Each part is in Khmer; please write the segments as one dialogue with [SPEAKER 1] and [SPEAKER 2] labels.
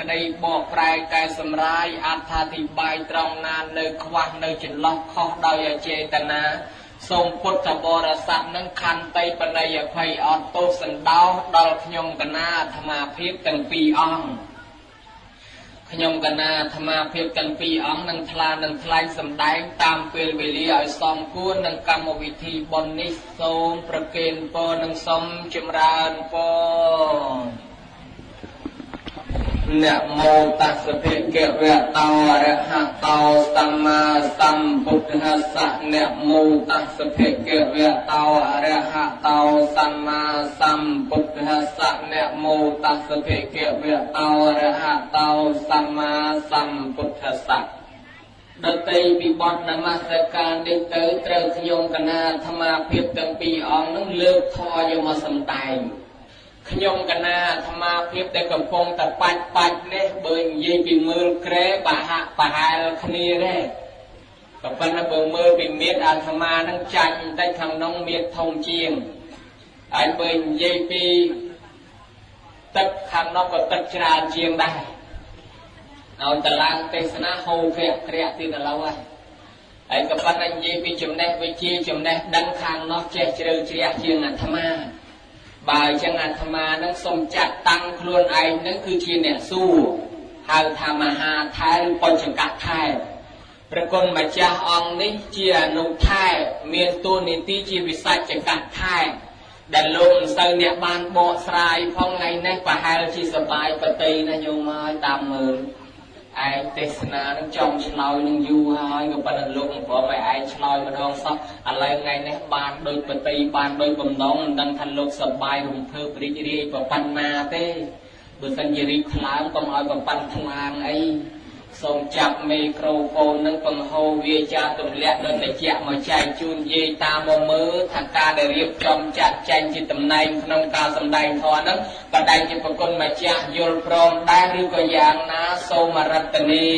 [SPEAKER 1] ក្តីបកប្រែកែសម្រាយអត្ថាធិប្បាយត្រង់ណានៅខ្វះនៅចន្លោះខុសដោយអចេតនាសូមពុទ្ធបរិស័ទនឹងខន្តីបណិយភ័យអត់ទោសសណ្ដោសដល់ខ្ញុំកណាអាត្មាភាពទាំងពីរអង្គខ្ញុំកណាអាត្មាភាពទាំងពីរអង្គនឹងថ្លានឹងថ្លែងសម្ដែងតាមពេលវេលាឲ្យសមគួរនឹងកម្មវិធីបុណ្យនេះសូមប្រគេនពរនិងសូមចម្រើនពរ នមោតស្សភិកវៈតោអរហតោសម្មាសម្ពុទ្ធស្សៈនមោតស្សភិកវៈតោអរហតោសម្មាសម្ពុទ្ធស្សៈនមោតស្សភិកវៈតោអរហតោសម្មាសម្ពុទ្ធស្សៈដតីពីបទនមស្ការនេះទៅត្រូវខ្ញុំកណាអាត្មាភាពទាំងពីរអង្គនឹងលើកធរយកមកសម្ដែង ខ្ញុំកណាអាត្មាភាពដែលកំពុងតែបាច់បាច់នេះបើនិយាយពីមើលក្រែបាហាក់ប្រហែលគ្នាទេក៏ប៉ុន្តែបើមើលពីមៀតអាត្មានឹងចាញ់បន្តិចខាងក្នុងមៀតធំជាងហើយបើនិយាយពីទឹកខាងនោះក៏ទឹកច្រើនជាងដែរឲ្យតឡើងទេសនាហូរក្រាក់ក្រាក់ទៀតឥឡូវហើយហើយក៏ប៉ុន្តែនិយាយពីចំណេះវិជ្ជាចំណេះដឹងខាងនោះចេះជ្រៅជ្រះជាងអាត្មា បើអញ្ចឹងអាត្មានឹងសូមចាត់តាំងខ្លួនឯងនឹងគឺជាអ្នកសួរហៅថាមហាថែឬបញ្ចង្កថែព្រះគុណម្ចាស់អង្គនេះជាអនុថែមានតួនាទីជាវិសាចកថែដែលលោកមិនសូវអ្នកបានបកស្រាយផងថ្ងៃនេះប្រហែលជាសបាយបតីណាញោមហើយតាមមើល ឯងទេសនានឹងចង់ឆ្លើយនឹងយូរហើយក៏ប៉ុន្តែលោកមិនព្រមឲ្យឯងឆ្លើយម្ដងសោះឥឡូវថ្ងៃនេះបានដូចបតីបានដូចបំណងមិនដឹងថាលោកសប្បាយរំភើបរីករាយប្រប៉ុណ្ណាទេបើសិនជារីកថ្លើមកុំឲ្យប្រប៉ុណ្ណថ្លើមអី សូមចាប់មីក្រូហ្វូននឹងបង្ហូរវាចាទម្លាក់ដល់តិចមកចែកជូនយាយតាមមកមើលថាការដែលរៀបចំចាត់ចែងជាតំណែងក្នុងការសម្ដែងធម៌ហ្នឹងក៏ដែងជាប្រគុណម្ចាស់យល់ព្រមដែរឬក៏យ៉ាងណាសូមរតនី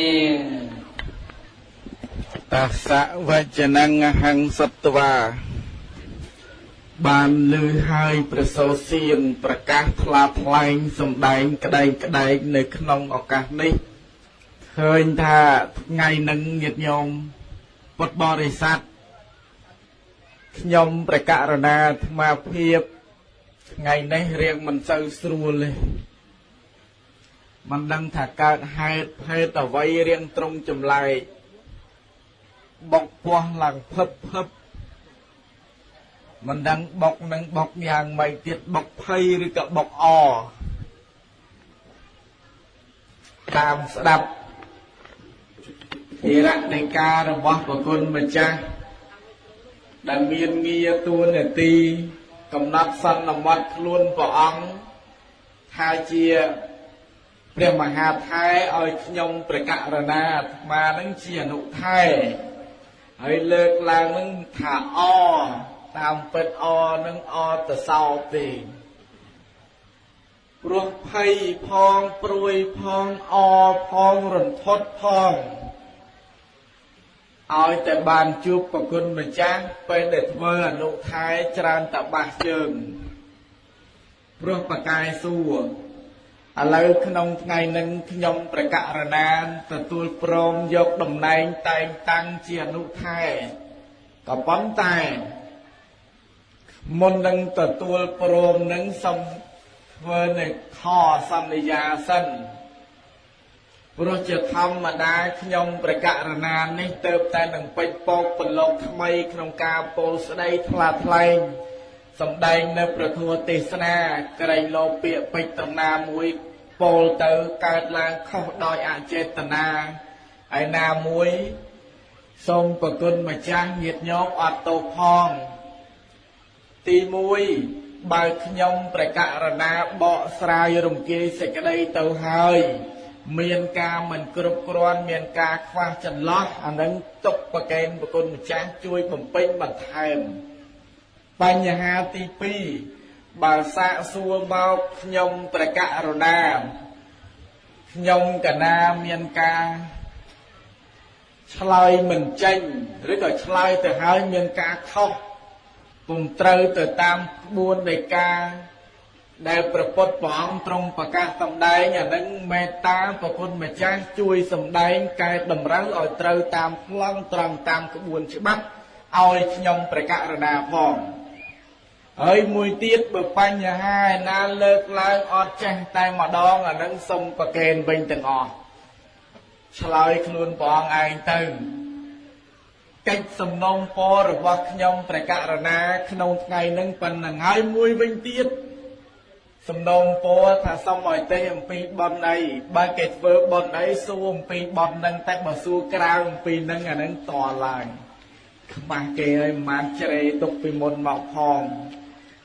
[SPEAKER 2] តសៈវចនងហង្សត្វាបានលឺហើយប្រសោសៀនប្រកាសថ្លាថ្លែងសម្ដែងក្តែកក្តែកនៅក្នុងឱកាសនេះ ឃើញថាថ្ងៃនឹងញាតិញោមពុទ្ធបរិស័ទខ្ញុំព្រះករណាអាត្មាភាពថ្ងៃនេះរៀងមិនសូវស្រួលទេមិនដឹងថាកើតហេតុភេទអ្វីរៀងត្រង់ចម្លែកបុកពោះឡើងភឹបភឹបមិនដឹងបុកនឹងបុកយ៉ាងម៉េចទៀតបុកភ័យឬក៏បុកអតាមស្ដាប់ ធិរដីការបស់ប្រគុណម្ចាស់ដែលមានងារទួនាទីកំណត់សន្មត់ខ្លួនព្រះអង្គថាជាព្រះមហាថែឲ្យខ្ញុំព្រះករណាអាត្មានឹងជាអនុថែហើយលើកឡើងនឹងថាអតាមពិតអនឹងអទៅសោទេព្រោះភ័យផងព្រួយផងអផងរន្ធត់ផង ឲ្យតែបានជួបប្រគុណម្ចាស់ពេលដែលធ្វើអនុថែច្រើនតបាសជើងព្រោះបកាយសួរឥឡូវក្នុងថ្ងៃនឹងខ្ញុំប្រកាសរណាទទួលព្រមយកតំណែងតែងតាំងជាអនុថែក៏ប៉ុន្តែមុននឹងទទួលព្រមនឹងសូមធ្វើនៅខសន្យាសិន ព្រោះជាធម្មតាខ្ញុំប្រកាសរណានេះទៅតែនឹងពេចពោកប្រឡូកថ្មីក្នុងការពោលស្ដីថ្លាថ្លែងសំដែងនៅប្រធัวទេសនាក្រែងលោពាកពេចតំណាមួយពោលទៅកើតឡើងខុសដោយអចេតនាហើយណាមួយសូមប្រគុណម្ចាស់ញាតញោមអត់ទោសផងទី1បើខ្ញុំប្រកាសរណាបកស្រាយរំគាយសេចក្តីទៅហើយ មានការមិនគ្រប់គ្រាន់មានការខ្វះចន្លោះអានឹងទុកប្រកេនប្រគុណម្ចាស់ជួយបំពេញបន្ថែមបញ្ហាទី2បើសាកសួរមកខ្ញុំប្រកករណាខ្ញុំកណាមានការឆ្លើយមិនចេញឬក៏ឆ្លើយទៅហើយមានការខុសពុំត្រូវទៅតាមក្បួននៃការ ដែលប្រពុតព្រះអង្គទ្រង់ប្រកាសសម្ដែងអានឹងមេត្តាប្រគុណម្ចាស់ជួយសម្ដែងកែតម្រូវឲ្យត្រូវតាមប្លង់ត្រង់តាមក្បួនច្បាប់ឲ្យខ្ញុំប្រកាសរណាផងហើយមួយទៀតបើបញ្ហាឯណាលើកឡើងអត់ចេះតែម្ដងអានឹងសុំប្រកេនវិញទាំងអស់ឆ្លើយខ្លួនព្រះអង្គឯងទៅកិច្ចសំណូមពររបស់ខ្ញុំព្រះករណាក្នុងថ្ងៃនឹងប៉ុណ្ណឹងហើយមួយវិញទៀត សំណូមពរថាសូមឲ្យទេអំពីបនអីបើគេធ្វើបនអីសួរអំពីបននឹងតែបើសួរក្រៅអំពីនឹងអានឹងតឡើងខ្មាស់គេឲ្យមិនបានជ្រេទុកពីមុនមកផង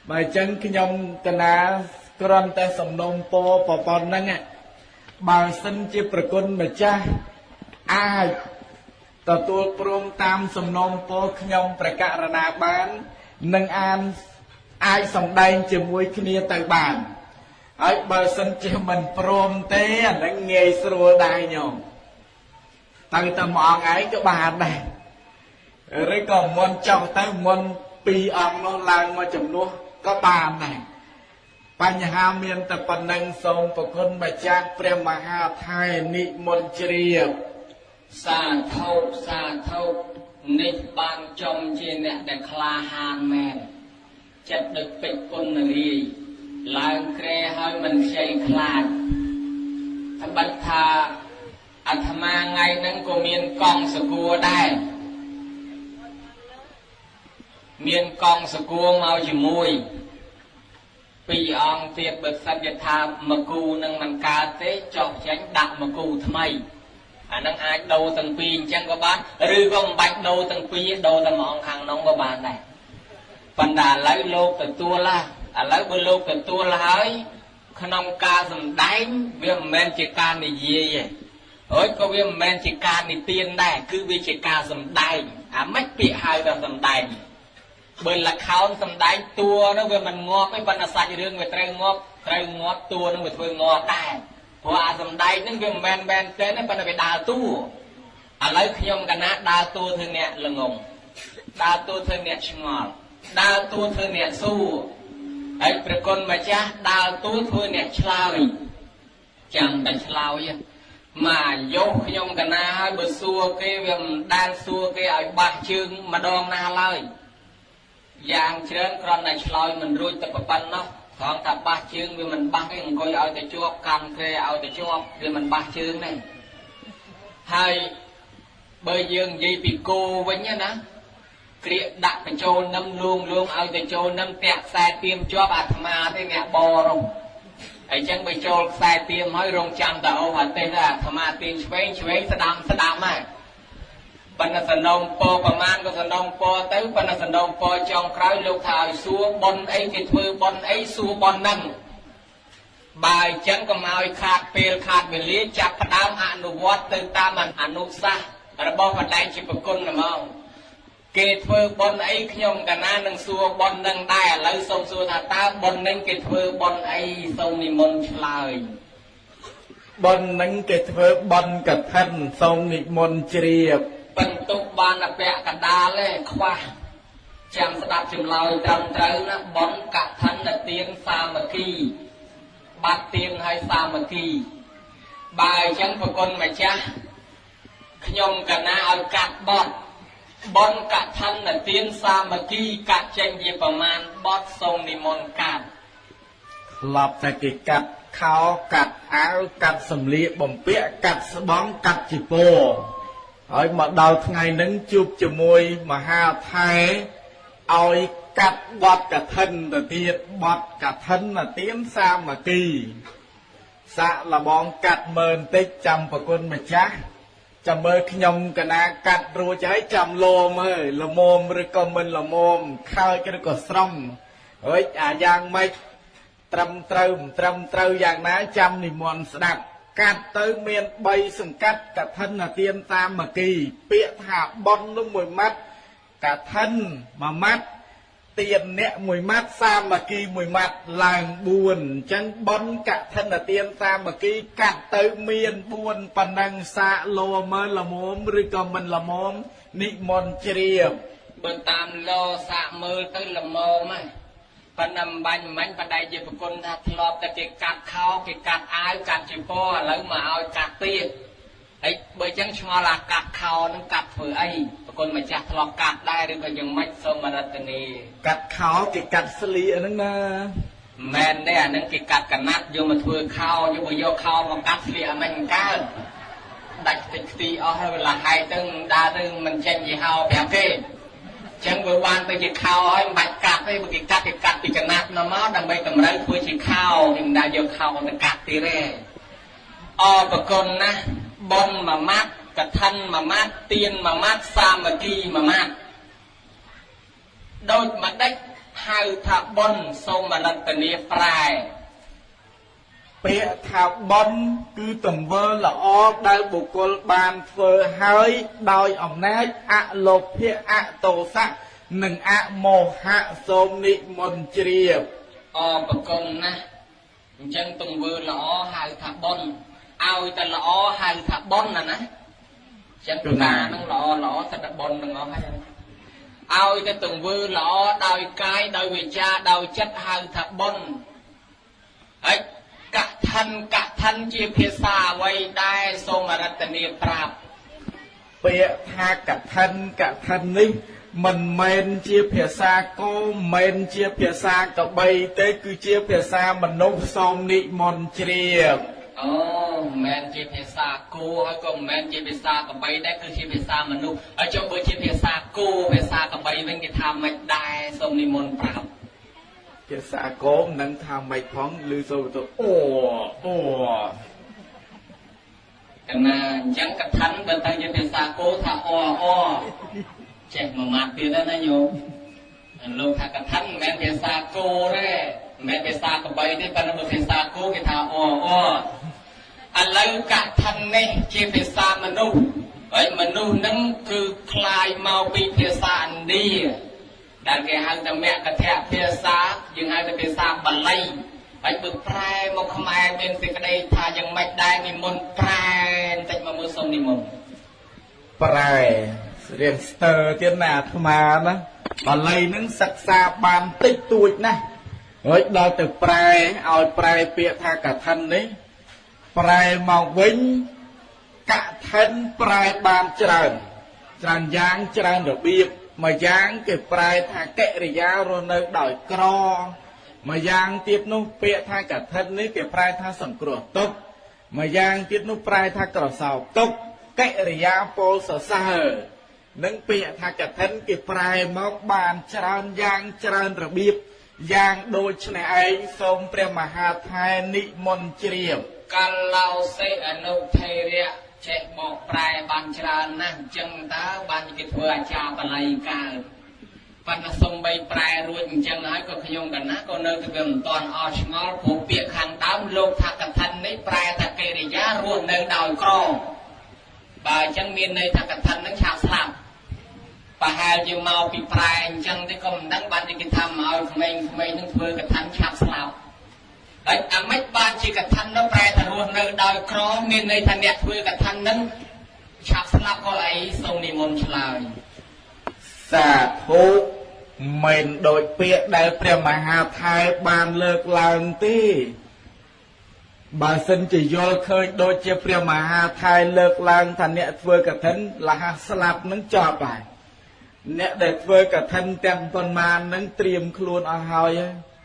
[SPEAKER 2] បើអញ្ចឹងខ្ញុំកណាគ្រាន់តែសំណូមពរប្រព័ន្ធហ្នឹងបើសិនជាប្រគុណម្ចាស់អាចទទួលព្រមតាមសំណូមពរខ្ញុំប្រកាសរណាបាននឹងអានអាចសម្ដែងជាមួយគ្នាទៅបាន ហើយបើសិនជាមិនព្រមទេអានឹងងាយស្រួលដែរញោមទៅតែមួយអង្គឯងក៏បានដែរឬក៏មុនចង់ទៅមុនពីរអង្គនោះឡើងមកចំនួនក៏បានដែរបញ្ហាមានតែប៉ុណ្្នឹងសូមប្រគុណម្ចាស់ព្រះមហាថៃនិមន្តជ្រាប
[SPEAKER 1] សាធុសាធុនេះបានចំជាអ្នកដែលក្លាហានមែនចិត្តដូចពេជ្រគុណរាយ ឡើងក្រែហើយមិនខ្ចីខ្លាចត្បិតថាអាត្មាថ្ងៃហ្នឹងក៏មានកង់សគួរដែរមានកង់សគួរមកជាមួយពីរអង្គទៀតបើសិនជាថាមកគូនឹងមិនកើតទេចុះចេញដាក់មកគូថ្មីអានឹងអាចដូរទាំងពីរអញ្ចឹងក៏បានឬក៏មិនបាច់ដូរទាំងពីរដូរតែមួយអង្គខាងនោះក៏បានដែរប៉ុន្តែឥឡូវលោកទទួលឡា ឥឡូវបើលោកទទួលហើយក្នុងការសម្ដែងវាមិនមែនជាការនិយាយទេអើយក៏វាមិនមែនជាការនិទានដែរគឺវាជាការសម្ដែងអាម៉េចពាក្យហៅថាសម្ដែងបើលខោនសំដែងតួនោះវាមិនងាប់ទេប៉ុន្តែសាច់រឿងវាត្រូវងាប់ត្រូវងាប់តួនោះវាធ្វើងាប់ដែរព្រោះអាសំដែងហ្នឹងវាមិនមែនមែនទេប៉ុន្តែវាដើរតួឥឡូវខ្ញុំកណាដើរតួធ្វើអ្នកល្ងងដើរតួធ្វើអ្នកឆ្ងល់ដើរតួធ្វើអ្នកសួរ ហើយព្រះគុណម្ចាស់ដើរតួធ្វើអ្នកឆ្លើយចាំតែឆ្លើយមកយកខ្ញុំកណាហើយបើសួរគេវាមិនដែលសួរគេឲ្យបាស់ជើងម្ដងណាឡើយយ៉ាងច្រើនគ្រាន់តែឆ្លើយមិនរួចតែប៉ុណ្ណោះត្រង់ថាបាសជើងវាមិនបាសទេអង្គុយឲ្យតែជាប់កាន់ក្រែឲ្យតែជាប់វាមិនបាសជើងទេហើយបើយើងនិយាយពីគោវិញណា ក្រៀកដាក់បញ្ចូលនឹមលួងលួងឲ្យទៅចូលនឹមតាក់ខ្សែទៀមជាប់អាត្មាទេអ្នកបរងហើយចឹងបើចូលខ្សែទៀមហើយរងចាំតអូអាទេសអាត្មាទៀមឆ្វេងឆ្វេងស្ដាំស្ដាំហើយបណ្ណសណ្ដងពប្រមាណក៏សណ្ដងពទៅបណ្ណសណ្ដងពចុងក្រោយលោកថាឲ្យសួរបនអីគេធ្វើបនអីសួរបនហ្នឹងបើអញ្ចឹងក៏មកឲ្យខាតពេលខាតវេលាចាប់ផ្ដើមអនុវត្តទៅតាមអនុសាសន៍របស់បណ្ដែងជាប្រគុណហ្មង គេធ្វើបនអីខ្ញុំកាលណានឹងសួរបននឹងដែរឥឡូវសូមសួរថាតើបននឹងគេធ្វើបនអីសូមនិមន្តឆ្លើយ
[SPEAKER 2] បននឹងគេធ្វើបនកឋិនសូមនិមន្តជ្រាប
[SPEAKER 1] បន្ទុកបានតែពាក់កដាលទេខ្វះចាំស្ដាប់ចម្លើយត្រឹមត្រូវណាបនកឋិនទានសាមគ្គីបាត់ទានហើយសាមគ្គីបើអញ្ចឹងប្រគុណម្ចាស់ខ្ញុំកណាឲ្យកាត់បត់ បនកឋិនទានសាមគ្គីកាត់ចេញជាប្រមាណបត់សូមនិមន្តកាត់
[SPEAKER 2] ក្លាប់តែគេកាត់ខោកាត់អាវកាត់សម្លៀកបំពាក់កាត់ស្បង់កាត់ជីពោហើយមកដល់ថ្ងៃហ្នឹងជួបជាមួយមហាថែឲ្យកាត់បត់កឋិនទៅទៀតបត់កឋិនទៀនសាមគ្គីសាក់លបងកាត់មើលបន្តិចចាំប្រគុណម្ចាស់ ចាំមើលខ្ញុំកណាកាត់រួចហើយចាំលោមហើយល្មមឬក៏មិនល្មមខើចឬក៏ស្រំហើយអាយ៉ាងម៉េចត្រឹមត្រូវមិនត្រឹមត្រូវយ៉ាងណាចាំនិមន្តស្ដាប់កាត់ទៅមាន3សង្កាត់កឋិនទានសាមគ្គី ពាក្យថាបននោះមួយម៉ាត់កឋិនមួយម៉ាត់ ទានអ្នកមួយម៉ាត់សាមគ្គីមួយម៉ាត់ឡើង4អញ្ចឹងបនកឋិនទានសាមគ្គីកាត់ទៅមាន4ប៉ុណ្ណឹងសាកលោមើលល្មមឬក៏មិនល្មមនិមន្តជ្រាប
[SPEAKER 1] បើតាមលោសាកមើលទៅល្មមហ្នឹងប៉ុន្តែមិនបាញ់មិនបាញ់បដៃជាប្រគុណថាធ្លាប់តែគេកាត់ខោគេកាត់អាវកាត់ជាពណ៌ឥឡូវមកឲ្យកាត់ទៀត ហើយបើអញ្ចឹងឆ្ងល់អាកាត់ខោនឹងកាត់ធ្វើអីប្រគុណម្ចាស់ធ្លាប់កាត់ដែរឬក៏យ៉ាងម៉េចសូមរតនី
[SPEAKER 2] កាត់ខោគេកាត់ស្លៀកហ្នឹងណា
[SPEAKER 1] មែនទេអានឹងគេកាត់កណាត់យកមកធ្វើខោយកមកយកខោមកកាត់ស្លៀកអាមិនកើតដាច់តិចខ្ទីអស់ហើយវាលះហែកទៅដើរទៅមិនចេញយីហោប្រាប់គេចឹងវាបានទៅជាខោហើយមិនបាច់កាត់ទេបើគេកាត់គេកាត់ពីកណាត់មកមកដើម្បីតម្រូវធ្វើជាខោគេមិនដែរយកខោទៅកាត់ទៀតទេអរប្រគុណណាស់ ប៉ុនមួយម៉ាត់កឋិនមួយម៉ាត់ទៀនមួយម៉ាត់សាមគ្គីមួយម៉ាត់ដូចម្ដេចហៅថាប៉ុនសូមរតនាប្រែ
[SPEAKER 2] ពាក្យថាបនគឺទង្វើល្អដែលបុគ្គលបានធ្វើហើយដោយអំណាចអលោភៈអតោសៈនិងអមោហៈសូមនិមន្តជ្រាប
[SPEAKER 1] អរប្រគុណណាស់អញ្ចឹងទង្វើល្អហៅថាបុណ្យ ឲ្យតែល្អហៅថាបុណ្យណាណាអញ្ចឹងតានឹងល្អល្អសិតតែបុណ្យទាំងអស់ហើយឲ្យតែទង្វើល្អដោយកាយដោយវាចាដោយចិត្តហៅថាបុណ្យហើយកឋិនកឋិនជាភាសាអ្វីដែរសូមរតនាប្រាប់
[SPEAKER 2] ពាក្យថាកឋិនកឋិននេះមិនមែនជាភាសាគោមិនមែនជាភាសាកបីទេគឺជាភាសាមនុស្សសូមនិមន្តជ្រាប
[SPEAKER 1] អូមិនមែនជាភាសាគោហើយក៏មិនមែនជាភាសាកបីដែរគឺជាភាសាមនុស្សហើយចុះបើជាភាសាគោភាសាកបីវិញគេថាមិនដែរសូមនិមន្តប្រាប់
[SPEAKER 2] ភាសាគោមនឹងថាម៉េចផងឬសូមទៅអូអូ
[SPEAKER 1] កណាអញ្ចឹងកថាបើតែជាភាសាគោថាអអចេះមួយម៉ាត់ទៀតណាញោមអាលោកថាកថាមិនមែនភាសាគោទេមិនមែนភាសាកបីទេប៉ុន្តែបើភាសាគោគេថាអអ ឥឡូវកថានេះជាភាសាមនុស្សហើយមនុស្សនឹងគឺคลายមកពីភាសាឥណ្ឌាដែលគេហៅថាមគ្គធភាសាយើងហៅថាភាសាបាលីហើយបើប្រែមកខ្មែរមានសេចក្តីថាយ៉ាងម៉េចដែរនិមន្តប្រែបន្តិចមកមើលសុំនិមន្ត
[SPEAKER 2] ប្រែរៀនស្ទើរទៀតណាអាត្មាណាបាលីនឹងសិក្សាបានតិចតួចណាស់ហើយដល់ទៅប្រែឲ្យប្រែពាក្យថាកឋិននេះ ប្រែមកវិញកឋិនប្រែបានច្រើនច្រើនយ៉ាងច្រើនរបៀបមួយយ៉ាងគេប្រែថាកិរិយារស់នៅដោយក្រមួយយ៉ាងទៀតនោះពាក្យថាកឋិននេះគេប្រែថាសង្គ្រោះទុក្ខមួយយ៉ាងទៀតនោះប្រែថាក្រសោបទុក្ខកិរិយាពោលសរសើរនឹងពាក្យថាកឋិនគេប្រែមកបានច្រើនយ៉ាងច្រើនរបៀបយ៉ាងដូចនេះឯងសូមព្រះមហាថែនិមន្តជ្រាប
[SPEAKER 1] កាឡោសេអនុថេរៈចេះបកប្រែបានច្រើនណាស់អញ្ចឹងតើបានគេធ្វើអាចារ្យបល័យកើតប៉ុន្តែសំបីប្រែរួចអញ្ចឹងហើយក៏ខ្ញុំកណាក៏នៅតែវាមិនទាន់អស់ឆ្ងល់ព្រោះពាក្យខាងដើមលោកថាកថានេះប្រែថាកិរិយារស់នៅដោយក្របើអញ្ចឹងមានន័យថាកថានឹងឆាប់ស្លាប់ប្រហែលជាមកពីប្រែអញ្ចឹងទេក៏មិនដឹងបានគេថាមកឲ្យក្មេងៗនឹងធ្វើកថាឆាប់ស្លាប់ហើយអាម៉េចបានជាកថា មានន័យថាអ្នកធ្វើកថានឹងឆាប់ស្លាប់ក៏អីសូមនិមន្តឆ្លើយ
[SPEAKER 2] សាធុមិនដូចពាក្យដែលព្រះមហាថែបានលើកឡើងទេបើសិនជាយល់ឃើញដូចជាព្រះមហាថែលើកឡើងថាអ្នកធ្វើកឋិនលះស្លាប់នឹងចប់ហើយអ្នកដែលធ្វើកឋិនទាំងប៉ុន្មាននឹងត្រៀមខ្លួនអស់ហើយ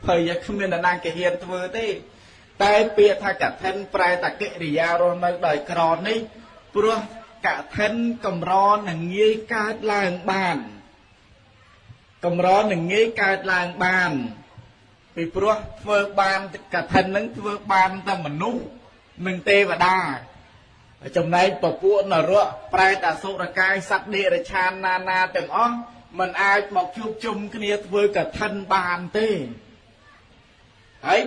[SPEAKER 2] ភ័យគ្មានអ្នកណាគេហ៊ានធ្វើទេ តែពាក្យថាកឋិនប្រែតាកិរិយារស់នៅដោយក្រនេះព្រោះកឋិនកម្រនឹងងាយកើតឡើងបានកម្រនឹងងាយកើតឡើងបានពីព្រោះធ្វើបានកឋិននឹងធ្វើបានតែមនុស្សនិងទេវតាចំណែកពពួកនរកប្រែតអសុរកាយសត្វនិរឆានណានាទាំងអស់มันអាចមកជួបជុំគ្នាធ្វើកឋិនបានទេហើយ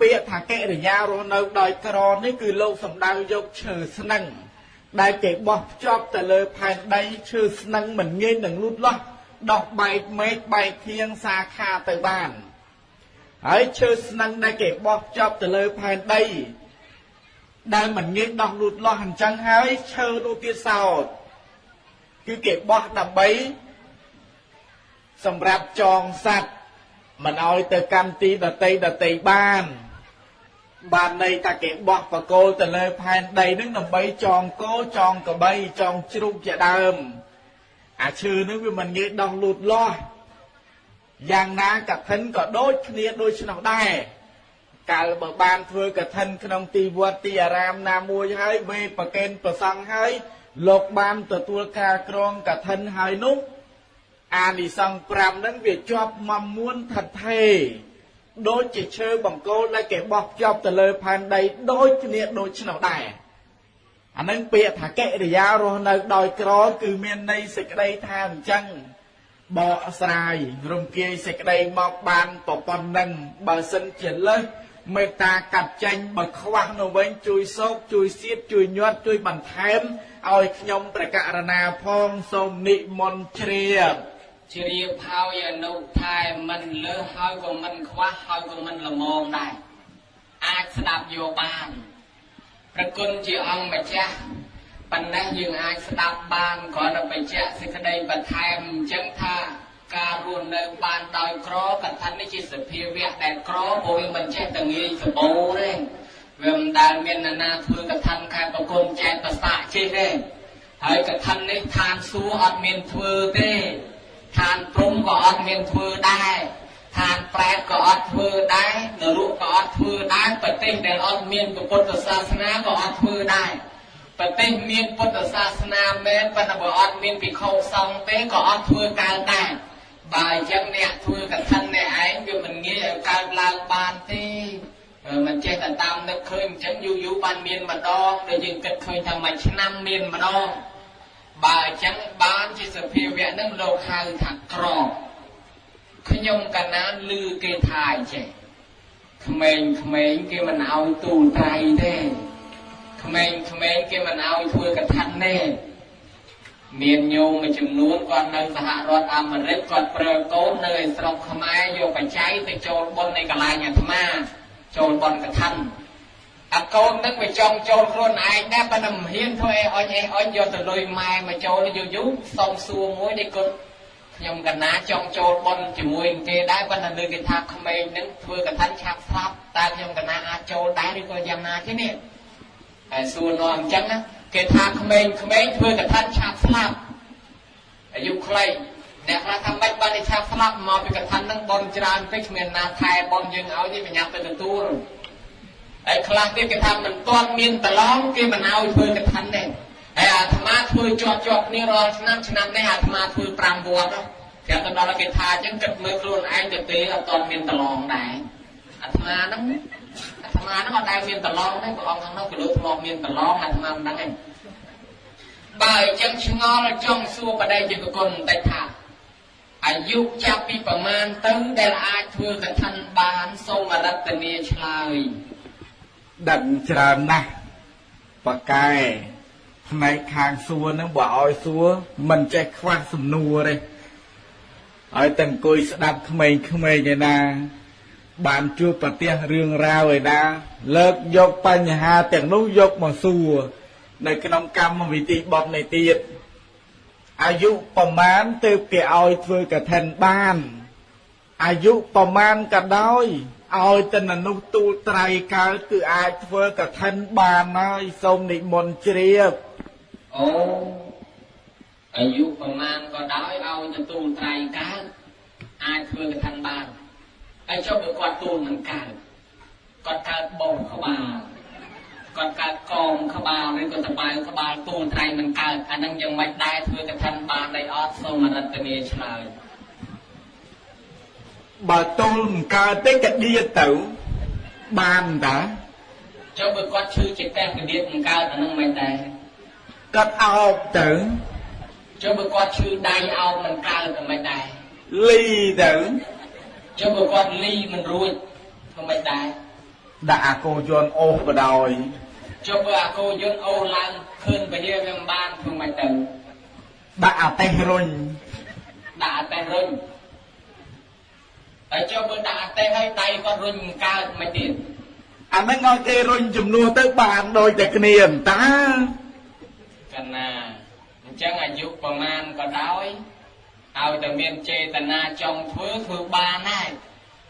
[SPEAKER 2] ពាក្យថាកិរិយារស់នៅដោយក្រនេះគឺលោកសំដៅយកឈើស្នឹងដែលគេបោះភ្ជាប់ទៅលើផែនដីឈើស្នឹងមិនងាយនឹងលូតលាស់ដោះបែកមេឃបែកធៀងសាខាទៅបានហើយឈើស្នឹងដែលគេបោះភ្ជាប់ទៅលើផែនដីដែលមិនងាយដោះលូតលាស់អញ្ចឹងហើយឈើនោះទៀតសោតគឺគេបោះដើម្បីសម្រាប់ចងសัตว์មិនឲ្យទៅកម្មទីដតីដតីបាន បានន័យថាគេបោះបកគោលទៅលើផែនដីនឹងដើម្បីចងគោចងកបីចងជ្រូកជាដើម អាឈើនឹងវាមិនងាយដោះលូតលាស់យ៉ាងណាកឋិនក៏ដូចគ្នាដូចនោះដែរកាលបើបានធ្វើកឋិនក្នុងទីវត្តទីអារាមណាមួយហើយវេប្រកេនប្រសង់ហើយលោកបានទទួលការក្រងកឋិនហើយនោះអានិសង្ឃ5ហ្នឹងវាជាប់មមួនថិតថេរ ដូចជាឈើបង្គោលដែលគេបោះភ្ជាប់ទៅលើផែនដីដូចគ្នាដូចនោះដែរអានឹងពាក្យថាកិរិយារស់នៅដោយក្រគឺមានន័យសេចក្តីថាអញ្ចឹងបកស្រាយរំគាយសេចក្តីមកបានប្រប៉ុណ្ណឹងបើសិនជាលើសមេត្តាកាត់ចេញបើខ្វះនៅវិញជួយសោកជួយសៀតជួយញាត់ជួយបន្ថែមឲ្យខ្ញុំប្រកាសណាផងសូមនិមន្តជ្រាប
[SPEAKER 1] ជ្រាបហើយអនុថែមិនលើសហើយក៏មិនខ្វះហើយក៏មិនល្មមដែរអាចស្ដាប់យកបានប្រគុណជាអង្គម្ចាស់ប៉ុន្តែយើងអាចស្ដាប់បានគ្រាន់តែបញ្ជាក់សេចក្តីបន្ថែមអញ្ចឹងថាការរស់នៅបានដោយក្រកថានេះជាសភាវៈដែលក្រព្រោះវាមិនចេះតែងាយសបោទេវាមិនដែលមាននរណាធ្វើកថាខែប្រគុណចែកប្រសាចេះទេហើយកថានេះឋានសួគ៌អត់មានធ្វើទេ ឋានព្រំក៏អត់មានធ្វើដែរឋានប្រែតក៏អត់ធ្វើដែរនរកក៏អត់ធ្វើដែរប្រទេសដែលអត់មានពុទ្ធសាសនាក៏អត់ធ្វើដែរប្រទេសមានពុទ្ធសាសនាមែនប៉ុន្តែបើអត់មានភិក្ខុសង្ឃទេក៏អត់ធ្វើកើតដែរបើអញ្ចឹងអ្នកធ្វើកឋិនអ្នកឯងវាមិនងាយឲ្យកើតឡើងបានទេមិនចេះតែតាមនឹកឃើញអញ្ចឹងយូរយូរបានមានម្ដងដែលយើងគិតឃើញថាមួយឆ្នាំមានម្ដង បើអញ្ចឹងបានជាសភាវៈនឹងលោកហៅថាក្រខ្ញុំកណានឮគេថាអញ្ចេះក្មេងក្មេងគេមិនឲ្យទូលត្រៃទេក្មេងក្មេងគេមិនឲ្យធ្វើកថាទេមានញោមមួយចំនួនគាត់នៅសហរដ្ឋអាមេរិកគាត់ប្រើកូននៅឯស្រុកខ្មែរយកបច្ច័យទៅចូលបុណ្យនៃកន្លែងអាត្មាចូលបុណ្យកថា អាកូននឹងវាចង់ចូលខ្លួនឯងដែរប៉ុន្តែមិនហ៊ានធ្វើអីអុញអីអុញយកទៅលុយម៉ែមកចូលយូរយូរសុំសួរមួយនេះគាត់ខ្ញុំកណាចង់ចូលបុណ្យជាមួយគេដែរប៉ុន្តែលើគេថាក្មេងនឹងធ្វើកថាឆាប់ស្លាប់តើខ្ញុំកណាអាចចូលដែរឬក៏យ៉ាងណាទេនេះហើយសួរនាំអញ្ចឹងណាគេថាក្មេងក្មេងធ្វើកថាឆាប់ស្លាប់អាយុខ្លីអ្នកខ្លះថាមិនបានឆាប់ស្លាប់មកពីកថានឹងបនច្រើនពេកគ្មានណាខែបនយើងឲ្យទេប្រញាប់ទៅទទួល ហើយខ្លះទៀតគេថាមិនទាន់មានប្រឡងគេមិនឲ្យធ្វើកថាទេហើយអាត្មាធ្វើជាប់ជាប់គ្នារាល់ឆ្នាំឆ្នាំនេះអាត្មាធ្វើ5វត្តគេទៅដល់គេថាអញ្ចឹងគិតមើលខ្លួនឯងទៅទេអត់ទាន់មានប្រឡងដែរអាត្មាហ្នឹងអាត្មាហ្នឹងអត់ដែលមានប្រឡងទេព្រះអង្គខាងនោះក៏លោកធ្លាប់មានប្រឡងអាត្មាមិនដឹងទេបើអញ្ចឹងឆ្ងល់ចង់សួរបដិជាគុណបន្តិចថាអាយុចាប់ពីប្រមាណទៅដែលអាចធ្វើកថាបានសូមរតនាឆ្លើយ
[SPEAKER 2] ដឹងច្រើនណាស់បកែផ្នែកខាងសួរនឹងបើឲ្យសួរមិនចេះខ្វះសំណួរទេហើយតែអង្គុយស្ដាប់ក្មេងៗឯណា បានជួបប្រទះរឿងរ៉ាវឯណា លើកយកបញ្ហាទាំងនោះយកមកសួរនៅក្នុងកម្មវិធីបទនេះទៀតអាយុប្រមាណទើបគេឲ្យធ្វើកឋិនបានអាយុប្រមាណក៏ដោយ ឲ្យតែមនុស្សទូលត្រៃកើតគឺអាចធ្វើកឋិនបានហើយសូមនិមន្តជ្រាប
[SPEAKER 1] អូអាយុប្រមាណក៏ដោយឲ្យទៅទូលត្រៃកើតអាចធ្វើកឋិនបានហើយចុះបើគាត់ទូលមិនកើតគាត់កើតបោក្បាលគាត់កើតកងក្បាលឬក៏តបៅក្បាលទូលត្រៃមិនកើតអានឹងយ៉ាងម៉េចដែរធ្វើកឋិនបានដែរអត់សូមរតនាឆ្លើយ
[SPEAKER 2] បើទូលមិនកើតទេក៏ដៀតទៅបានតា
[SPEAKER 1] ចុះបើគាត់ឈឺចិត្តតែកដៀតមិនកើតអានឹងមិនដែរ
[SPEAKER 2] គាត់អោបទៅ
[SPEAKER 1] ចុះបើគាត់ឈឺដៃអោបមិនកើតអាមិនដែរ
[SPEAKER 2] លីទៅ
[SPEAKER 1] ចុះបើគាត់លីមិនរួចធ្វើមិនដែរ
[SPEAKER 2] ដាក់អាកោយន្តអូសបដោយ
[SPEAKER 1] ចុះបើអាកោយន្តអូសឡើងឃើញពលាវាមិនបានធ្វើមិនទៅ
[SPEAKER 2] ដាក់អាតេះរុញ
[SPEAKER 1] ដាក់អាតេះរុញ ហើយចុះបើដាក់អាតេះឲ្យដៃគាត់រុញមិនកើតមិនទៀត
[SPEAKER 2] អានឹងឲ្យគេរុញចំនួនទៅបានដូចតែគ្នាតា
[SPEAKER 1] កណាអញ្ចឹងអាយុប្រមាណក៏ដោយឲ្យតែមានចេតនាចង់ធ្វើធ្វើបានហើយ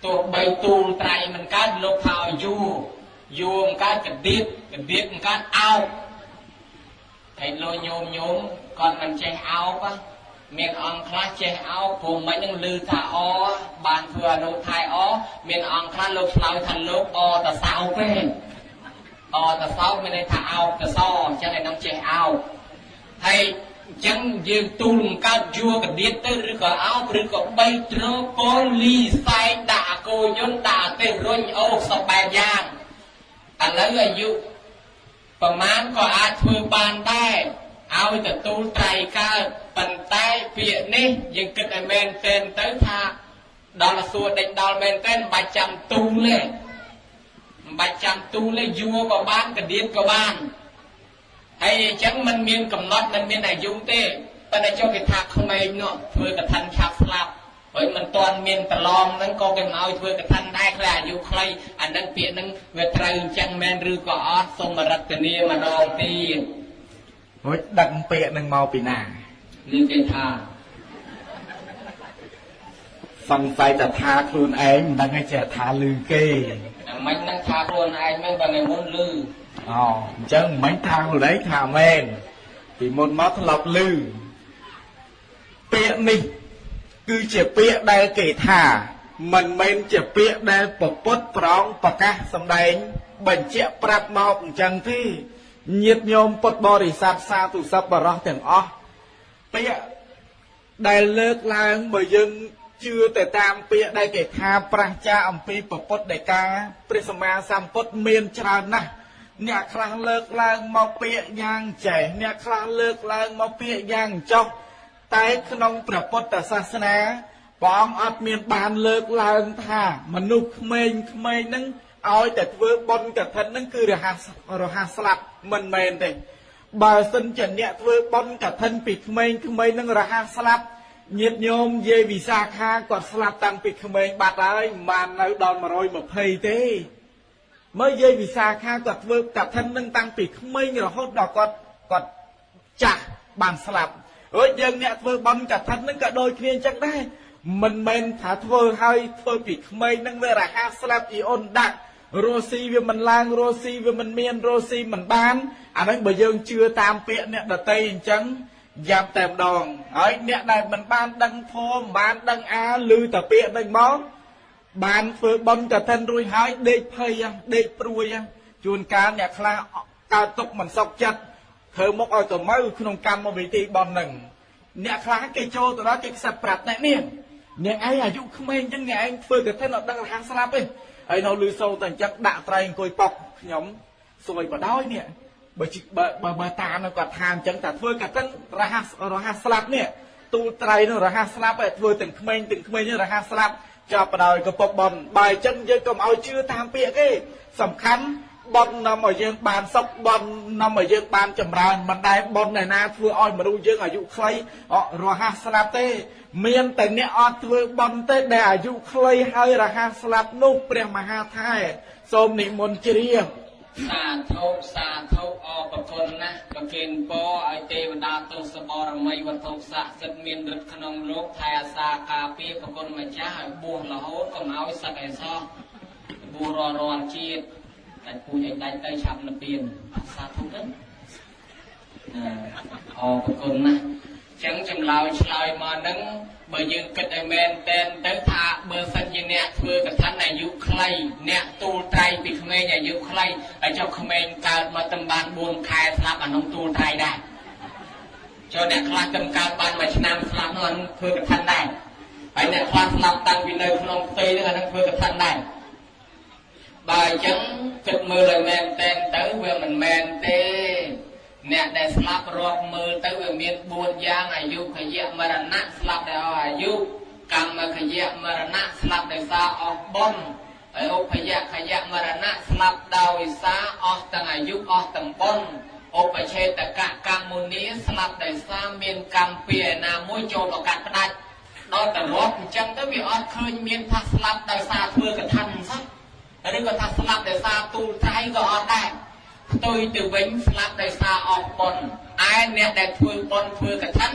[SPEAKER 1] ទោះបីទូលត្រៃមិនកើតលោកថាឲ្យយូរយូរមិនកើតកដៀតកដៀតមិនកើតអោបហើយលោកញោមញោមគាត់មិនចេះអោប មានអង្គខ្លះចេះអោបព្រោះមិននឹងលឺថាអបានធ្វើអនុថៃអមានអង្គខ្លះលោកឆ្លើយថាលោកអតសោពេកអតសោមានន័យថាអោបកសអញ្ចឹងឯនឹងចេះអោបហើយអញ្ចឹងយើងទូលកើតយួរកដៀតទៅឬក៏អោបឬក៏បីត្រកលលីសែងដាក់អកោយន្តដាក់ទេរុញអូសសបែបយ៉ាងឥឡូវអាយុប្រមាណក៏អាចធ្វើបានដែរឲ្យទទួលត្រៃកើតប៉ុន្តែពាក្យនេះយើងគិតឲ្យមែនទែនទៅថាដល់សួរដេញដល់មែនទែនមិនបាច់ចាំទូលទេមិនបាច់ចាំទូលទេយួរក៏បានកដៀតក៏បានហើយអញ្ចឹងมันមានកំណត់มันមានអាយុទេប៉ុន្តែចុះគេថាក្មេងនោះធ្វើកថាឆាប់ស្លាប់ហើយមិនទាន់មានប្រឡងហ្នឹងក៏គេមកឲ្យធ្វើកថាដែរខ្លះអាយុខ្លីអានឹងពាក្យហ្នឹងវាត្រូវអញ្ចឹងមែនឬក៏អត់សូមរតនាម្ដងទៀត
[SPEAKER 2] រួចដឹកពាក្យនឹងមកពីណា
[SPEAKER 1] នេះគេថា
[SPEAKER 2] សង្ស័យតែថាខ្លួនឯងមិនដឹងឯចេះថាលឺគេ
[SPEAKER 1] មិននឹងថាខ្លួនឯងមិនបើនៅមុនលឺ
[SPEAKER 2] អូអញ្ចឹងមិនថាខ្លួនឯងថាមែនពីមុនមកធ្លាប់លឺពាក្យនេះ គឺជាពាក្យដែលគេថាមិនមែនជាពាក្យដែលពពុទ្ធប្រងប្រកាសសម្ដែង បញ្ជាក់ប្រាប់មកអញ្ចឹងទេញាតិញោមពុទ្ធបរិស័ទសាធុសពបរោះទាំងអស់ ពាក្យដែលលើកឡើងបើយើងជឿទៅតាមពាក្យដែលគេថាប្រះចាអំពីពពុទ្ធដីកាព្រះសម្មាសម្ពុទ្ធមានច្រើនណាស់អ្នកខ្លះលើកឡើងមកពាក្យយ៉ាងចេះអ្នកខ្លះលើកឡើងមកពាក្យយ៉ាងចោះតែក្នុងព្រះពុទ្ធសាសនាព្រះអង្គអត់មានបានលើកឡើងថាមនុស្សក្មេងក្មេងហ្នឹងឲ្យតែធ្វើបន់កឋិនហ្នឹងគឺរហ័សរហ័សស្លាប់មិនមែនទេ បើសិនជាអ្នកធ្វើបន់កឋិនពីក្មេងក្មេងហ្នឹងរហ័សស្លាប់ញាតញោមយាយវិសាខាគាត់ស្លាប់តាំងពីក្មេងបាត់ហើយមិនបាននៅដល់120ទេមើលយាយវិសាខាគាត់ធ្វើកឋិននឹងតាំងពីក្មេងរហូតដល់គាត់គាត់ចាស់បានស្លាប់រួចយើងអ្នកធ្វើបន់កឋិននឹងក៏ដូចគ្នាអញ្ចឹងដែរមិនមែនថាធ្វើឲ្យធ្វើពីក្មេងនឹងវារហ័សស្លាប់អ៊ីអ៊ុនដាក់ រស់ស៊ីវាមិនឡើងរស់ស៊ីវាមិនមានរស់ស៊ីមិនបានអាហ្នឹងបើយើងជឿតាមពាក្យអ្នកដតីអញ្ចឹងយ៉ាប់តែម្ដងហើយអ្នកដែលមិនបានដឹងធម៌មិនបានដឹងអាឮតែពាក្យហ្នឹងមកបានធ្វើបន់កឋិនរួចហើយដេកភ័យដេកព្រួយជួនកាលអ្នកខ្លះកើតទុកមិនសុខចិត្តធ្វើមុខឲ្យទៅមើក្នុងកម្មវិធីបន់ហ្នឹងអ្នកខ្លះគេចូលទៅដល់គេខ្សឹបប្រាប់អ្នកនេះអ្នកឯងអាយុក្មេងអញ្ចឹងអ្នកឯងធ្វើកឋិនអត់ដឹងរហ័សស្លាប់ទេ ហើយនៅលឺសូរតែអញ្ចឹងដាក់ត្រៃអង្គុយប៉ុកខ្ញុំសួយបដោយនេះបើបើបើតានៅគាត់ថាអញ្ចឹងតែធ្វើកឋិនរហ័សរហ័សស្លាប់នេះទូលត្រៃនោះរហ័សស្លាប់ហើយធ្វើទាំងក្មេងទាំងក្មេងរហ័សស្លាប់ចាប់បដោយកពុកបនបើអញ្ចឹងយើងកុំឲ្យជឿតាមពាក្យគេសំខាន់ បននាំឲ្យយើងបានសុខបននាំឲ្យយើងបានចម្រើនមិនដែលបនឯណាធ្វើឲ្យមនុស្សយើងអាយុខ្លីរហ័សស្លាប់ទេ មានតែអ្នកអត់ធ្វើបន់ទេដែលអាយុខ្លីហើយរហ័សស្លាប់នោះព្រះមហាថែសូមនិមន្តជ្រាប
[SPEAKER 1] សាធុសាធុអរគុណណាស់ប្រគិនពរឲ្យទេវតាទស្សបរមីវត្ថុស័ក្តិសិទ្ធមានឫទ្ធិក្នុងលោកថែអាសាការពារប្រគុណម្ចាស់ឲ្យបួសរហូតកុំឲ្យសឹកអេសោះបួសរាល់រាល់ជាតិ តែពូជឲ្យដាច់ទៅឆាប់និព្វានសាធុទៅអរគុណណាស់ចឹងចម្លើយឆ្លើយមកនឹងបើយើងគិតឲ្យមែនតែនទៅថាបើសិនជាអ្នកធ្វើកថាអាយុខ្លីអ្នកទូលត្រៃពីក្មេងអាយុខ្លីហើយចុះក្មេងកើតមកតំបាន4ខែស្លាប់អានោះទូលត្រៃដែរចុះអ្នកខ្លះតំកើតបានមួយឆ្នាំស្លាប់នោះអានោះធ្វើកថាដែរហើយអ្នកខ្លះស្លាប់តាំងពីនៅក្នុងផ្ទៃនោះអានោះធ្វើកថាដែរ បើអញ្ចឹងគិតមើលឲ្យមែនតែនទៅវាមិនមែនទេ អ្នកដែលស្លាប់រាប់មើលទៅវាមាន4យ៉ាងអាយុខយៈមរណៈស្លាប់ដោយអស់អាយុកម្មខយៈមរណៈស្លាប់ដោយសារអស់បុណ្យហើយឧបយៈខយៈមរណៈស្លាប់ដោយសារអស់ទាំងអាយុអស់ទាំងបុណ្យឧបឆេតកកម្មមុនីស្លាប់ដោយសារមានកម្មពីឯណាមួយចូលប្រកាសផ្ដាច់ដល់តែរាប់អញ្ចឹងទៅវាអត់ឃើញមានថាស្លាប់ដោយសារធ្វើកថាសោះ ឬក៏ថាស្លាប់ដោយសារទូលត្រៃក៏អត់ដែរផ្ទុយទៅវិញស្លាប់ដោយសារអស់បុណ្យឯអ្នកដែលធ្វើបុណ្យធ្វើកឋិន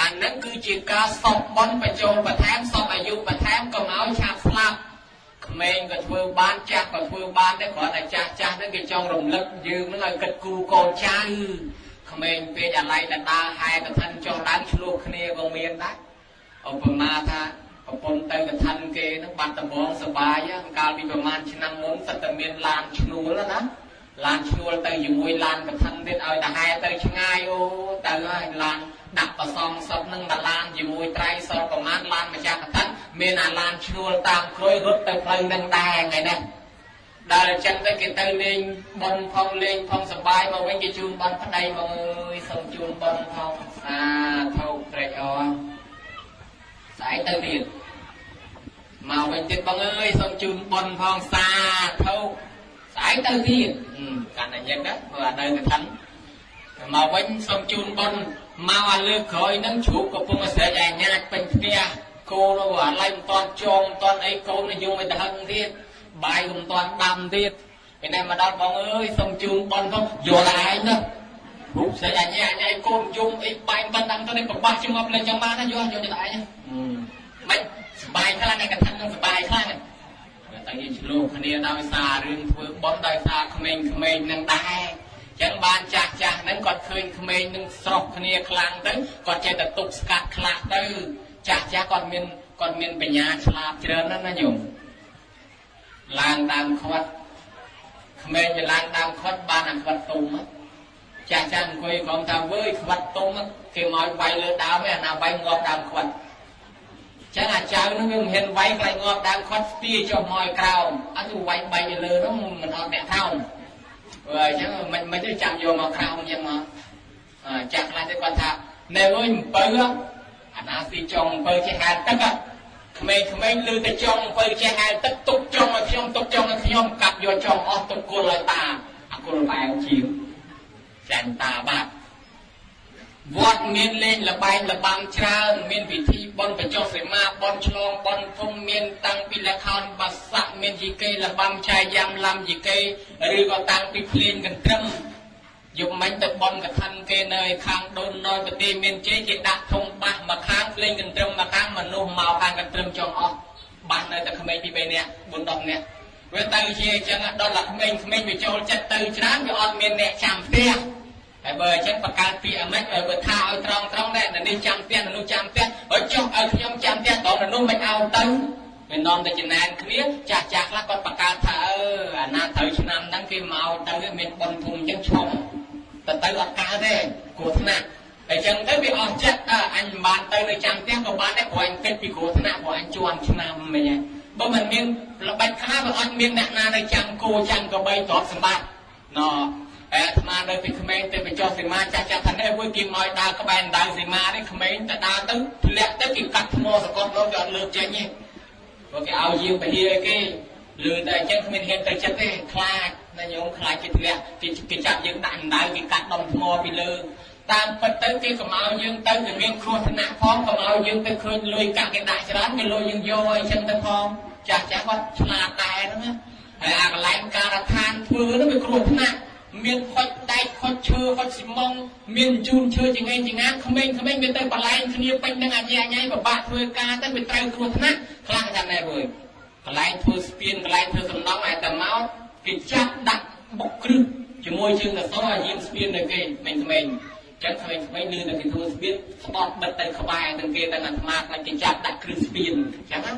[SPEAKER 1] អអានឹងគឺជាការសពបនបញ្ចូលបន្ថែមសពអាយុបន្ថែមកុំឲ្យឆាប់ស្លាប់ក្មេងក៏ធ្វើបានចាស់ក៏ធ្វើបានដែរគ្រាន់តែចាស់ចាស់ហ្នឹងគេចង់រំលឹកយើងហ្នឹងឲ្យគិតគូកូនចៅក្មេងពេកអាឡ័យដដាហែកឋិនចុះឡើងឆ្លោះគ្នាក៏មានដែរឧបមាថា ប្រពន្ធទៅកឋិនគេហ្នឹងបាត់ដំបងសបាយកាលពីប្រហែលឆ្នាំមុនសិតតែមានឡានឈ្នួលណាឡានឈ្នួលទៅជាមួយឡានកឋិនទៀតឲ្យតាហែទៅឆ្ងាយអូទៅហើយឡានដាក់ប្រសងសពនឹងមួយឡានជាមួយត្រៃសរប្រមាណឡានម្ចាស់កឋិនមានអាឡានឈ្នួលតាមក្រួយរត់ទៅផ្លូវនឹងដែរថ្ងៃនេះដល់អញ្ចឹងទៅគេទៅលេងបនផងលេងផងសបាយមកវិញគេជូនបនប្តីមកអើយសូមជូនបនផងសាធុត្រេកអរ ស្អែកទៅទៀតមកវិញទៀតបងអើយសូមជូនបនផងសាធុស្អែកទៅទៀតកាន់តែញឹកណាព្រោះអានៅកឋិនមកវិញសូមជូនបនមកអាលើកក្រោយហ្នឹងជ្រូកកំពុងស្រែកអាញាចពេញផ្ទះកូនអាឡៃមិនតាន់ចងមិនតាន់អីកូននិយមទៅហឹងទៀតបាយក៏មិនតាន់ដាំទៀតពេលនេះមកដល់បងអើយសូមជូនបនផងយល់ឯងណារូបស្រែកអាញាចអីកូនយំអីបាយមិនដាំទៅនេះប្របាស់ជាប់លេងចាំបានណាយល់យល់ទៅឯង មិនសបាយខ្លាំងឯកថានឹងសបាយខ្លាំងតែយើងឆ្លោះគ្នាដោយសាររឿងធ្វើបន់ដោយសារក្មេងៗនឹងដែរចឹងបានចាស់ចាស់ហ្នឹងគាត់ឃើញក្មេងនឹងស្រស់គ្នាខ្លាំងទៅគាត់ចេះតែទប់ស្កាត់ខ្លះទៅចាស់ចាស់គាត់មានគាត់មានបញ្ញាឆ្លាតច្រើនណាស់ណាញោមឡើងដើមខាត់ក្មេងវាឡើងដើមខាត់បានអាខ្វាត់ទុំចាស់ចាស់អង្គុយក្រុមថាវើយខ្វាត់ទុំគេមកវាយលើដើមឯអាណាវាយងាប់ដើមខ្វាត់ ចឹងអាចៅនឹងវាមិនហ៊ានវាយខ្លាចងាប់ដើមខាត់ស្ទាចុះមកក្រោមអត់ទៅវាយបែកលើនោះមិនអត់អ្នកថោងអញ្ចឹងមិនមិនទៅចាំយកមកក្រោមអញ្ចឹងមកចាស់ខ្លះទៅគាត់ថាណែអើយអំពៅអាណាស៊ីចុងអំពៅចេះហែលទឹកក្មេងក្មេងឮតែចុងអំពៅចេះហែលទឹកទុកចុងឲ្យខ្ញុំទុកចុងឲ្យខ្ញុំកាប់យកចុងអស់ទុកគុលឲ្យតាអគុលបែងជាវចាញ់តាបាត់ វត្តមានលេងលបែងលបាំងច្រើនមានពិធីបុណ្យបញ្ចុះសីមាបុណ្យឆ្លងបុណ្យធំមានតាំងពីលខោនបាស័កមានយីកេលបាំឆាយ៉ាំឡាំយីកេឬក៏តាំងពីភ្លេងកន្ទ្រឹមយកមិញទៅបុណ្យកឋិនគេនៅខាងដូនណយប្រទេសមានជ័យគេដាក់ធំបាសមកខាងភ្លេងកន្ទ្រឹមមកខាងមនុស្សមកខាងកន្ទ្រឹមចង់អស់បាសនៅតែក្មេងពី3នាក់4 10នាក់វាទៅជាអញ្ចឹងដល់តែក្មេងក្មេងវាចូលចិត្តទៅច្រើនវាអត់មានអ្នកចាំផ្ទះ ហើយបើអញ្ចឹងបង្កើតពាក្យអាម៉េចបើថាឲ្យត្រង់ត្រង់ដែរនេះចាំផ្ទះនោះចាំផ្ទះហើយចុះឲ្យខ្ញុំចាំផ្ទះតោះនោះមិនឲ្យទៅវានាំទៅចំណែនគ្នាចាស់ចាស់ខ្លះគាត់បង្កើតថាអឺអាណាត្រូវឆ្នាំហ្នឹងគេមកទៅមានប៉ុនធំអញ្ចឹងឈុំទៅទៅអត់កើតទេគ្រោះថ្នាក់អញ្ចឹងទៅវាអស់ចិត្តអញមិនបានទៅនៅចាំផ្ទះក៏បានដែរព្រោះអញគិតពីគ្រោះថ្នាក់ព្រោះអញជួនឆ្នាំមិញបើមិនមានល្បិចខ្លះបើអត់មានអ្នកណានៅចាំគោចាំកបីទ្រព្យសម្បត្តិណ អាត្មានៅពីក្មេងទៅបញ្ចុះសីមាចាស់ចាស់ថានេះមួយគេមកដើរក្បែរដៅសីមានេះក្មេងទៅដើរទៅធ្លាក់ទៅគេកាត់ថ្មសកត់លោកគេអត់លើកចេញទេព្រោះគេឲ្យយាមពហិរគេលឺតែអញ្ចឹងគ្មានហ៊ានទៅចិត្តទេខ្លាចណាញោមខ្លាចគេធ្លាក់គេគេចាប់យើងដាក់ដៅគេកាត់ដុំថ្មពីលើតាមពិតទៅគេកុំឲ្យយើងទៅវាមានគ្រោះថ្នាក់ផងកុំឲ្យយើងទៅឃើញលុយកាក់គេដាក់ច្រើនគេលុយយើងយកអីចឹងទៅផងចាស់ចាស់គាត់ឆ្លាតដែរហ្នឹងហើយអាកន្លែងការដ្ឋានធ្វើនោះវាគ្រោះថ្នាក់ មានខុចដែកខុចឈើខុចស៊ីម៉ងមានជូនឈើចង្អេងចង្អាក្មេងៗវាទៅបលែងគ្នាពេញនឹងអាញាញ៉ៃពិបាកធ្វើការទៅវាត្រូវគ្រោះថ្នាក់ខ្លាំងថាណែវើយកន្លែងធ្វើស្ពានកន្លែងធ្វើសំណង់ឲ្យតែមកគេចាប់ដាក់បុកគ្រឹះជាមួយជើងកសោឲ្យយាមស្ពាននៅគេក្មេងៗចឹងក្មេងៗលឺតែគេធ្វើស្ពានស្បត់បិទទៅក្បែរទាំងគេតែអាត្មាខ្លាចគេចាប់ដាក់គ្រឹះស្ពានចឹងណា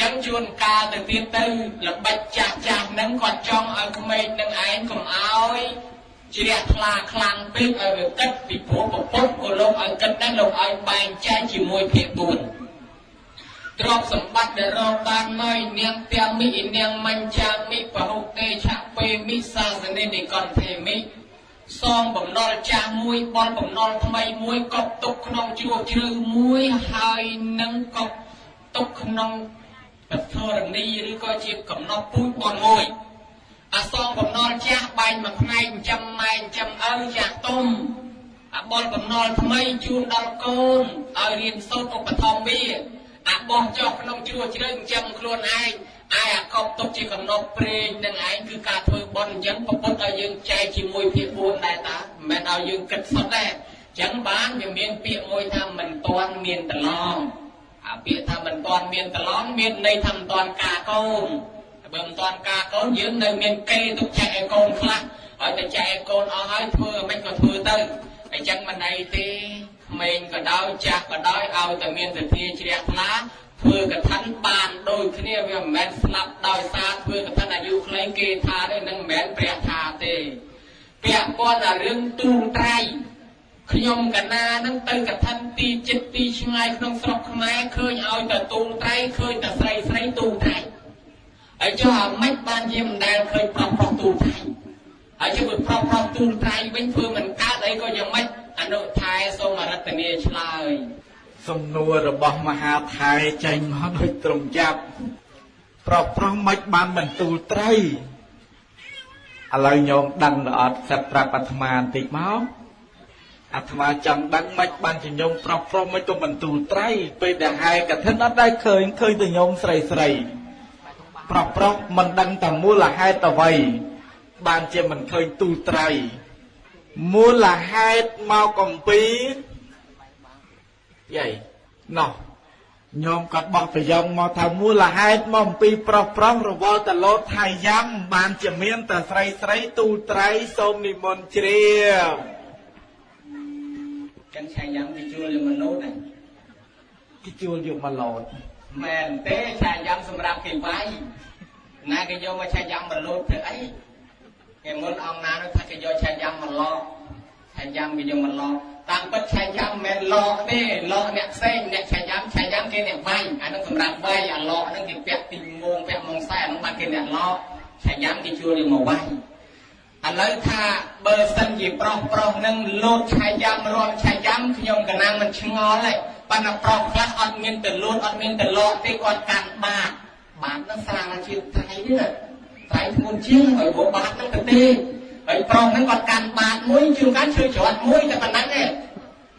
[SPEAKER 1] ចឹងជួនកាលទៅទៀតទៅល្បិចចាស់ចាស់ហ្នឹងគាត់ចង់ឲ្យក្មេងនឹងឯងកុំឲ្យជ្រះថ្លាខ្លាំងពេកឲ្យវាគិតពីព្រោះប្រពុតក៏លោកឲ្យគិតដែរលោកឲ្យបែងចែកជាមួយភាគ4ទ្រព្យសម្បត្តិដែលរកបានមកនាងទាំងមិនាងមញ្ចាមិបហុទេឆពេមិសាសនេនិកន្ធេមិសងបំណុលចាស់មួយបនបំណុលថ្មីមួយកប់ទុកក្នុងជួរជ្រៅមួយហើយនឹងកប់ទុកក្នុង បធរណីឬក៏ជាកំណត់ពូជបនមួយអសងបំណុលចាស់បែងមួយផ្នែកចិញ្ចឹមម៉ែចិញ្ចឹមឪចាស់ទុំអបលបំណុលថ្មីជូនដល់កូនឲ្យរៀនសូត្រឧបត្ថម្ភវាអបោះចុះក្នុងជ្រោះជ្រៅចិញ្ចឹមខ្លួនឯងអាយអាកប់ទុកជាកំណត់ព្រេងនឹងឯងគឺការធ្វើបន់អញ្ចឹងប្រពុតឲ្យយើងចែកជាមួយភាគ4ដែរតាមិនមែនឲ្យយើងគិតសុទ្ធដែរចឹងបានវាមានពាក្យមួយថាមិនទាន់មានតឡង អាពាក្យថាមិនទាន់មានតឡងមានន័យថាមិនទាន់ការកូនបើមិនទាន់ការកូនយើងនៅមានគេទុកចែកឲ្យកូនខ្លះហើយតែចែកឲ្យកូនអស់ហើយធ្វើមិនក៏ធ្វើទៅអញ្ចឹងមិនអីទេក្មេងក៏ដោយចាស់ក៏ដោយឲ្យតែមានសទ្ធាជ្រះថ្លាធ្វើកថាបានដូចគ្នាវាមិនមែនស្លាប់ដោយសារធ្វើកថាអាយុខ្លីគេថាទេនឹងមិនមែនព្រះថាទេពាក់ព័ន្ធដល់រឿងទូងត្រៃ ខ្ញុំកណានឹងទៅកថាទីចិត្តទីឆ្ងាយក្នុងស្រុកខ្មែរឃើញឲ្យតែទូងត្រៃឃើញតែស្រីស្រីទូងត្រៃហើយចុះអាម៉េចបានជាមិនដែលឃើញប្រុសប្រុសទូងត្រៃហើយជិះប្រុសប្រុសទូងត្រៃវិញធ្វើមិនកើតអីក៏យ៉ាងម៉េចអនុថែសូមរតនាឆ្លើយ
[SPEAKER 2] សំណួររបស់មហាថៃចេញមកដូចត្រង់ចាប់ប្រុសប្រុសមិនបានបន្ទូលត្រីឥឡូវញោមដឹងឬអត់សិតប្រាប់អាត្មាបន្តិចមក អាត្មាចង់ដឹងមិនបានជាញោមប្រុសប្រុសមិនក៏បន្ទូលត្រីពេលដែលហើយកឋិនអត់ដែរឃើញឃើញតែញោមស្រីស្រីប្រុសប្រុសមិនដឹងតែមូលហេតុអ្វីបានជាមិនឃើញទូលត្រីមូលហេតុមកកំពីយាយណោះញោមក៏បោះប្រយោគមកថាមូលហេតុមកអំពីប្រុសប្រុសរវល់តលោតថៃយ៉ាំបានជាមានតែស្រីស្រីទូត្រៃសូមនិមន្តជ្រាប
[SPEAKER 1] ចឹងឆៃយ៉ាំគេជួលយកមនុស្សណា
[SPEAKER 2] គេជួលយកមកលោត
[SPEAKER 1] មែនទេឆៃយ៉ាំសម្រាប់គេវាយណាគេយកមកឆៃយ៉ាំមកលោតធ្វើអីគេមុនអង្គណានោះថាគេយកឆៃយ៉ាំមកឡោឆៃយ៉ាំគេយកមកឡោតាមពិតឆៃយ៉ាំមិនមែនឡោទេឡោអ្នកផ្សេងអ្នកឆៃយ៉ាំឆៃយ៉ាំគេអ្នកវាយអានោះសម្រាប់វាយអាឡោហ្នឹងគេពាក់ទីងងពាក់ម៉ងខ្សែហ្នឹងបានគេអ្នកឡោឆៃយ៉ាំគេជួលយកមកវាយ ឥឡូវថាបើសិនជាប្រុសប្រុសនឹងលោតឆៃយ៉ាំរំឆៃយ៉ាំខ្ញុំកណាំមិនឆ្ងល់ទេប៉ុន្តែប្រុសខ្លះអត់មានទៅលោតអត់មានទៅលកទេគាត់កាន់បាតបាតនឹងស្រាលជាថៃនេះត្រៃធ្ងន់ជាងហើយពួកបាតហ្នឹងទៅទេហើយប្រុសហ្នឹងគាត់កាន់បាតមួយជួនកាលឈើច្រត់មួយតែប៉ុណ្ណឹងទេ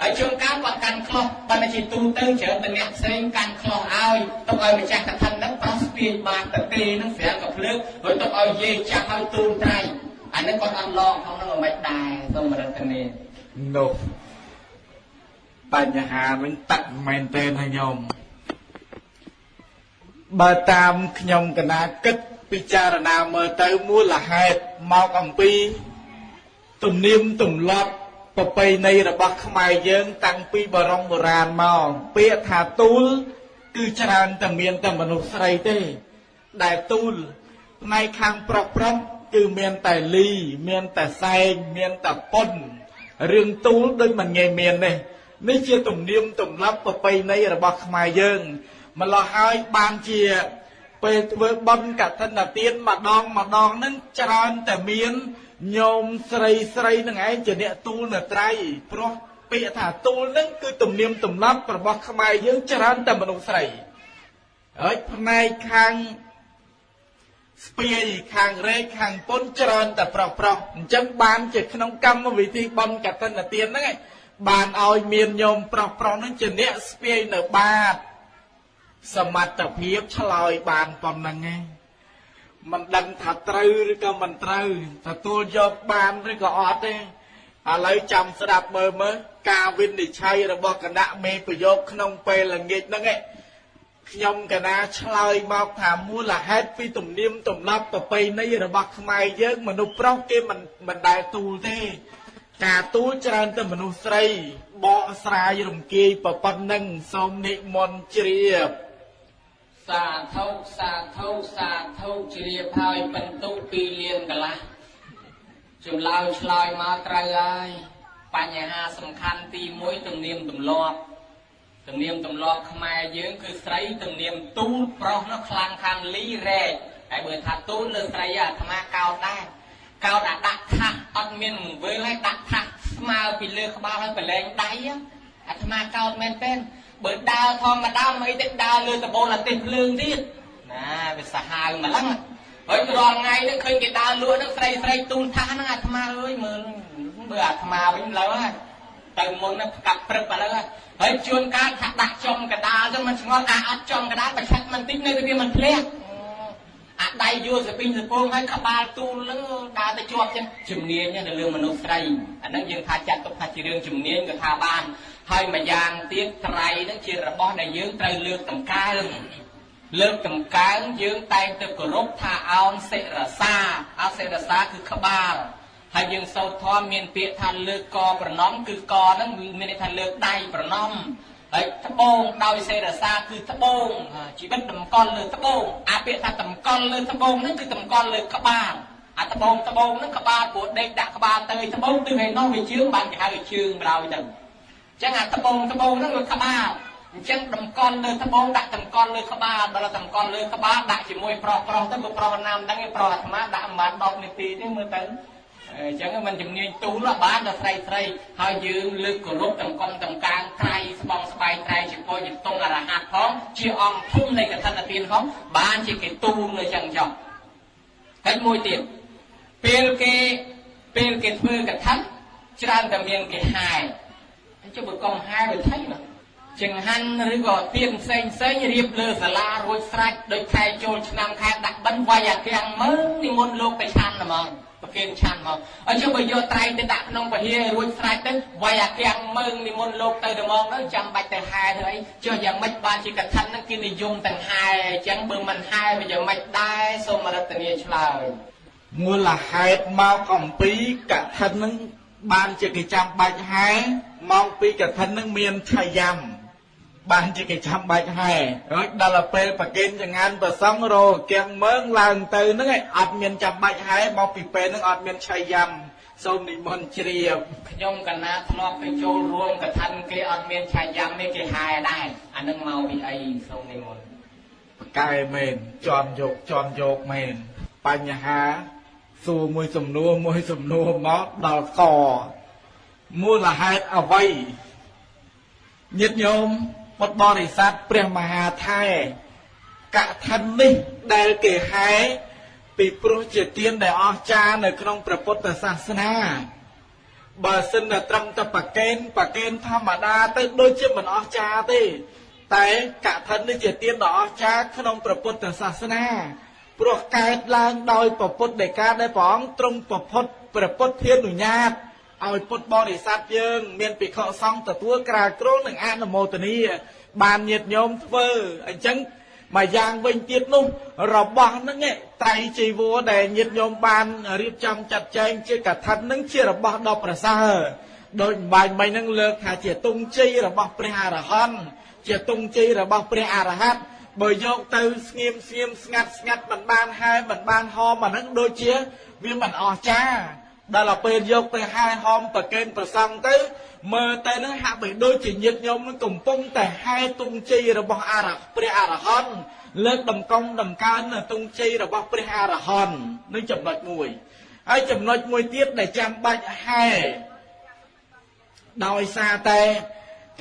[SPEAKER 1] ហើយជួនកាលគាត់កាន់ខ្លោះបើតែជាទូទៅច្រើនតែអ្នកផ្សេងកាន់ខ្លោះឲ្យទុកឲ្យម្ចាស់កថាហ្នឹងប្រុសស្ពាយបាតទៅទេហ្នឹងស្រាំក៏ភ្លើងហើយទុកឲ្យយាយចាស់ឲ្យទូនត្រៃ អានេះគាត់អត់ឡងផងហ្នឹងមិនដែរសូមរតនា
[SPEAKER 2] នោះបញ្ហាវិញតាក់មែនទេណាញោមបើតាមខ្ញុំកណាគិតពិចារណាមើលទៅមូលហេតុមកអំពី ទំនៀមទម្លាប់ប្រពៃណីរបស់ខ្មែរយើង តាំងពីបរមបុរាណមកពាក្យថាទូល គឺច្រើនតែមានតែមនុស្សស្រីទេ ដែលទូលផ្នែកខាងប្រុសប្រុស គឺមានតែលី មានតែសែងមានតែពុនរឿងទូលដូចមិនងាយមានទេនេះជាទំនៀមទម្លាប់ប្រពៃណីរបស់ខ្មែរយើងម្ល៉េះហើយបានជាពេលធ្វើបន់កឋិនទានម្ដងម្ដងនឹងច្រើនតែមានញោមស្រីស្រីនឹងឯងជាអ្នកទូលនៅត្រៃព្រោះពាក្យថាទូលនឹងគឺទំនៀមទម្លាប់របស់ខ្មែរយើងច្រើនតែមនុស្សស្រីហើយផ្នែកខាង ស្ពាយខាងរែកខាងពុនច្រើនតែប្រុសប្រុសអញ្ចឹងបានជាក្នុងកម្មវិធីបន់កឋិនទានហ្នឹងបានឲ្យមានញោមប្រុសប្រុសហ្នឹងជាអ្នកស្ពាយនៅបាតសមត្ថភាពឆ្លើយបានប៉ុណ្ណឹងឯងមិនដឹងថាត្រូវឬក៏មិនត្រូវទទួលយកបានឬក៏អត់ទេឥឡូវចាំស្ដាប់មើលមើលការវិនិច្ឆ័យរបស់គណៈមេប្រយោគក្នុងពេលល្ងាចហ្នឹងឯង ខ្ញុំកណាឆ្លើយមកថាមូលហេតុពីទំនៀមទម្លាប់ប្រពៃណីរបស់ខ្មែរយើងមនុស្សប្រុសគេមិនមិនដែលទូលទេ ការទូលច្រើនតែមនុស្សស្រីបកស្រាយរំគាយប៉ុណ្ណឹងសូមនិមន្តជ្រាប
[SPEAKER 1] សាធុសាធុសាធុជ្រាបហើយបន្ទុពីលៀនកលាស់ចម្លើយឆ្លើយមកត្រូវហើយបញ្ហាសំខាន់ទី1ទំនៀមទម្លាប់ ទំនៀមទម្លាប់ខ្មែរយើងគឺស្រីទំនៀមទូលប្រុសនោះខ្លាំងខាងលីរែកហើយបើថាទូលលើស្រីអាត្មាកោតដែរកោតអាដាក់ថាសអត់មានង្វើហើយដាក់ថាសស្មើពីលើក្បាលហើយប្រឡែងដៃអាត្មាកោតមែនទេបើដើរធម្មតាមិនទេដើរលើដបូលអាទិត្យភ្លើងទៀតណាវាសាហាវម្លឹងហើយរាល់ថ្ងៃនេះឃើញគេដើរលក់ហ្នឹងស្រីស្រីទូនថាហ្នឹងអាត្មាអើយមើលបើអាត្មាវិញលើហើយ ទៅមុនហ្នឹងផ្កាប់ព្រឹកឥឡូវហើយជួនកាលថាដាក់ចំកដាលទៅមិនឆ្ងល់អាអត់ចំកដាលប្រឆាត់មិនតិចនៅតែវាមិនធ្លាក់អអាដៃយួរសពីងសពងហើយក្បាលទូលនឹងដើរទៅជាប់ចឹងជំនាញនៅលើមនុស្សស្រីអាហ្នឹងយើងថាចាត់ទុកថាជារឿងជំនាញក៏ថាបានហើយម្យ៉ាងទៀតត្រៃហ្នឹងជារបស់ដែលយើងត្រូវលើកតម្កើងលើកតម្កើងយើងតែងទៅគោរពថាអោនសិរសាអោនសិរសាគឺក្បាល ហើយយើងសូត្រធម៌មានពាក្យថាលើកកប្រណំគឺកហ្នឹងមានន័យថាលើកដៃប្រណំហើយត្បូងដោយសេរសាគឺត្បូងជីវិតតម្កល់លើត្បូងអាពាក្យថាតម្កល់លើត្បូងហ្នឹងគឺតម្កល់លើក្បាលអាត្បូងត្បូងហ្នឹងក្បាលព្រោះដេកដាក់ក្បាលទៅត្បូងគឺឯនោះវាជើងបានគេហៅជើងម្ដងទៅអញ្ចឹងអាត្បូងត្បូងហ្នឹងវាក្បាលអញ្ចឹងតម្កល់លើត្បូងដាក់តម្កល់លើក្បាលដល់តម្កល់លើក្បាលដាក់ជាមួយប្រុសប្រុសទៅបើប្រុសណាមដឹងប្រុសអាត្មាដាក់ប្រហែល10នាទីទេមើលទៅ អញ្ចឹងมันជំនាញទូលបានដល់ស្រីស្រីហើយយើងលើកគោរពតម្កុំតម្កាងត្រៃស្បងស្បែកត្រៃជាពោយតុងអរហ័តផងជាអង្គភូមិនៃកថាទានផងបានជាគេទូលនៅចឹងចុះហើយមួយទៀតពេលគេពេលគេធ្វើកថាច្រើនតែមានគេហាយចុះបើកុំហាយវាថៃណាចង្ហាន់ឬក៏ទៀនផ្សេងផ្សេងរៀបលើសាលារួចស្រេចដោយខែចូលឆ្នាំខែដាក់បិណ្ឌវាយអាគាំងមើលនិមន្តលោកទៅឆាន់ហ្មង ប្រគេនឆាន់មកអញ្ចឹងបើយកត្រៃទៅដាក់ក្នុងពហិយរួចស្រេចទៅវាយអាគាំងមើងនិមន្តលោកទៅទៅមកទៅចាំបាច់ទៅហែទៅអីចុះយ៉ាងម៉េចបានជាកថាហ្នឹងគេនិយមទាំងហែអញ្ចឹងបើមិនហែវាយ៉ាងម៉េចដែរសូមរតនាឆ្លើយ
[SPEAKER 2] មូលហេតុមកអំពីកថាហ្នឹងបានជាគេចាំបាច់ហែមកពីកថាហ្នឹងមានឆាយ៉ាំ បានជាគេចាំបាច់ហែរួចដល់ពេលប្រគេនចង្ហាន់ប្រសងរោគៀងមើងឡើងទៅហ្នឹងឯងអត់មានចាំបាច់ហែមកពីពេលហ្នឹងអត់មានឆៃយ៉ាំសូមនិមន្តជ្រាប
[SPEAKER 1] ខ្ញុំកណាធ្លាប់ទៅចូលរួមកថាគេអត់មានឆៃយ៉ាំទេគេហែដែរអានឹងមកពីអីសូមនិមន្ត
[SPEAKER 2] ប្រកែមែនជន់យកជន់យកមែនបញ្ហាសួរមួយសំណួរមួយសំណួរមកដល់កមូលហេតុអ្វីញាតិញោម ពុទ្ធបរិស័ទព្រះមហាថែកថានេះដែលគេហែពីព្រោះជាទានដែលអស្ចារ្យនៅក្នុងព្រះពុទ្ធសាសនាបើសិនតែត្រឹមតែប្រកេនប្រកេនធម្មតាទៅដូចជាមិនអស្ចារ្យទេ តែកថានេះជាទានដ៏អស្ចារ្យក្នុងព្រះពុទ្ធសាសនាព្រោះកើតឡើងដោយព្រះពុទ្ធដីកាដែលព្រះអង្គទ្រង់ប្រពុតព្រះពុទ្ធធានុញ្ញាត ឲ្យពុទ្ធបរិស័ទយើង មានភិក្ខុសង្ឃទទួលក្រាលគ្រងនិងអនុមោទនាបានញាតញោមធ្វើអញ្ចឹងមួយយ៉ាងវិញទៀតនោះរបស់ហ្នឹងត្រៃជីវរដែលញាតញោមបានរៀបចំចាត់ចែងជាកថាហ្នឹងជារបស់ដ៏ប្រសើរដោយបាញ់មិញហ្នឹងលើកថាជាទងជ័យរបស់ព្រះអរហន្តជាទងជ័យរបស់ព្រះអរហន្តបើយកទៅស្ងៀមស្ងៀមស្ងាត់ស្ងាត់មិនបានហែមិនបានហមអាហ្នឹងដូចជាវាមិនអស្ចារ្យ ដល់ពេលយកទៅហែហមប្រកេនប្រសង់ទៅមើលទៅនឹងហាក់បីដូចជាញាតញោមនឹងកំពុងតែហែទុងជ័យរបស់អរព្រះអរហន្តលើកដំកងដំកើងនៅទុងជ័យរបស់ព្រះអរហន្តនឹងចំណុចមួយហើយចំណុចមួយទៀតដែលចាំបាច់ហែដោយសារតែ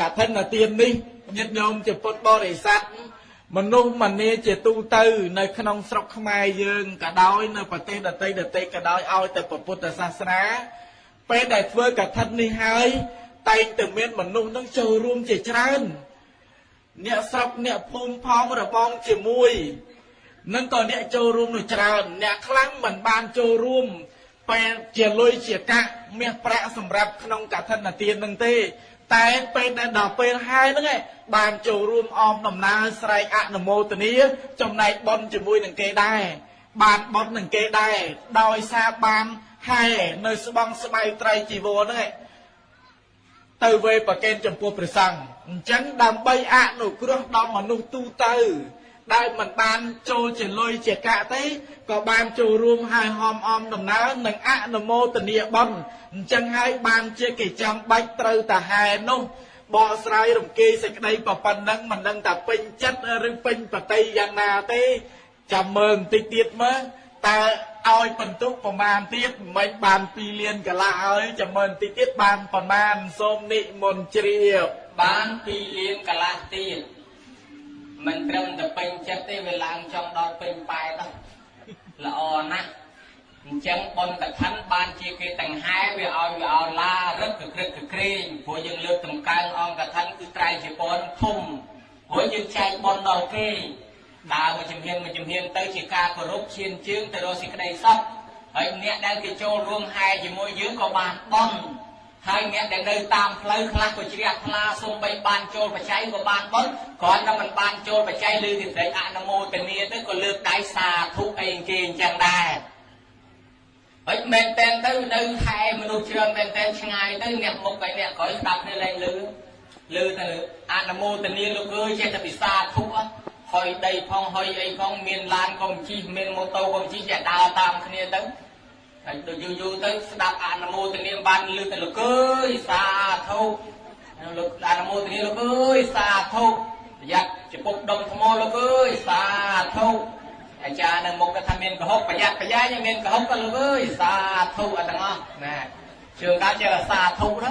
[SPEAKER 2] កឋិនទាននេះញាតិញោមជាពុទ្ធបរិស័ទ មនុស្សម្នាជាទូទៅ នៅក្នុងស្រុកខ្មែរយើងក៏ដោយនៅប្រទេសដទៃដទៃក៏ដោយឲ្យតែពុទ្ធសាសនាពេលដែលធ្វើកឋិននេះហើយតែងតែមានមនុស្សនឹងចូលរួមជាច្រើនអ្នកស្រុកអ្នកភូមិផងរបងជាមួយនឹងក៏អ្នកចូលរួមនោះច្រើនអ្នកខ្លាំងមិនបានចូលរួមពេលជាលុយជាកាក់មាសប្រាក់សម្រាប់ក្នុងកឋិនទាននឹងទេ តែពេលដែលដល់ពេលហើយហ្នឹងឯងបានចូលរួមអមដំណើរស្រែកអនុមោទនាចំណែកបនជាមួយនឹងគេដែរបានបននឹងគេដែរដោយសារបានហែនៅស្បង់ស្បៃត្រៃជីវរហ្នឹងឯងទៅវេប្រកេនចំពោះព្រះសង្ឃអញ្ចឹងដើម្បីអនុគ្រោះដល់មនុស្សទូទៅ ដែលមិនបានចូលជាលុយជាកាក់ទេក៏បានចូលរួមហើយហមអមដំណើរនិងអនុមោទនាបុណ្យអញ្ចឹងហើយបានជាគេចាំបាច់ត្រូវតាហែនោះបកស្រាយរំគេសេចក្តីប្រប៉ុណ្ណឹងមិនដឹងថាពេញចិត្តឬពេញបតីយ៉ាងណាទេចាំមើលបន្តិចទៀតមើលតើឲ្យបន្ទុកប្រមាណទៀតមិនបាន2លានកន្លះហើយចាំមើលបន្តិចទៀតបានប្រមាណសូមនិមន្តជ្រាប
[SPEAKER 1] បាន2លានកន្លះទៀត មិនត្រឹមតែពេញចិត្តទេវាឡើងចង់ដល់ពេញប៉ែតល្អណាស់អញ្ចឹងបុណ្យកឋិនបានជាគេទាំងហែវាឲ្យវាឲ្យឡារឹកក្រឹកក្រែងព្រោះយើងលើកតម្កើងអង្គកឋិនគឺត្រៃជាពរធំព្រោះយើងចែកបុណ្យដល់គេដើរមកជំហានមកជំហានទៅជាការគោរពឈានជើងទៅរកសេចក្តីសុខហើយអ្នកដែលគេចូលរួមហែជាមួយយើងក៏បានបន់ ហើយអ្នកដែលនៅតាមផ្លូវខ្លះក៏ជ្រះថ្លាសូម្បីបានចូលបច្ច័យក៏បានបន់គ្រាន់តែមិនបានចូលបច្ច័យឬទីត្រេកអនុមោទនាទៅក៏លើកដៃសាធុអីគេអញ្ចឹងដែរហើយមែនតែនទៅនៅខែមនុស្សច្រើនមែនតែនឆ្ងាយទៅអ្នកមុខហើយអ្នកក្រោយស្ដាប់គ្នាលែងលឺលឺទៅអនុមោទនាលោកអើយចេះតែពិសាធុអត់ហុយដីផងហុយអីផងមានឡានកុំជិះមានម៉ូតូកុំជិះចេះដើរតាមគ្នាទៅ ហើយដូចយូរយូរទៅស្ដាប់អនុមោទនាបានលឺទៅលោកអើយសាធុលោកអនុមោទនាលោកអើយសាធុប្រយ័ត្នចំពុកដុំថ្មលោកអើយសាធុអាចារ្យនៅមុខគាត់ថាមានកុហកប្រយ័ត្នប្រយែងមានកុហកក៏លោកអើយសាធុអត់ទាំងអស់ណាជឿកាចេះសាធុណា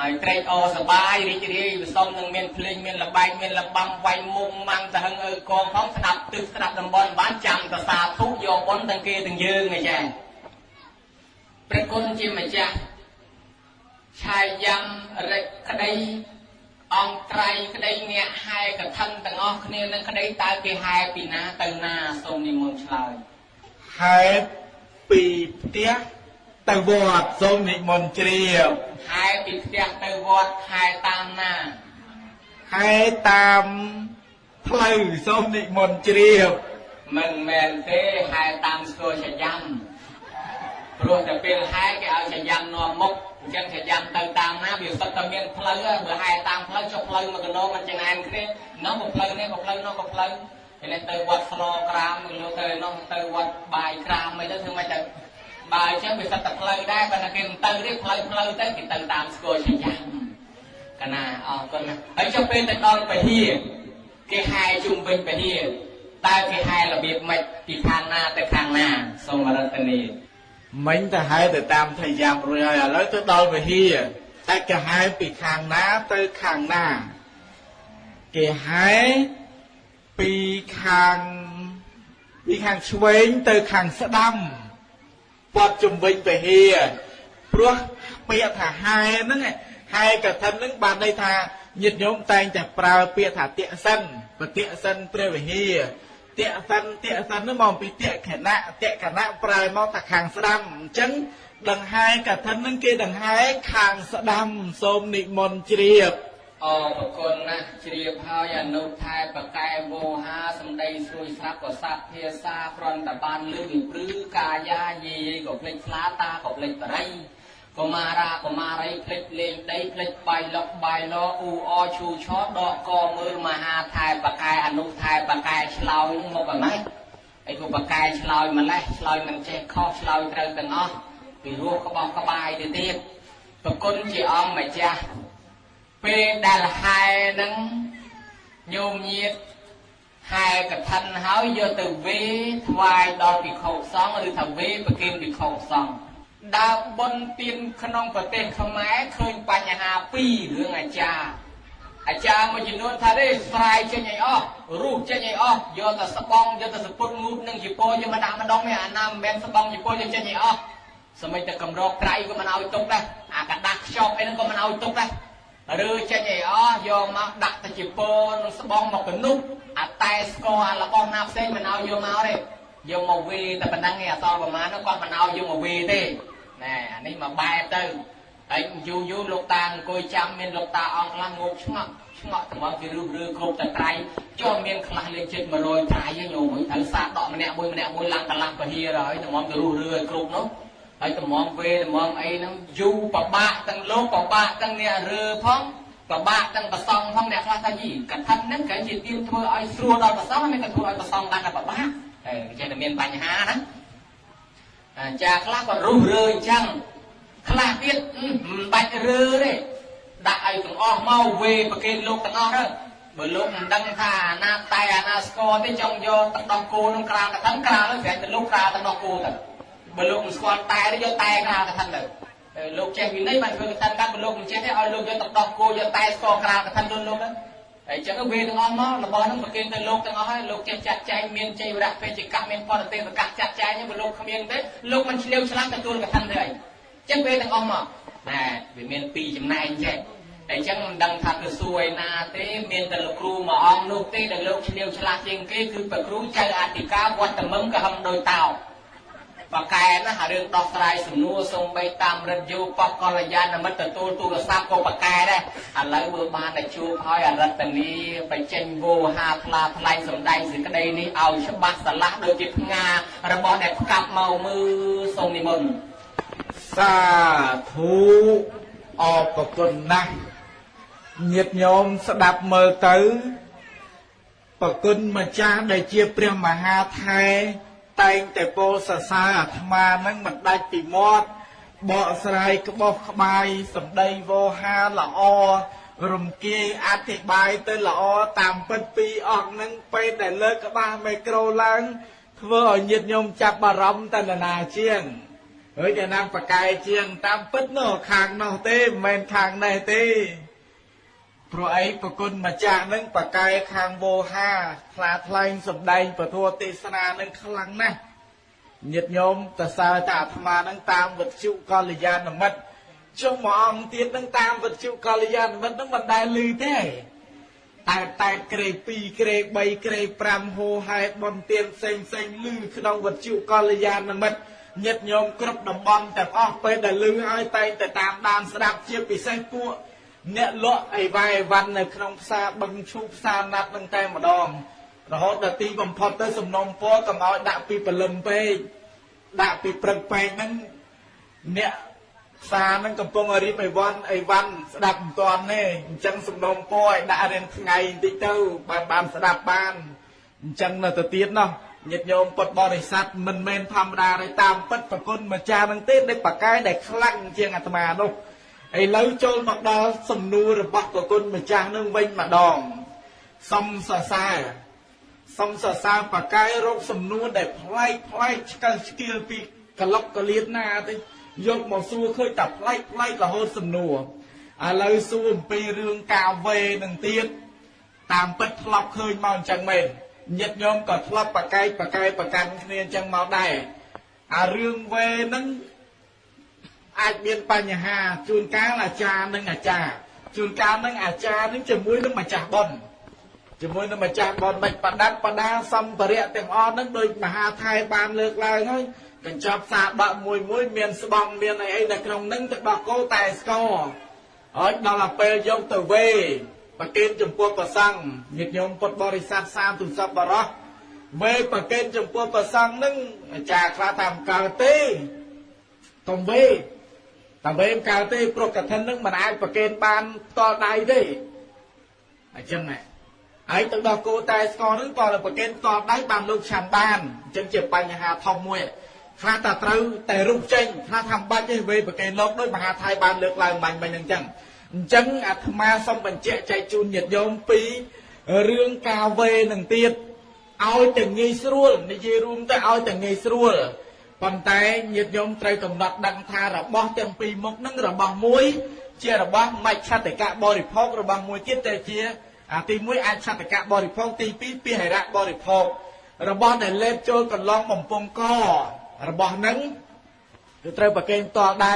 [SPEAKER 1] ឲ្យត្រេកអរសបាយរីករាយវិសុំនឹងមានភ្លេងមានលបែងមានលបាំវាយមុំម៉ាំងទៅហឹងអើកងផងស្ដាប់ទឹកស្ដាប់តំបន់បានចាំតសាធុយកបុណ្យទាំងគេទាំងយើងឯចា ព្រះគុណជាម្ចាស់ឆាយយ៉ាងរិចក្តីអង្គត្រៃក្តីអ្នកហែកឋិនទាំងអស់គ្នានឹងក្តីតើគេហែពីណាទៅណាសូមនិមន្តឆ្លើយ
[SPEAKER 2] ហេតុពីផ្ទះទៅវត្តសូមនិមន្តជ្រាប
[SPEAKER 1] ហែពីផ្ទះទៅវត្តហែតាមណា
[SPEAKER 2] ហេតុតាមផ្លូវសូមនិមន្តជ្រាប
[SPEAKER 1] មិនមែនទេហែតាមស្គរចយ៉ាំ ព្រោះតែពេលហែគេឲ្យចយ៉ាំនាំមុខអញ្ចឹងចយ៉ាំទៅតាមណាវាសុទ្ធតែមានផ្លូវហើយបើហែតាមផ្លូវចុះផ្លូវមកកណោមិនចង្អានគ្នានោះក៏ផ្លូវនេះក៏ផ្លូវនោះក៏ផ្លូវពេលនេះទៅវត្តស្នក្រាមលោកទៅនោះទៅវត្តបាយក្រាមអីទៅធ្វើម៉េចទៅបើអញ្ចឹងវាសិតតែផ្លូវដែរបើតែគេមិនទៅទេផ្លូវផ្លូវទៅគេទៅតាមស្គរចយ៉ាំកណាអរគុណណាស់ហើយចុះពេលទៅដល់ពហិគេហែជុំវិញពហិតើគេហែរបៀបម៉េចពីខាងណាទៅខាងណាសូមរតនី
[SPEAKER 2] មិញទៅហែទៅតាមថយាមរួចហើយឥឡូវទៅដល់វិហារតែគេហែពីខាងណាទៅខាងណាគេហែពីខាងពីខាងឆ្វេងទៅខាងស្ដាំព័ទ្ធជំវិញវិហារព្រោះពាក្យថាហែហ្នឹងហែកឋិនហ្នឹងបានន័យថាញាតិញោមតែងតែប្រើពាក្យថាតិសិនបតិសិនព្រះវិហារ តេសិនតេសិននោះមកពីតេខណៈតេខណៈប្រែមកថាខាងស្ដាំអញ្ចឹងដង្ហែកឋិននឹងគេដង្ហែខាងស្ដាំសូមនិមន្តជ្រាប
[SPEAKER 1] អរគុណណាស់ជ្រាបហើយអនុថែបកែវោហាសំដីស្រួយស្រាប់ក៏សាប់ភាសាប្រន់តបានលឺវិព្រឺកាយាយេក៏ភ្លេចឆ្លាតាក៏ភ្លេចបរិយ កុមារាកុមារីភ្លេចលេងដីភ្លេចបាយលុកបាយលអ៊ូអឈូឆដកកមើលមហាថែបកែអនុថែបកែឆ្លោយមកអ្មេចអីក៏បកែឆ្លោយម្លេះឆ្លោយមិនចេះខុសឆ្លោយត្រូវទាំងអស់ពីរោះក្បោះក្បាយទៅទៀតប្រគុណជាអង្គម្ចាស់ពេលដែលហែនឹងញោមញាតហែកឋិនហើយយកទៅវេថ្វាយដល់ភិក្ខុសង្ឃឬថាវេប្រគិនភិក្ខុសង្ឃ ដើរបុណ្យទានក្នុងប្រទេសខ្មែរឃើញបញ្ហាពីររឿងអាចារ្យអាចារ្យមួយចំនួនថាទេស្រាយចេញឲ្យអស់រូបចេញឲ្យអស់យកតែស្បង់យកតែសពុតងូតនឹងជីពោយកមកដាក់ម្ដងនេះអាណាមិនមែនស្បង់ជីពោយកចេញឲ្យអស់សម្បីតែកម្រកត្រៃក៏មិនឲ្យទុកដែរអាកដាស់ខ្ចប់អីហ្នឹងក៏មិនឲ្យទុកដែរឬចេញឲ្យអស់យកមកដាក់ទៅជីពោនឹងស្បង់មកកនុបអាតែស្គរអារបស់ណាផ្សេងមិនឲ្យយកមកទេយកមកវេតែប៉ុណ្ណឹងឯងអសល់ប្រមាណនោះគាត់មិនឲ្យយកមកវេទេ ណែអានេះមកបែបទៅហើយយូរយូរលោកតាអង្គុយចាំមានលោកតាអង្គខ្លះងប់ឆ្ងក់ឆ្ងក់ត្មងគេរឺរឺគ្រប់តែត្រៃចុះមានខ្លះលេខចិត្ត100ត្រៃហ្នឹងញោមហើយត្រូវសាដកម្នាក់មួយម្នាក់មួយឡើងកន្លះពហិរហើយត្មងគេរឺរឺឲ្យគ្រប់នោះហើយត្មងវេត្មងអីហ្នឹងយូរបបាក់ទាំងលោកបបាក់ទាំងអ្នករើផងបបាក់ទាំងប្រសងផងអ្នកខ្លះថាយីកថាហ្នឹងគេជាទៀមធ្វើឲ្យស្រួលដល់ប្រសងមិនក៏ធ្វើឲ្យប្រសងឡើងតែបបាក់ហើយចេះតែមានបញ្ហាណា អាចារ្យខ្លះក៏រុះរើអញ្ចឹងខ្លះទៀតមិនបាច់រើទេដាក់ឲ្យទាំងអស់មកវេប្រគេនលោកទាំងអស់ទៅបើលោកមិនដឹងថាអាណាតែអាណាស្គរទេចង់យកទឹកដោះគោក្នុងក្រាលកថាក្រាលទៅប្រែទៅលោកក្រាលទឹកដោះគោទៅបើលោកមិនស្គាល់តែទេយកតែក្រាលកថាទៅលោកចេះវិន័យបានធ្វើកថាកាត់បើលោកមិនចេះទេឲ្យលោកយកទឹកដោះគោយកតែស្គរក្រាលកថាលោកលោកទៅ ហើយចឹងវេទាំងអស់មករបស់ហ្នឹងប្រគេនទៅលោកទាំងអស់ហើយលោកចេះចាត់ចែងមានចៃវរៈពេជ្ជកៈមានបរទេសកៈចាត់ចែងហ្នឹងបើលោកគ្មានទេលោកមិនឆ្លៀវឆ្លាស់ទទួលកថាទេអីចឹងវេទាំងអស់មកណែវាមានពីរចំណែកចេះ
[SPEAKER 3] អញ្ចឹងមិនដឹងថាទៅសួរឯណាទេមានតែលោកគ្រូមួយអង្គនោះទេដែលលោកឆ្លៀវឆ្លាស់ជាងគេគឺព្រះគ្រូចៅអធិការវត្តមឹងក៏ហឹមដោយតោ បកែណារឿងដោះស្រាយសំណួរសូម្បីតាមរិទ្ធយោបកលយានមិត្តទទួលទូរស័ព្ទក៏បកែដែរឥឡូវបើបានតែជួបហើយអរិទ្ធនីបញ្ចេញវោហាថ្លាថ្លែងសម្ដែងសេចក្តីនេះឲ្យច្បាស់ស្រឡះដូចជាផ្ងារបស់ដែលផ្កាប់មកមើលសូមនិមន្ត
[SPEAKER 2] សាធុអរប្រគុណណាស់ញាតិញោមស្ដាប់មើលទៅប្រគុណម្ចាស់ដែលជាព្រះមហាថែ តែងតែពោលសរសើរអាត្មានឹងមិនដាច់ពីមាត់បកស្រាយក្បោះក្បាយសម្ដីវោហាល្អរំគាយអធិប្បាយទៅល្អតាមពិតពីរអង្គនឹងពេលដែលលើកក្បាលមីក្រូឡើងធ្វើឲ្យញាតិញោមចាប់អារម្មណ៍តណ្ណាជាងហើយតែណាំប្រកែជាងតាមពិតនោះខាងនោះទេមិនមែនខាងនេះទេ ព្រោះអីប្រគុណម្ចាស់នឹងប្រកែខាងវោហាថ្លាថ្លែងសម្ដែងពធទេសនានឹងខ្លាំងណាស់ញាតិញោមតសើតាអាត្មានឹងតាមវិទ្យុកល្យាណមិត្តចុះមួយអង្គទៀតនឹងតាមវិទ្យុកល្យាណមិត្តនឹងមិនដែលឮទេតែតែក្រេ2ក្រេ3ក្រេ5ហូហែបនទៀនផ្សេងផ្សេងឮក្នុងវិទ្យុកល្យាណមិត្តញាតិញោមគ្រប់តំបន់ទាំងអស់ពេលដែលឮហើយតែងតែតាមដានស្ដាប់ជាពិសេសពួក អ្នកលក់អីវ៉ៃអីវ៉ាន់នៅក្នុងផ្សារបឹងឈូផ្សារណាត់នឹងតែម្ដងរហូតដល់ទីបំផុតទៅសំណុំពរកុំឲ្យដាក់ពីព្រលឹមពេកដាក់ពីព្រឹកពេកហ្នឹងអ្នកផ្សារហ្នឹងកំពុងរៀបអីវ៉ាន់អីវ៉ាន់ស្ដាប់មិនទាន់ទេអញ្ចឹងសំណុំពរឲ្យដាក់រៀនថ្ងៃបន្តិចទៅបានបានស្ដាប់បានអញ្ចឹងនៅទៅទៀតណោះញាតិញោមពុទ្ធបរិស័ទមិនមែនធម្មតាទេតាមពិតប្រគុណម្ចាស់នឹងទេដែលបកកាយដែលខ្លាំងជាងអាត្មានោះ ឥឡូវចូលមកដល់សំណួររបស់ប្រគុណម្ចាស់នឹងវិញម្ដងសំសរសើរសំសរសើរបកកាយរកសំណួរដែលប្លែកប្លែកឆ្កឹលឆ្កៀលពីកលុកកលៀតណាទេយកមកសួរឃើញតែប្លែកប្លែករហូតសំណួរឥឡូវសួរអំពីរឿងការវេនឹងទៀតតាមពិតធ្លាប់ឃើញមកអញ្ចឹងមែនញាតិញោមក៏ធ្លាប់ប្រកែកប្រកែកប្រកាន់គ្នាអញ្ចឹងមកដែរអារឿងវេហ្នឹង អាចមានបញ្ហាជួនកាលអាចារ្យនិងអាចារ្យជួនកាលនឹងអាចារ្យនឹងជាមួយនឹងម្ចាស់បុណ្យជាមួយនឹងម្ចាស់បុណ្យមិនបដាត់បដាសម្ភារៈទាំងអស់ហ្នឹងដោយមហាថៃបានលើកឡើងហើយកញ្ចប់សាដកមួយមួយមានស្បង់មានអីអីនៅក្នុងហ្នឹងទៅដោះគោតែស្គរហើយដល់ទៅពេលយកទៅវេប្រគេនចំពោះព្រះសង្ឃញាតិញោមពុទ្ធបរិស័ទសាមទុសពបរោះវេប្រគេនចំពោះព្រះសង្ឃហ្នឹងអាចារ្យខ្លះថាមិនកើតទេកុំវេ តែវេមិនកើតទេព្រោះកឋិនហ្នឹងមិនអាចប្រគេនបានផ្ទាល់ដៃទេអញ្ចឹងហ៎ហើយទៅដល់គោតែស្គរហ្នឹងក៏ប្រគេនផ្ទាល់ដៃបានលោកឆាន់បានអញ្ចឹងជាបញ្ហាធំមួយខ្លះតែត្រូវតែរុបចេញខ្លះថាបាច់ទេវេប្រគេនលោកដោយមហាថៃបានលើកឡើងបាញ់មិញហ្នឹងអញ្ចឹងអញ្ចឹងអាត្មាសូមបញ្ជាក់ចែកជូនញាតិញោមពីរឿងការវេនឹងទៀតឲ្យតែងាយស្រួលនិយាយរួមទៅឲ្យតែងាយស្រួល ប៉ុន្តែញាតិញោមត្រូវកំណត់ដឹងថារបស់ទាំងពីរមុខហ្នឹងរបស់មួយ ជារបស់មច្ឆតិកៈបរិភោគរបស់មួយទៀតតែជាអាទី1អាចឆតកៈបរិភោគទី2ពីហិរៈបរិភោគរបស់ដែលលេបចូលកន្លងបំពង់ករបស់ហ្នឹងគឺត្រូវប្រកេនតដៃ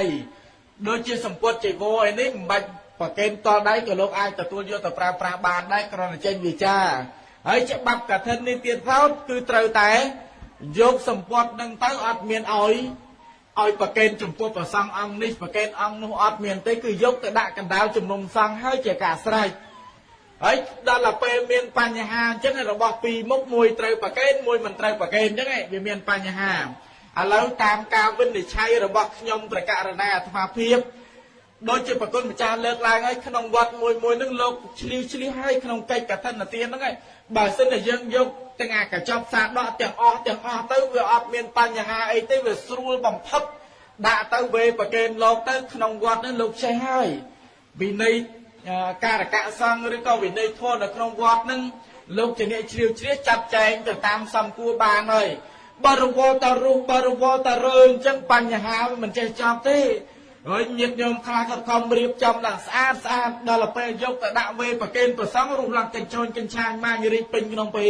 [SPEAKER 2] ដូចជាសម្ពុតចៃវរអីនេះមិនបាច់ប្រកេនតដៃក៏លោកអាចទទួលយកទៅប្រើប្រាស់បានដែរគ្រាន់តែចេញវិចាហើយច្បាប់កឋិននេះទៀតថោតគឺត្រូវតែ យកសម្ពត់នឹងទៅអត់មានឲ្យឲ្យប្រកេនចំពោះព្រះសង្ឃអង្គនេះប្រកេនអង្គនោះអត់មានទេគឺយកទៅដាក់កណ្ដាលជំនុំសង្ឃហើយជាការស្រេចហើយដល់ទៅពេលមានបញ្ហាអញ្ចឹងរបស់ពីរមុខមួយត្រូវប្រកេនមួយមិនត្រូវប្រកេនអញ្ចឹងវាមានបញ្ហាឥឡូវតាមការវិនិច្ឆ័យរបស់ខ្ញុំប្រកាសរណាអាត្មាភាពដូចជាប្រគុណម្ចាស់លើកឡើងហើយក្នុងវត្តមួយមួយនឹងលោកឆ្លៀវឆ្លៀសហើយក្នុងកិច្ចកឋិនទានហ្នឹងហើយ បើសិនតែយើងយកទាំងអាកញ្ចប់សាដកទាំងអស់ទាំងអស់ទៅវាអត់មានបញ្ហាអីទេវាស្រួលបំផុតដាក់ទៅវេប្រកេនលោកទៅក្នុងវត្តហ្នឹងលោកចេះហើយវិន័យការកៈសង្ឃឬក៏វិន័យធម៌នៅក្នុងវត្តហ្នឹងលោកជាអ្នកជ្រាវជ្រះចាត់ចែងទៅតាមសំគួរបានហើយបើរវល់តរុះបើរវល់តរើអញ្ចឹងបញ្ហាវាមិនចេះចប់ទេ ហើយញាតិញោមខ្លះក៏ខំរៀបចំឡើងស្អាតស្អាតដល់ពេលយកទៅដាក់វេប្រគេនប្រសងរុះឡើងកញ្ចូនកញ្ឆាញម៉ាញរីកពេញក្នុងពេ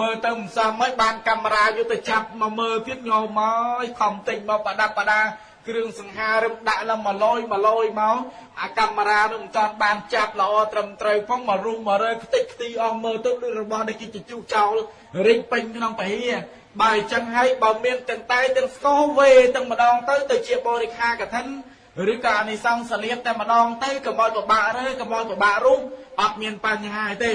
[SPEAKER 2] មើលទៅមិនសមហើយបានកាមេរ៉ាយកទៅចាប់មកមើលទៀតញោមមកខំទិញមកប្រដាប់ប្រដាគ្រឿងសង្ហារឹមដាក់ឡើងមកលយមកលយមកអាកាមេរ៉ានោះមិនតាន់បានចាប់ល្អត្រឹមត្រូវផងមករុំមករើខ្ទេចខ្ទីអស់មើលទៅដូចរបស់នេះគេជជុះចោលរិញពេញក្នុងពហិបើអញ្ចឹងហើយបើមានទាំងតែទាំងស្គរវេទាំងម្ដងទៅទៅជាបរិខាកឋិន ឬក៏អានិសង្សលៀបតែម្ដងទៅកុំឲ្យពិបាករើកុំឲ្យពិបាករុំអត់មានបញ្ហាទេ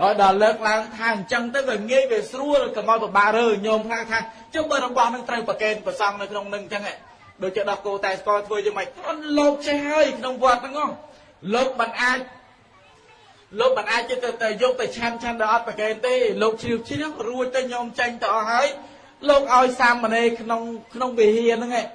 [SPEAKER 2] ហើយដល់លើកឡើងថាអញ្ចឹងទៅវាងាយវាស្រួលកុំឲ្យពិបាករើញោមខ្លះថាចុះបើរបស់នឹងត្រូវប្រកេនប្រសង់នៅក្នុងនឹងអញ្ចឹងដូចជាដោះគោតែស្គាល់ធ្វើយ៉ាងម៉េចអត់លោកចេះហើយក្នុងវត្តហ្នឹងលោកមិនអាចលោកមិនអាចទៅទៅយកទៅឆាន់ឆាន់ដល់អត់ប្រកេនទេលោកជ្រាវជ្រាវរួចទៅញោមចេញទៅអស់ហើយលោកឲ្យសាមណេរក្នុងក្នុងវិហារហ្នឹងឯង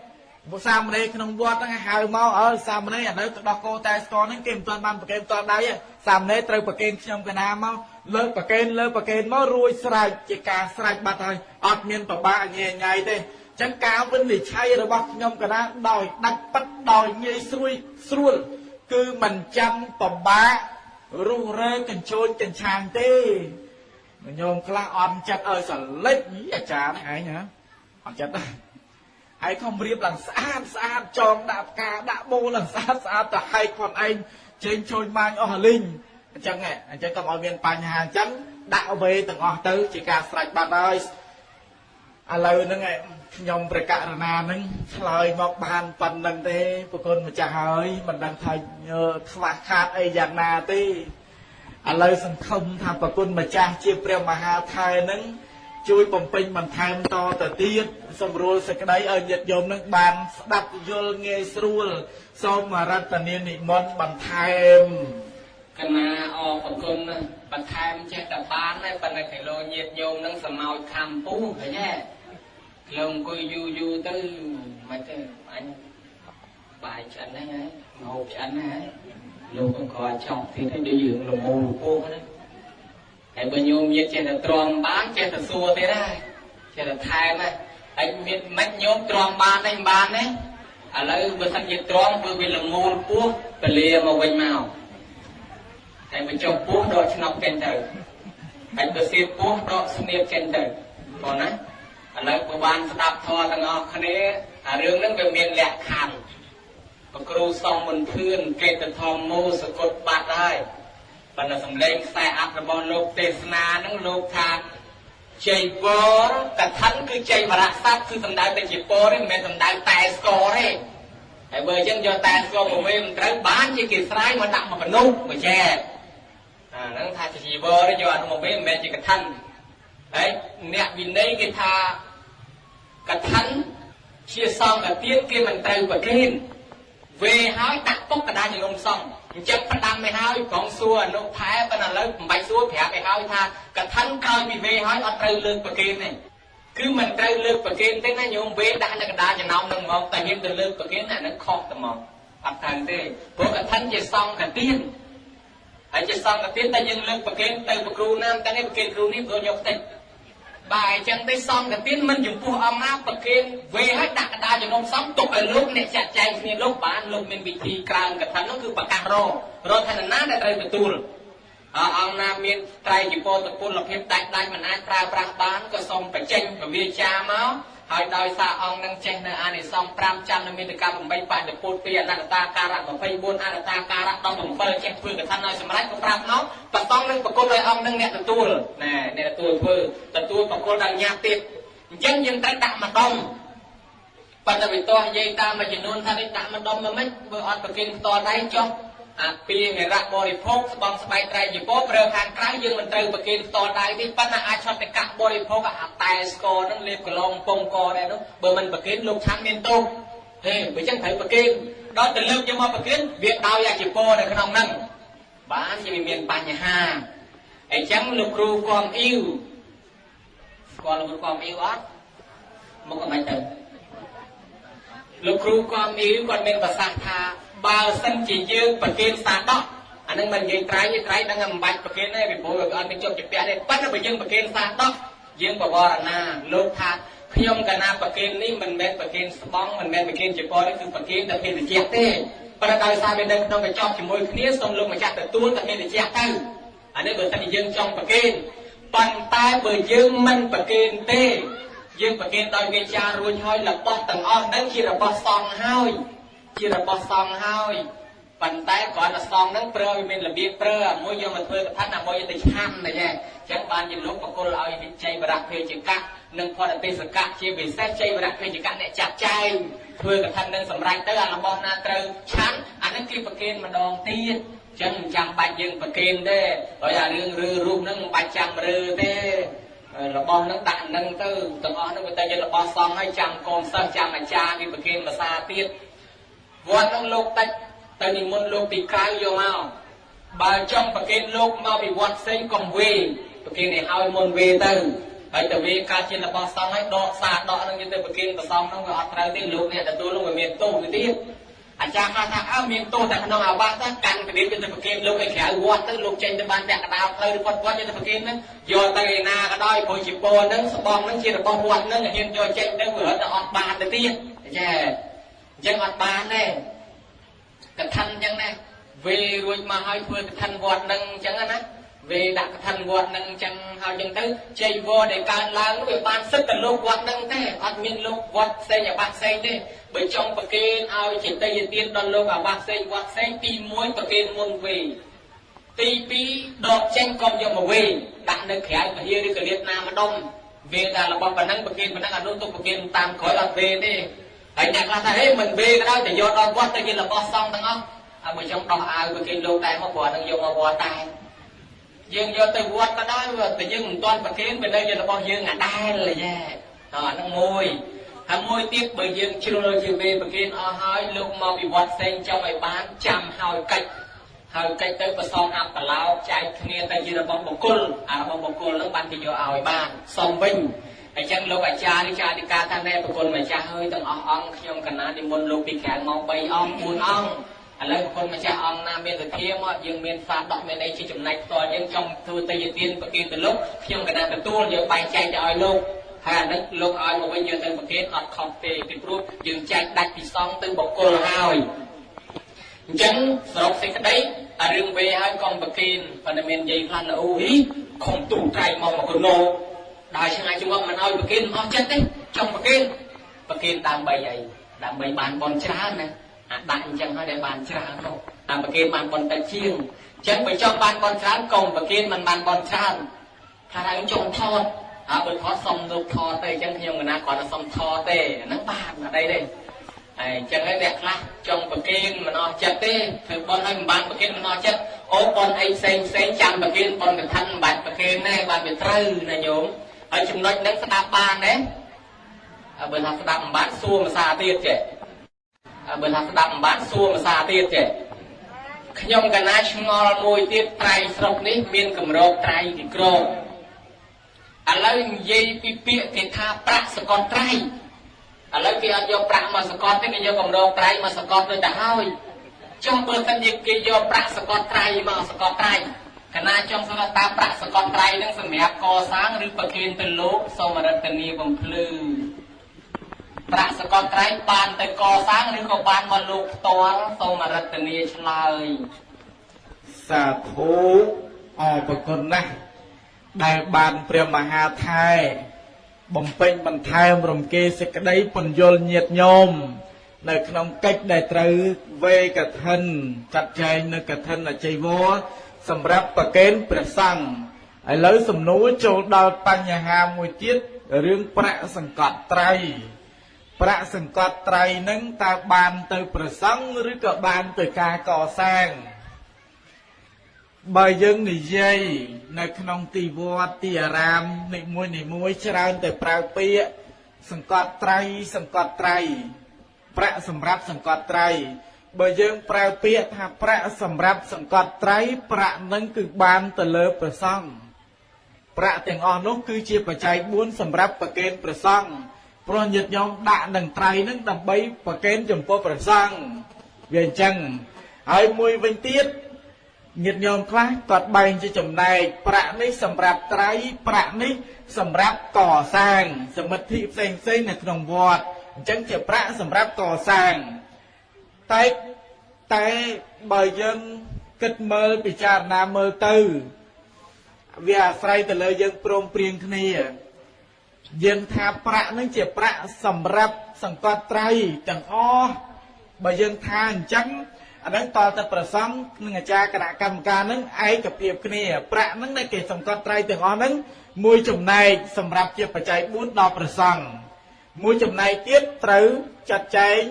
[SPEAKER 2] ពុសាមណេរក្នុងវត្តហ្នឹងហៅមកអើសាមណេរឥឡូវទៅដោះគោតែស្គរហ្នឹងគេមិនទាន់បានប្រកេនផ្ទាល់ដៃទេសាមណេរត្រូវប្រកេនខ្ញុំកណាមកលើកប្រកេនលើកប្រកេនមករួចស្រេចជាការស្រេចបាត់ហើយអត់មានប្របាកញ៉ែញ៉ៃទេចឹងការវិនិច្ឆ័យរបស់ខ្ញុំកណាដោយដាច់ប៉ិតដោយងាយស្រួយស្រួលគឺមិនចាំប្របាករុះរើកញ្ជូនកញ្ឆាងទេញោមខ្លះអត់ចិត្តឲ្យសលិចអាចារ្យហ្នឹងឯងហ៎អត់ចិត្តទេ ហើយខំរៀបឡើងស្អាតស្អាតចងដាក់ផ្កាដាក់បូឡើងស្អាតស្អាតទៅហែកខ្លួនឯងចេញជួយម៉ាញអស់លីងអញ្ចឹងអញ្ចឹងកុំឲ្យមានបញ្ហាអញ្ចឹងដាក់វេទាំងអស់ទៅជាការស្រេចបាត់ហើយឥឡូវហ្នឹងខ្ញុំប្រកាសណាហ្នឹងឆ្លើយមកបានប៉ុណ្្នឹងទេប្រគុណម្ចាស់ហើយមិនដឹងថាខ្វះខាតអីយ៉ាងណាទេឥឡូវសង្ឃឹមថាប្រគុណម្ចាស់ជាព្រះមហាថែនឹង ជួយបំពេញបន្ថែមតទៅទៀតសម្រួលសេចក្តីឲ្យញាតិញោមនឹងបានស្ដាប់យល់ងាយស្រួលសូមរតនានិមន្តបន្ថែមក
[SPEAKER 1] ណាអរប្រគុណបន្ថែមចេះតែបានដែរប៉ុន្តែគីឡូញាតិញោមនឹងសម្ោចខំពូឃើញទេគីឡូអង្គុយយូរយូរទៅមិនទេអញបាយឆ្អិនហ្នឹងហើយងោឆ្អិនហ្នឹងហើយលោកក៏គាត់ចង់ទៀតដូចយើងលមូលពោះហ្នឹង ហើយបើញោមញាតចេះតែទ្រាំបានចេះតែសួរទៀតដែរចេះតែថែមហ្នឹងហើយមានមិនញោមទ្រាំបានទេមិនបានទេឥឡូវបើសិនជាទ្រាំគឺវាលមូលពោះពលាមកវិញមកហើយបើចុះពោះដកឆ្នប់ចេញទៅហើយបើសៀតពោះដកស្នៀតចេញទៅបងណាឥឡូវបើបានស្ដាប់ធម៌ទាំងអស់គ្នាអារឿងហ្នឹងវាមានលក្ខខណ្ឌបគ្រូសំមន្ទឿនកេតធម្មមោសកុតបាត់ហើយ ប៉ុន្តែសំឡេងខ្សែអត្ថរបស់លោកទេសនានឹងលោកថាជ័យពរកថាគឺជ័យវរៈស័ព្ទគឺសំដៅតែជាពរទេមិនមែនសំដៅតែស្គរទេហើយបើអញ្ចឹងយកតែស្គរមកវិញមិនត្រូវបានជាគេស្រ័យមកដាក់មកមនុស្សមកចែកអាហ្នឹងថាជាជីវរយកអនុមកវិញមិនមែនជាកថាហើយអ្នកវិន័យគេថាកថាជាសង្កទានគេមិនត្រូវប្រគេនវេហើយដាក់ពុកកដាចលំសង អញ្ចឹងផ្ដាំទៅហើយក្រុងសួរអនុថែប៉ុន្តែឥឡូវមិនបាច់សួរប្រាប់ឲ្យហើយថាកថាក្រោយពីវេហើយអត់ត្រូវលើកប្រគេនទេគឺមិនត្រូវលើកប្រគេនទេណាញោមវេដាក់នៅកដាចំណោមនឹងមកតែហ៊ានទៅលើកប្រគេនអានឹងខុសតែមកអត់ត្រូវទេព្រោះកថាជាសង្កទានហើយជាសង្កទានតែយើងលើកប្រគេនទៅប្រគ្រូណាមតែនេះប្រគេនគ្រូនេះព្រោះយកតិច បាទអញ្ចឹងទេសង្កទានមិនចំពោះអង្គណាប្រគេនវេឲ្យដាក់កដាជំនុំសំទុកឲ្យលោកអ្នកចាត់ចែងគ្នាលោកបានលោកមានវិធីក្រើមកថានោះគឺប្រកាសររឋានណាដែលត្រូវទទួលអអង្គណាមានត្រៃជីពតពលភាពដាច់ដាច់មិនអាចប្រើប្រាស់បានក៏សូមបញ្ចេញពវាចាមក ហើយដោយសារអង្គនឹងចេះនៅអានិសង្ស5ចាំនៅមានតកា8បញ្ញពុទ្ធពីអនត្តតាការៈ24អនត្តតាការៈ17ចេះធ្វើកថាឲ្យសម្រេចក៏ប្រាប់មកប្រតង់នឹងប្រគល់ឲ្យអង្គនឹងអ្នកទទួលណែអ្នកទទួលធ្វើទទួលប្រគល់ដល់ញាតិទៀតអញ្ចឹងយើងត្រូវដាក់ម្ដុំប៉ុន្តែវិទោះនិយាយតាមមួយចំនួនថានេះដាក់ម្ដុំមកមិនបើអត់ប្រគិនផ្ទាល់ដៃចុះ អាពីងរៈបរិភោគស្បងស្បែកត្រៃជីពោប្រើខាងក្រៅយើងមិនត្រូវប្រគេនផ្ទាល់ដៃទេប៉ុន្តែអាចឆត់តែកាក់បរិភោគអាតែស្គរហ្នឹងលេបកន្លងពងកដែរនោះបើមិនប្រគេនលោកឆាន់មានទោសហេបើចឹងត្រូវប្រគេនដល់ទៅលើកយកមកប្រគេនវាដោយអាជីពោនៅក្នុងហ្នឹងបានជាមានបញ្ហាអញ្ចឹងលោកគ្រូគំអ៊ីវស្គាល់លោកគ្រូគំអ៊ីវអត់មកក៏មិនទៅលោកគ្រូគំអ៊ីវគាត់មានប្រសាសន៍ថា បើសិនជាយើងប្រគេនសាដកអានឹងមិននិយាយត្រៃទេត្រៃដឹងមិនបាច់ប្រគេនទេពីព្រោះអត់មានជាប់ជាពាក់ទេប៉ុន្តែបើយើងប្រគេនសាដកយើងបវរណាលោកថាខ្ញុំកណាប្រគេននេះមិនមែនប្រគេនស្បង់មិនមែនប្រគេនជាពរទេគឺប្រគេនតែភេទជ្ជៈទេប៉ុន្តែដោយសារវានៅក្នុងកញ្ចប់ជាមួយគ្នាសូមលោកម្ចាស់ទទួលតែភេទជ្ជៈទៅអានេះបើសិនជាយើងចង់ប្រគេនប៉ុន្តែបើយើងមិនប្រគេនទេយើងប្រគេនដោយវាចារួចហើយរបស់ទាំងអស់ហ្នឹងជារបស់សង្ឃហើយ ជារបស់សង្ឃហើយប៉ុន្តែគ្រាន់តែសងហ្នឹងប្រើវាមានរបៀបប្រើមួយយកមកធ្វើកថាណាមួយយកទៅឆាន់តែចឹងចឹងបានជាលោកបកុលឲ្យវិជ័យបរៈភេជកៈនិងផតទេសកៈជាពិសេសជ័យបរៈភេជកៈអ្នកចាត់ចែងធ្វើកថានឹងសម្រេចទៅអារបស់ណាត្រូវឆាន់អាហ្នឹងគេប្រគេនម្ដងទៀតចឹងមិនចាំបាច់យើងប្រគេនទេហើយអារឿងឬរូបហ្នឹងមិនបាច់ចាំរើទេរបស់ហ្នឹងដាក់ហ្នឹងទៅទាំងអស់ហ្នឹងវាតែជារបស់សងហើយចាំកូនសិស្សចាំអាចារ្យគេប្រគេនភាសាទៀត វត្តហ្នឹងលោកតិចទៅនិមន្តលោកពីក្រៅយកមកបើចង់ប្រគេនលោកមកពីវត្តផ្សេងកុំវេប្រគេនឲ្យឲ្យមុនវេទៅហើយទៅវេការជារបស់សង្ឃឲ្យដកសាដកនឹងទៅប្រគេនប្រសំនោះវាអត់ត្រូវទេលោកអ្នកទទួលនោះវាមានទោសទៅទៀតអាចារ្យខ្លះថាអើមានទោសតែក្នុងអាវាសទៅកាន់កដៀបទៅប្រគេនលោកឲ្យក្រៅវត្តទៅលោកចេញទៅបានតែកដាលផ្លូវឬគាត់គាត់ទៅប្រគេនហ្នឹងយកទៅឯណាក៏ដោយព្រោះជាពោហ្នឹងស្បងហ្នឹងជារបស់វត្តហ្នឹងហ៊ានយកចេញទៅវារត់ទៅអត់បានទៅទៀតចា អញ្ចឹងអត់បានទេកថាអញ្ចឹងណាវេរួចមកហើយធ្វើកថាវត្តនឹងអញ្ចឹងណាវេដាក់កថាវត្តនឹងអញ្ចឹងហើយអញ្ចឹងទៅជ័យវរដែលកើតឡើងវាបានសិទ្ធទៅលោកវត្តនឹងទេអត់មានលោកវត្តផ្សេងអាបាផ្សេងទេបើចង់ប្រគេនឲ្យចេតិយទានដល់លោកអាបាផ្សេងវត្តផ្សេងទី1ប្រគេនមុនវេទី2ដកចេញកុំយកមកវេដាក់នៅក្រៅពហិឬកលៀតណាម្ដុំវេដល់របស់ប៉ុណ្ណឹងប្រគេនប៉ុណ្ណឹងអនុទុកប្រគេនតាមក្រោយអត់វេទេ ហើយអ្នកខ្លះថាហេមិនវេក៏ដោយតែយកដល់វត្តទៅជារបស់សង្ឃទាំងអស់ហើយបើចង់ដោះអាវប្រគេនលោកដែរមកព្រោះនឹងយកមកវត្តដែរយើងយកទៅវត្តក៏ដោយតែយើងមិនទាន់ប្រគេនវានៅជារបស់យើងអាដែលយ៉ាអាហ្នឹងមួយហើយមួយទៀតបើយើងជ្រុលជាវេប្រគេនអស់ហើយលោកមកពីវត្តផ្សេងចង់ឲ្យបានចាំហើយកិច្ចហើយកិច្ចទៅប្រសងអបឡោចែកគ្នាទៅជារបស់បុគ្គលអារបស់បុគ្គលហ្នឹងបានគេយកឲ្យបានសំវិញ អញ្ចឹងលោកអាចារ្យឬចាអធិការថាណែប្រគុណម្ចាស់ហើយទាំងអស់អង្គខ្ញុំកណានិមន្តលោកពីក្រៅមក3អង្គ4អង្គឥឡូវប្រគុណម្ចាស់អង្គណាមានវិធាមកយើងមានសាដកមានអីជាចំណែកផ្ទាល់យើងចង់ធ្វើទៅយទានប្រគិនទៅលោកខ្ញុំកណាទទួលយើងបែងចែកទៅឲ្យលោកហើយអានេះលោកឲ្យមកវិញយើងទៅប្រគិនអត់ខុសទេពីព្រោះយើងចែកដាច់ពីសងទៅបុគ្គលហើយអញ្ចឹងសរុបសេចក្តីអារឿងវេហើយកុំប្រគិនប៉ុន្តែមាននិយាយខ្លះនៅអូហ៊ីខំទូត្រៃមកមកកណោ ដើរឆ្ងាយជាប់មិនឲ្យប្រគិនអស់ចិត្តទេចង់ប្រគិនប្រគិនដើម្បីអីដើម្បីបានបនច្រើនណាអាដាក់អញ្ចឹងហើយដែលបានច្រើនទៅតាមប្រគិនបានបនតែជាងអញ្ចឹងបើចង់បានបនច្រើនកុំប្រគិនមិនបានបនច្រើនថាឲ្យចង់ថតហើយបើថតសុំលោកថតទេអញ្ចឹងខ្ញុំកណាគាត់ទៅសុំថតទេអាហ្នឹងបានអត់អីទេហើយអញ្ចឹងហើយអ្នកខ្លះចង់ប្រគិនមិនអស់ចិត្តទេធ្វើបនឲ្យមិនបានប្រគិនមិនអស់ចិត្តអូបនអីផ្សេងផ្សេងចាំប្រគិនបនកថាមិនបាច់ប្រគិនទេបានវាត្រូវណាញោម ហើយចំណុចហ្នឹងស្ដាប់បានទេបើថាស្ដាប់មិនបានសួរភាសាទៀតចេះបើថាស្ដាប់មិនបានសួរភាសាទៀតចេះខ្ញុំកណាឆ្ងល់មួយទៀតត្រៃស្រុកនេះមានកម្រោកត្រៃពីក្រមឥឡូវនិយាយពីពាក្យគេថាប្រាក់សកលត្រៃឥឡូវគេអត់យកប្រាក់មកសកលទេគេយកកម្រោកត្រៃមកសកលទៅទៅហើយចុះបើសិនជាគេយកប្រាក់សកលត្រៃមកសកលត្រៃ កណាចង់សួរថាប្រាក់សកលត្រៃនឹងសម្រាប់កសាងឬប្រគិនទៅលោកសូមរតនីបំភ្លឺប្រាក់សកលត្រៃបានទៅកសាងឬក៏បានមកលោកផ្ទាល់សូមរតនីឆ្លើយ
[SPEAKER 2] សាធុអរប្រគុណណាស់ដែលបានព្រះមហាថែបំពេញបន្ថែមរំគេសេចក្តីពន្យល់ញាតញោមនៅក្នុងកិច្ចដែលត្រូវវេកឋិនចាត់ចែងនៅកឋិនអច័យវរ សម្រាប់ប្រកេនព្រះសង្ឃឥឡូវសំណួរចូលដល់បញ្ហាមួយទៀតរឿងប្រាក់សង្កត់ត្រៃប្រាក់សង្កត់ត្រៃនឹងតើបានទៅប្រសង់ឬក៏បានទៅការកសាងបើយើងនិយាយនៅក្នុងទីវត្តទីអារាមនីមួយនីមួយច្រើនតែប្រើពាក្យសង្កត់ត្រៃសង្កត់ត្រៃប្រាក់សម្រាប់សង្កត់ត្រៃ បើយើងប្រើពាក្យថាប្រាក់សម្រាប់សង្កត់ត្រៃប្រាក់នឹងគឺបានទៅលើព្រះសង្ឃប្រាក់ទាំងអស់នោះគឺជាបច្ច័យ4សម្រាប់ប្រគេនព្រះសង្ឃព្រោះញាតិញោមដាក់នឹងត្រៃនឹងដើម្បីប្រគេនចំពោះព្រះសង្ឃវាអញ្ចឹងហើយមួយវិញទៀតញាតិញោមខ្លះគាត់បែងជាចំណែកប្រាក់នេះសម្រាប់ត្រៃប្រាក់នេះសម្រាប់កសាង សមិទ្ធិផ្សេងផ្សេងនៅក្នុងវត្តអញ្ចឹងជាប្រាក់សម្រាប់កសាង តែតែបើយើងគិតមើលពិចារណាមើលទៅវាអាស្រ័យទៅលើយើងព្រមព្រៀងគ្នាយើងថាប្រាក់នឹងជាប្រាក់សម្រាប់សង្កត់ត្រៃទាំងអស់បើយើងថាអញ្ចឹងអានឹងតទៅប្រសងនឹងអាចារ្យគណៈកម្មការនឹងឯកភាពគ្នាប្រាក់នឹងដែលគេសង្កត់ត្រៃទាំងអស់នឹងមួយចំណែកសម្រាប់ជាបច្ច័យ4ដល់ប្រសងមួយចំណែកទៀតត្រូវចាត់ចែង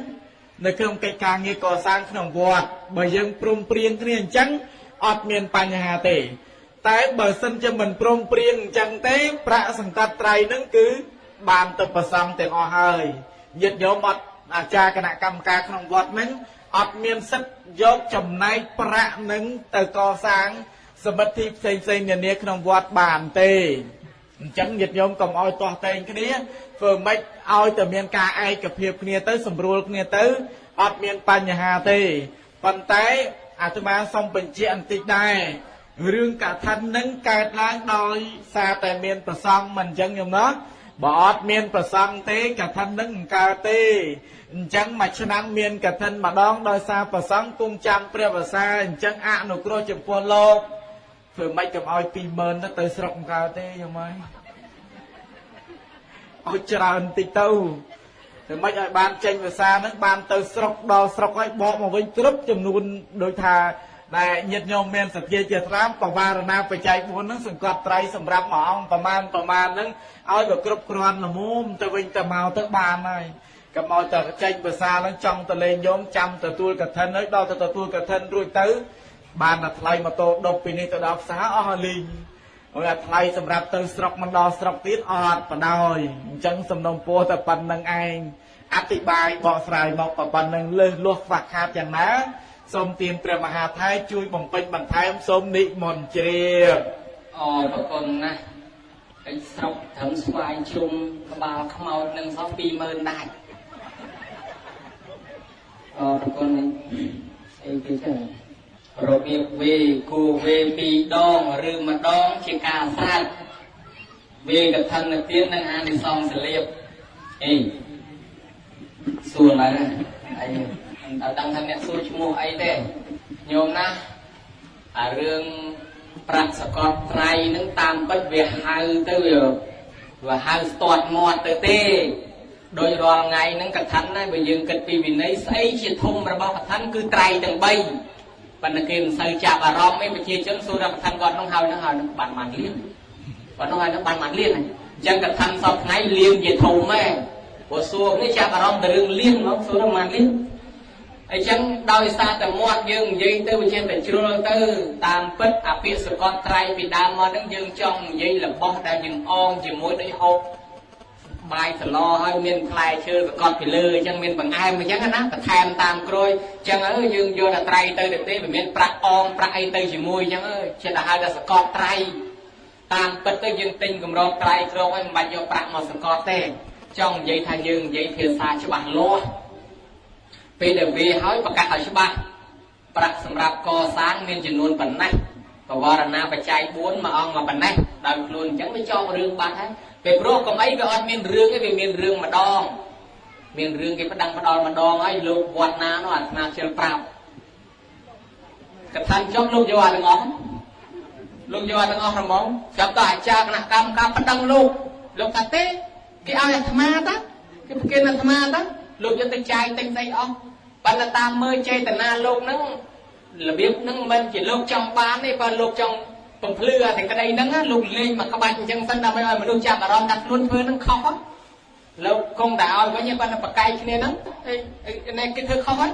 [SPEAKER 2] នៅក្នុងកិច្ចការងារកសាងក្នុងវត្តបើយើងព្រមព្រៀងគ្នាអញ្ចឹងអត់មានបញ្ហាទេ តែបើសិនជាមិនព្រមព្រៀងអញ្ចឹងទេ ប្រាក់សង្កត់ត្រៃនឹងគឺបានទៅប្រសងទាំងអស់ហើយញាតិញោមអត់អាចារ្យគណៈកម្មការក្នុងវត្តហ្នឹងអត់មានសិទ្ធយកចំណែកប្រាក់នឹងទៅកសាងសមិទ្ធិផ្សេងផ្សេងនានាក្នុងវត្តបានទេ អញ្ចឹងញាតិញោមកុំឲ្យទាស់តែងគ្នាធ្វើម៉េចឲ្យតែមានការឯកភាពគ្នាទៅសម្រួលគ្នាទៅអត់មានបញ្ហាទេប៉ុន្តែអាត្មាសូមបញ្ជាក់បន្តិចដែររឿងកថានឹងកើតឡើងដោយសារតែមានប្រសងមិនអញ្ចឹងញោមណោះបើអត់មានប្រសងទេកថានឹងមិនកើតទេអញ្ចឹងមួយឆ្នាំមានកឋិនម្ដងដោយសារប្រសងគង់ចាំព្រះវសាអញ្ចឹងអនុគ្រោះចំពោះលោក ធ្វើម៉េចកុំឲ្យ20000ទៅទៅស្រុកកើតទេយ៉ាងម៉េចឲ្យច្រើនតិចទៅធ្វើម៉េចឲ្យបានចេញភាសាហ្នឹងបានទៅស្រុកដល់ស្រុកហើយបកមកវិញគ្រប់ចំនួនដូចថាដែលញាតិញោមមានសទ្ធាជាត្រាមបវារណាបច្ច័យ4ហ្នឹងសង្កត់ត្រៃសម្រាប់មួយអង្គប្រមាណប្រមាណហ្នឹងឲ្យវាគ្រប់គ្រាន់ល្មមទៅវិញទៅមកទៅបានហើយកុំឲ្យតែចេញភាសាហ្នឹងចង់ទៅលេងញោមចាំទទួលកឋិនហើយដល់ទៅទទួលកឋិនរួចទៅ បានតែថ្លៃម៉ូតូដប់ពីនេះទៅដល់ផ្សារអស់ហើយលីងហើយអាថ្លៃសម្រាប់ទៅស្រុកមិនដល់ស្រុកទៀតអត់បដ ாய் អញ្ចឹងសំណុំពោះតែប៉ុណ្្នឹងឯងអធិប្បាយបកស្រាយមកប៉ុណ្្នឹងលើសលោះខ្វះខាតយ៉ាងណាសូមទានព្រះមហាថៃជួយបំពេញបន្ថែមសូមនិមន្តជ្រាប
[SPEAKER 1] អរគុណណាស់ឯស្រុកត្រឹមស្វាយជុំក្បាលខ្មោចនឹងសោះ20000ដាច់អរគុណអីគេចឹង របៀបវេគួរវេពីរដងឬម្ដងជាការស្រេចវេកថានទាននិងអានិសង្សលៀបអីសួរឡើយអីអត់ដឹងថាអ្នកសួរឈ្មោះអីទេញោមណាអារឿងប្រាក់សកតត្រៃនឹងតាមពិតវាហៅទៅវាហៅស្ទាត់មាត់ទៅទេដោយរាល់ថ្ងៃហ្នឹងកថាណាបើយើងគិតពីវិន័យស្អីជាធំរបស់កថាគឺត្រៃទាំង3 ប៉ុន្តែគេមិនសូវចាប់អារម្មណ៍ទេប្រជាជនសួរថាកថាគាត់នោះហើយនោះហើយនោះបានបានលៀនគាត់នោះហើយនោះបានបានលៀនអញ្ចឹងកថាសពថ្ងៃលៀនជាធំហ៎ព្រោះសួរនេះចាប់អារម្មណ៍ទៅរឿងលៀនមកសួរថាបានលៀនអញ្ចឹងដោយសារតែមាត់យើងនិយាយទៅវាចេះតែជ្រុលទៅតាមពិតអាពាក្យសកតត្រៃពីដើមមកហ្នឹងយើងចង់និយាយរបស់ដែលយើងអងជាមួយដូចហូប បាយសឡហើយមានផ្លែឈើសកត់ពីលើអញ្ចឹងមានបង្អែមអញ្ចឹងណាបន្ថែមតាមក្រួយអញ្ចឹងអើយើងយកតែត្រៃទៅទៅទេវាមានប្រាក់អងប្រាក់អីទៅជាមួយអញ្ចឹងអើចិត្តទៅហៅថាសកត់ត្រៃតាមពិតទៅយើងទិញកម្រងត្រៃក្រងហើយមិនបាច់យកប្រាក់មកសកត់ទេចង់និយាយថាយើងនិយាយភាសាច្បាស់លាស់ពេលដែលវាហើយប្រកាសឲ្យច្បាស់ប្រាក់សម្រាប់កសាងមានចំនួនប៉ុណ្ណេះបវរណាបច្ច័យ4មួយអង្គមកប៉ុណ្ណេះដោយខ្លួនអញ្ចឹងវាចោលរឿងបាត់ហើយពេលព្រោះកុំអីវាអត់មានរឿងទេវាមានរឿងម្ដង មានរឿងគេផ្ដាំផ្ដាល់ម្ដងហើយលោកវត្តណានោះអាត្មាជិលប្រាប់កថាចុះលោកយកអាទាំងអស់លោកយកអាទាំងអស់ហ្មងចាប់តអាចារ្យគណៈកម្មការប្តឹងលោកលោកថាទេគេឲ្យអាត្មាតាគេប្រគេនអាត្មាតាលោកយកទៅចាយទិញស្អីអស់ប៉ុន្តែតាមមើលចេតនាលោកហ្នឹងរបៀបហ្នឹងមិនជាលោកចង់បានទេបើលោកចង់ បំភ្លឺអាតែក្តីហ្នឹងលោកលេងមកក្បាច់អញ្ចឹងសិនដើម្បីឲ្យមនុស្សចាប់អារម្មណ៍ថាខ្លួនធ្វើហ្នឹងខុសលោកគង់តែឲ្យវិញគាត់តែបកកាយគ្នាហ្នឹងនេះគេធ្វើខុសហើយ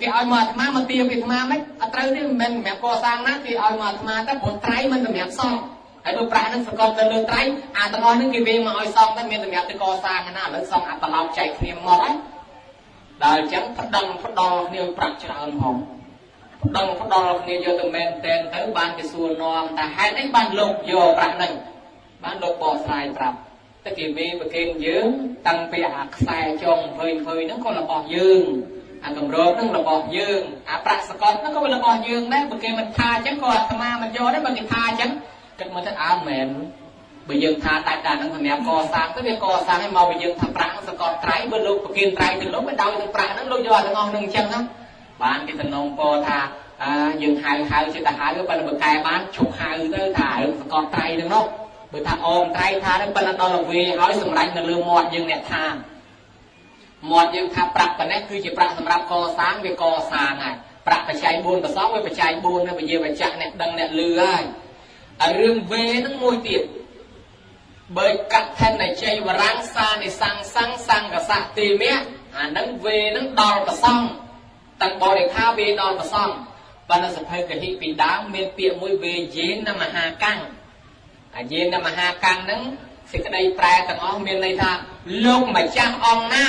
[SPEAKER 1] គេឲ្យមកអាត្មាមកទាពីអាត្មាមិនអត់ត្រូវទេមិនមែនសម្រាប់កសាងណាគេឲ្យមកអាត្មាទៅព្រោះត្រៃមិនសម្រាប់សងហើយដូចប្រាក់ហ្នឹងសកលទៅលើត្រៃអាទាំងអស់ហ្នឹងគេវិញមកឲ្យសងទៅមានសម្រាប់ទៅកសាងណាឥឡូវសងអាត្រឡប់ចែកគ្នាមកហើយដល់អញ្ចឹងផ្ដឹងផ្ដល់គ្នាប្រាក់ច្រើនហ្មង ដឹងផ្ដល់គ្នាយកទៅមែនតែនទៅបានគេសួរនាំថាហេតុអីបានលោកយកប្រាក់ហ្នឹងបានលោកបកស្រាយប្រាប់តែគេមេប្រគេនយើង តាំងពីអាខ្សែចងភើញភើញហ្នឹងក៏របស់យើងអាកម្រោបហ្នឹងរបស់យើងអាប្រាក់សកលហ្នឹងក៏របស់យើងដែរបើគេមិនថាអញ្ចឹងក៏អាត្មាមិនយកដែរបើគេថាអញ្ចឹងគិតមកទៅអើមែនបើយើងថាដាច់ដាច់ហ្នឹងសម្រាប់កសាងទៅវាកសាងឲ្យមកបើយើងថាប្រាក់សកលត្រៃបើលោកប្រគិនត្រៃទៅលោកមិនដោយនឹងប្រាក់ហ្នឹងលោកយកទាំងអស់ហ្នឹងអញ្ចឹងណា បានគេតំណងពោថាអើយើងហៅហៅចិត្តទៅហៅបើបើកែបានឈប់ហៅទៅថារឿងសកលត្រៃហ្នឹងនោះបើថាអមត្រៃថាហ្នឹងប៉ុន្តែដល់វេហើយសម្រេចនៅលើមាត់យើងអ្នកថាមាត់យើងថាប្រាក់ប៉ុណ្ណេះគឺជាប្រាក់សម្រាប់កសាងវាកសាងហើយប្រាក់បច្ច័យ4ប្រសងវាបច្ច័យ4នៅវិញ្ញាបច្ចៈអ្នកដឹងអ្នកលឺហើយហើយរឿងវេហ្នឹងមួយទៀតបើកថនជ័យវរាំងសានិសង្សង្សង្កសៈទីមៈអាហ្នឹងវេហ្នឹងដល់ប្រសង ទាំងបរិខាវេដល់ប្រសងបានសភៅកហិពីដើមមានពាក្យមួយវេយេនមហាកាំងអាយេនមហាកាំងហ្នឹងសេចក្តីប្រែទាំងអស់មានន័យថាលោកម្ចាស់អង្គណា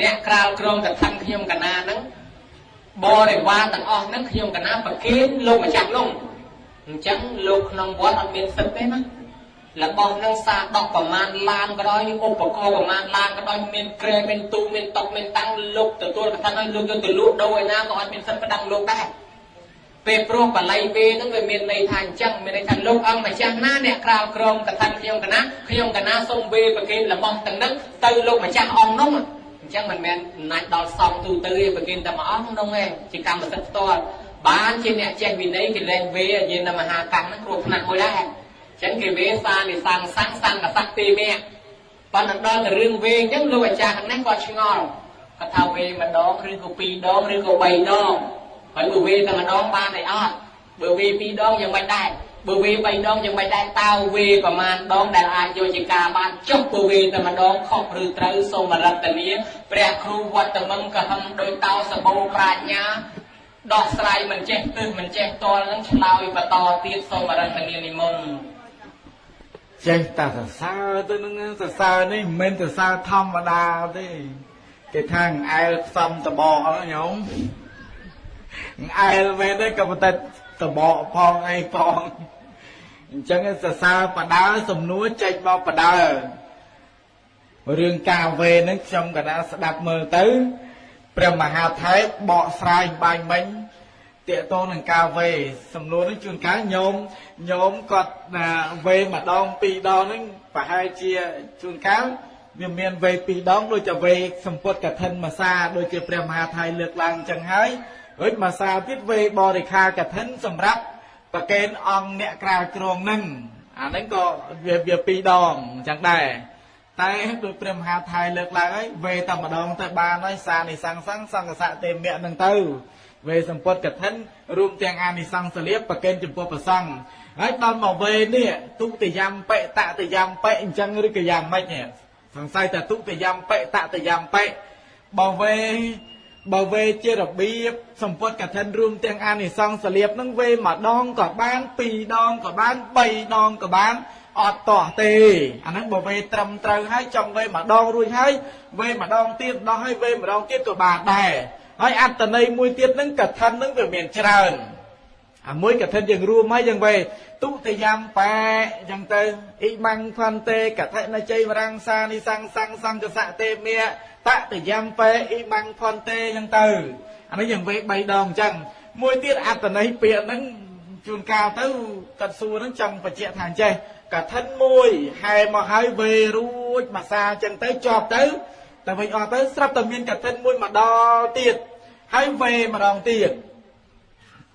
[SPEAKER 1] អ្នកក្រាលក្រមកថាខ្ញុំកណាហ្នឹងបរិវារទាំងអស់ហ្នឹងខ្ញុំកណាប្រគេនលោកម្ចាស់នោះអញ្ចឹងលោកក្នុងវត្តអត់មានសិទ្ធទេណា របស់នឹងសាដកប្រមាណឡានក៏ដោយឧបករណ៍ប្រមាណឡានក៏ដោយមានក្រែមានទូមានតុកមានតាំងលោកទទួលកថាឲ្យលោកយកទៅលក់ដូរឯណាក៏អត់មានសិទ្ធិប្តឹងលោកដែរពេលព្រោះបល័យពេលហ្នឹងវាមានន័យថាអញ្ចឹងមានន័យថាលោកអង្គម្ចាស់ណាអ្នកក្រៅក្រមកថាខ្ញុំកណាខ្ញុំកណាសូមវេប្រគេនរបស់ទាំងហ្នឹងទៅលោកម្ចាស់អង្គនោះអញ្ចឹងមិនមែនអំណាចដល់សងទូទៅទេប្រគេនតែមួយអង្គនោះឯងជាកម្មសិទ្ធិផ្ទាល់បានជាអ្នកចេះវិន័យគេលែងវេយានមហាកម្មហ្នឹងគ្រោះថ្នាក់មួយដែរ ចឹងគេវេសានិសង្សង្សង្កសៈទីមេប៉ុន្តែដល់ទៅរឿងវេអញ្ចឹងលោកអាចារ្យហ្នឹងគាត់ឆ្ងល់គាត់ថាវេម្ដងឬក៏ពីរដងឬក៏បីដងហើយបើវេតែម្ដងបានតែអត់បើវេពីរដងយ៉ាងមិនដែរបើវេបីដងយ៉ាងមិនដែរតើវេប្រមាណដងដែលអាចយកជាការបានចុះបើវេតែម្ដងខុសឬត្រូវសូមរតនាព្រះគ្រូវត្តមង្គកហឹមដោយតោសបោប្រាជ្ញាដោះស្រាយមិនចេះទិសមិនចេះតល់នឹងឆ្លើយបន្តទៀតសូមរតនានិមន្ត
[SPEAKER 2] ចេះតែសរសើរទៅនឹងសរសើរនេះមិនមែនសរសើរធម្មតាទេគេថាងអែលផ្សំតបកញោមអែលមែនទេក៏ប៉ុន្តែតបកផងអីផងអញ្ចឹងសរសើរបដើសំនួរចេញមកបដើរឿងការវេនឹងខ្ញុំកណាស្ដាប់មើលទៅព្រះមហាថេរបកស្រាយបាញ់មិញ តកតងនឹងការវេសំណួរនេះជួនកាលញោមញោមគាត់ណាវេម្ដងពីរដងហ្នឹងប្រហែលជាជួនកាលវាមានវេពីរដងដូចជាវេសម្ពុតកឋិនមាសាដូចជាព្រះមហាថៃលើកឡើងអញ្ចឹងហើយរួចមាសាទៀតវេបរិខាកឋិនសម្រាប់ប្រកេនអង្គអ្នកក្រាលគ្រងហ្នឹងអាហ្នឹងក៏វាវាពីរដងអញ្ចឹងដែរតែដោយព្រះមហាថៃលើកឡើងហើយវេតែម្ដងទៅបានហើយសានិសង្សង្សង្កសៈទេមៈហ្នឹងទៅ វេសម្ពុតកឋិនរួមទាំងអានិសង្សលៀបប្រកេនចំពោះប្រសង្ឃហើយដល់មកវេនេះទុតិយំបិតតិយំបិអញ្ចឹងឬក៏យ៉ាងម៉េចសង្ស័យតែទុតិយំបិតតិយំបិបើវេបើវេជារបៀបសម្ពុតកឋិនរួមទាំងអានិសង្សលៀបនឹងវេម្ដងក៏បានពីរដងក៏បាន3ដងក៏បានអត់តោះទេអាហ្នឹងបើវេត្រឹមត្រូវហើយចង់វេម្ដងរួចហើយវេម្ដងទៀតដោះហើយវេម្ដងទៀតក៏បានដែរ ហើយអត្តន័យមួយទៀតហ្នឹងកឋិនហ្នឹងវាមានច្រើនអាមួយកឋិនយើងរួមហើយយ៉ាងវេទុតិយំបែអញ្ចឹងទៅអ៊ីម៉ាំងផន្តេកឋិនជ័យវរង្សានិសង្សង្សង្កសៈទេមេតតិយំបែអ៊ីម៉ាំងផន្តេអញ្ចឹងទៅអានេះយ៉ាងវេ3ដងអញ្ចឹងមួយទៀតអត្តន័យពាក្យហ្នឹងជួនកាលទៅកាត់សួរហ្នឹងចង់បញ្ជាក់ថាអញ្ចេះកឋិនមួយហែមកហើយវេរួចមួយសាអញ្ចឹងទៅជាប់ទៅតែវិញអស់ទៅស្រាប់តែមានកឋិនមួយមកដល់ទៀត ហើយវេម្ដងទៀត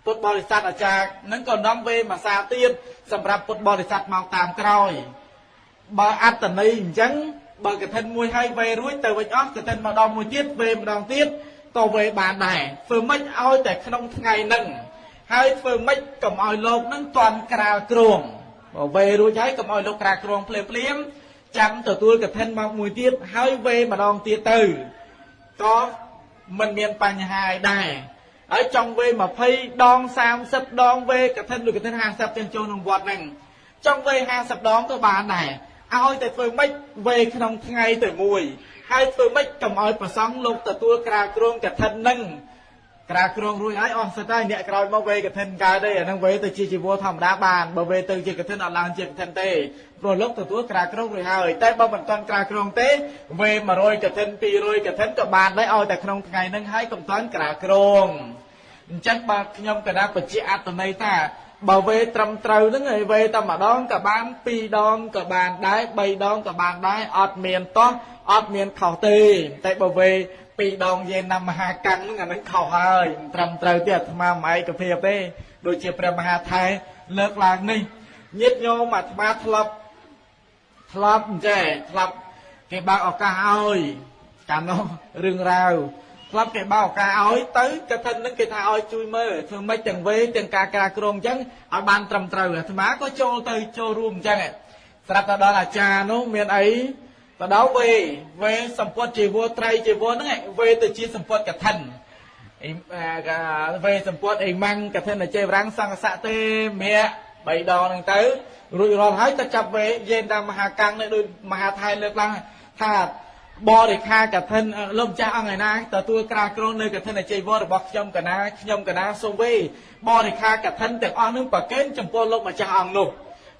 [SPEAKER 2] ពុទ្ធបរិស័ទអាចារ្យនឹងក៏នាំវេមួយសាទៀតសម្រាប់ពុទ្ធបរិស័ទមកតាមក្រោយបើអត្តន័យអញ្ចឹងបើកឋិនមួយហើយវេរួចទៅវិញអស់កឋិនម្ដងមួយទៀតវេម្ដងទៀតក៏វេបានដែរធ្វើម៉េចឲ្យតែក្នុងថ្ងៃហ្នឹងហើយធ្វើម៉េចកុំឲ្យលោកនឹងតន់ក្រាលគ្រងបើវេរួចហើយកុំឲ្យលោកក្រាលគ្រងភ្លាមភ្លាមចាំទទួលកឋិនមកមួយទៀតហើយវេម្ដងទៀតទៅក៏ មិនមានបញ្ហាអីដែរហើយចង់វេ20ដង30ដងវេកឋិនឬកឋិន50ទាំងចូលក្នុងវត្តហ្នឹងចង់វេ50ដងក៏បានដែរឲ្យតែធ្វើម៉េចវេក្នុងថ្ងៃទៅមួយហើយធ្វើម៉េចកុំឲ្យប្រសង់លោកទទួលក្រាលគ្រងកឋិនហ្នឹង ក្រាលគ្រងរួចហើយអស់សិតហើយអ្នកក្រោយមកវេកឋិនកើតទេអាហ្នឹងវេទៅជាជីវរធម្មតាបានបើវេទៅជាកឋិនអត់ឡើងជាកឋិនទេព្រោះលោកទទួលក្រាលគ្រងរួចហើយតែបើមិនទាន់ក្រាលគ្រងទេវេ100កឋិន200កឋិនក៏បានដែរឲ្យតែក្នុងថ្ងៃហ្នឹងហើយកុំទាន់ក្រាលគ្រងអញ្ចឹងបើខ្ញុំកណាបញ្ជាអត្តន័យថាបើវេត្រឹមត្រូវហ្នឹងឯវេតែម្ដងក៏បាន2ដងក៏បានដែរ3ដងក៏បានដែរអត់មានតោះអត់មានខុសទេតែបើវេ ពីរដងយេណាមហាកាំងហ្នឹងអានឹងខុសហើយត្រឹមត្រូវទេអាត្មាមិនឯកភាពទេដូចជាព្រះមហាថែលើកឡើងនេះញាតិញោមអាត្មាធ្លាប់ធ្លាប់អញ្ចេះធ្លាប់គេបើកឱកាសឲ្យកាលនោះរឿងរ៉ាវធ្លាប់គេបើកឱកាសឲ្យទៅកថានឹងគេថាឲ្យជួយមើលធ្វើម៉េចទាំងវេទាំងការការក្រងអញ្ចឹងឲ្យបានត្រឹមត្រូវអាត្មាក៏ចូលទៅចូលរួមអញ្ចឹងស្រាប់តែដល់អាចារ្យនោះមានអី ទៅដល់វេវេសម្ពុតជីវរត្រៃជីវរហ្នឹងវេទៅជាសម្ពុតកឋិនអីវេសម្ពុតអីម៉ាំងកឋិនចេវរាំងសង្កសៈទេមៈបីដងហ្នឹងទៅរួចរាល់ហើយទៅចាប់វេយេនតាមមហាកាំងនេះដូចមហាថៃលើកឡើងថាបរិខាកឋិនលោកម្ចាស់អង្គឯណាទទួលក្រាលគ្រងនៅកឋិនអជ័យវររបស់ខ្ញុំកណាខ្ញុំកណាសូមវេបរិខាកឋិនទាំងអស់នឹងប្រកេនចំពោះលោកម្ចាស់អង្គនោះ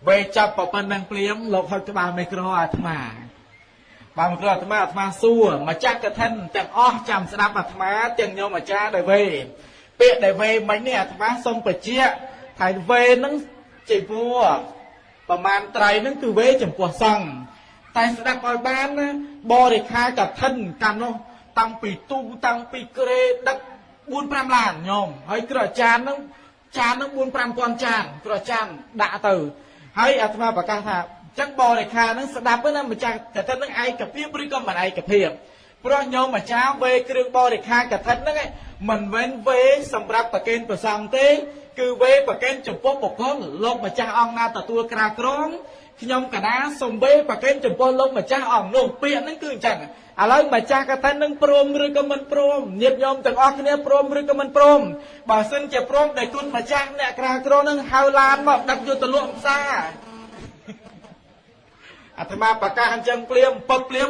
[SPEAKER 2] វេចាប់ប៉ុណ្ណឹងព្រាមលោកហុចក្បាលមេក្រអាត្មា បានមកអាត្មាអាត្មាសួរម្ចាស់កឋិនទាំងអស់ចាំស្ដាប់អាត្មាទាំងញោមអាចារ្យដោយវេពាក្យដែលវេមិញនេះអាត្មាសូមបញ្ជាក់ថាវេនឹងជាវរប្រមាណត្រៃនឹងគឺវេចំពោះសង្ឃតែស្ដាប់ឲ្យបានណាបរិខាកឋិនកម្មនោះតាំងពីទូតាំងពីក្រេដឹក4 5ឡានញោមហើយគ្រូអាចារ្យនឹងចាននឹង4 5000ចានគ្រូអាចារ្យដាក់ទៅហើយអាត្មាប្រកាសថា ចឹងបរិខានឹងស្ដាប់ណាម្ចាស់កឋិននឹងឯកភាពឬក៏មិនឯកភាពព្រោះញោមអាចារ្យវេគ្រឿងបរិខាកឋិនហ្នឹងមិនមែនវេសម្រាប់ប្រគេនប្រសងទេ គឺវេប្រគេនចំពោះបុគ្គលលោកម្ចាស់អង្គណាទទួលក្រាក្រងខ្ញុំកណាសំវេប្រកេនចំពោះលោកម្ចាស់អង្គនោះពាក្យហ្នឹងគឺអញ្ចឹងឥឡូវម្ចាស់កថានឹងព្រមឬក៏មិនព្រមញាតិញោមទាំងអស់គ្នាព្រមឬក៏មិនព្រមបើសិនជាព្រមដែលគុណម្ចាស់អ្នកក្រាក្រនឹងហៅឡានមកដឹកយកទៅលក់ផ្សារ អាត្មាប្រកាសអញ្ចឹងព្រាមពឹកព្រាម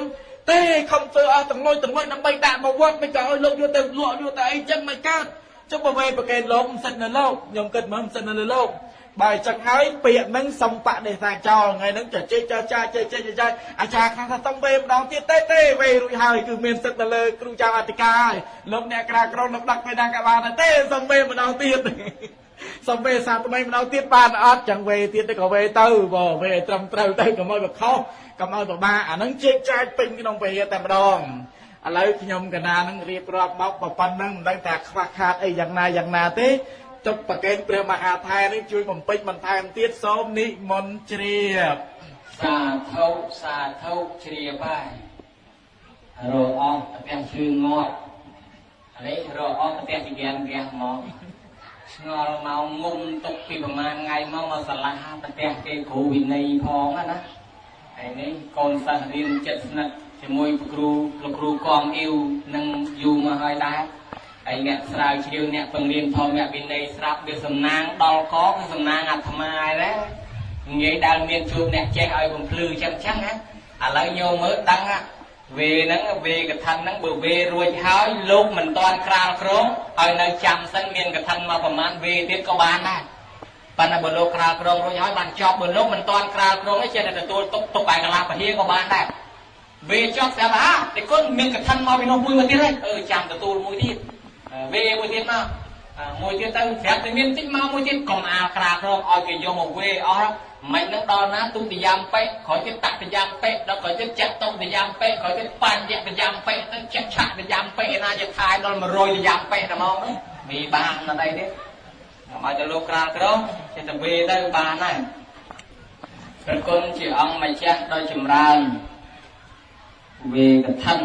[SPEAKER 2] ទេខំធ្វើអស់ទាំងលុយទាំងលុយដើម្បីដាក់មកវត្តមិនក៏ឲ្យលោកយកទៅលក់យកទៅអីចឹងមិនកើតចុះបើវេប្រកេនលោកមិនសិតនៅលោកខ្ញុំគិតមើលមិនសិតនៅលើលោកបើចឹងហើយពាក្យហ្នឹងសំបដិសាចោលថ្ងៃហ្នឹងចចេកចចាចេកចេកចាអាចារ្យខាងថាតំវេម្ដងទៀតទេទេវេរួចហើយគឺមានសិទ្ធិទៅលើគ្រូចៅអធិការហើយលោកអ្នកក្រាក្រនៅដឹកពេលណាក៏បានទេសំវេម្ដងទៀត សំវេសាថ្មីម្ដងទៀតបានអត់ចឹងវេទៀតទៅក៏វេទៅបើវេឲ្យត្រឹមត្រូវទៅកុំឲ្យបខុសកុំឲ្យពិបាកអាហ្នឹងជែកចាយពេញក្នុងពហិតែម្ដងឥឡូវខ្ញុំកណានឹងរៀបរាប់មកប៉ុណ្ណឹងមិនដឹងថាខ្វះខាតអីយ៉ាងណាយ៉ាងណាទេទុកប្រកេនព្រះមហាថែនេះជួយបំពេញបន្ថែមទៀតសូមនិមន្តជ្រាប
[SPEAKER 1] សាធុសាធុជ្រាបហើយរកអស់ផ្ទះជើងងាប់នេះរកអស់ផ្ទះជាងវះមក ឆ្ងល់មកងុំទុកពីប្រហែលថ្ងៃមកមកឆ្លាស់ផ្ទះគេគ្រូវិន័យផងណាហើយនេះកូនសិស្សរៀនចិត្តស្និទ្ធជាមួយគ្រូលោកគ្រូកងអ៊ីវនឹងយូរមកហើយដែរហើយអ្នកស្រាវជ្រាវអ្នកពង្រៀនធម្មវិន័យស្រាប់វាសំណាងដល់កគឺសំណាងអាត្មាដែរងាយដែលមានជួបអ្នកចេះឲ្យបំភ្លឺចឹងចឹងណាឥឡូវញោមមើលដឹង វេហ្នឹងវេកថាហ្នឹងបើវេរួចហើយលោកមិនតាន់ក្រាលក្រងឲ្យនៅចាំសិនមានកថាមកប្រមាណវេទៀតក៏បានដែរប៉ុន្តែបើលោកក្រាលក្រងរួចហើយបានចប់បើលោកមិនតាន់ក្រាលក្រងទេចេះតែទទួលទុកទុកឯកលាពហិក៏បានដែរវេចប់ស្រាប់ថាតែគុណមានកថាមកពីនោះមួយមកទៀតទេអឺចាំទទួលមួយទៀតវេមួយទៀតមកមួយទៀតទៅស្រាប់តែមានតិចមកមួយទៀតកុំអាលក្រាក្រងឲ្យគេយកមកវេអស់ មិននឹងដល់ណាទុតិយាមពេក្រោយទៀតតតិយាមពេដល់ក្រោយទៀតចាក់តុតិយាមពេក្រោយទៀតបញ្ញតិយាមពេទៅចាក់ឆាក់តិយាមពេណាជាថាយដល់100តិយាមពេតែមកមីបានណាស់ដែរទេមកទៅលោកក្រាលក្រងចេះតែវេទៅបានហើយព្រះគុណជាអង្គម្ចាស់ដ៏ចម្រើនវេកថា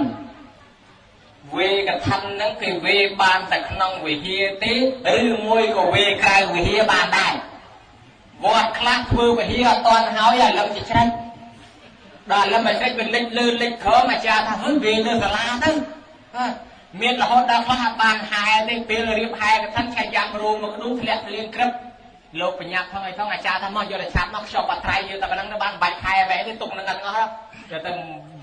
[SPEAKER 1] វេកថានឹងគេវេបានតែក្នុងវិហារទេឬមួយក៏វេក្រៅវិហារបានដែរ វត្តខ្លះធ្វើវិហារអត់តាន់ហើយឥឡូវជាច្រេចដល់ឥឡូវមិនច្រេចវាលិចលឺលិចក្រមអាចារ្យថាហឹងវេលើសាលាទៅមានរហូតដល់ខ្លះអត់បានហែទេពេលរៀបហែកថាឆាយ៉ាំរួមមកនោះធ្លាក់ធ្លៀងក្រឹបលោកបញ្ញាផងអីផងអាចារ្យថាមកយកតែឆាប់មកខ្ចប់បាត់ត្រៃយកតែប៉ុណ្ណឹងទៅបានបាច់ខែវែទេទុកនឹងអត់អស់យកទៅ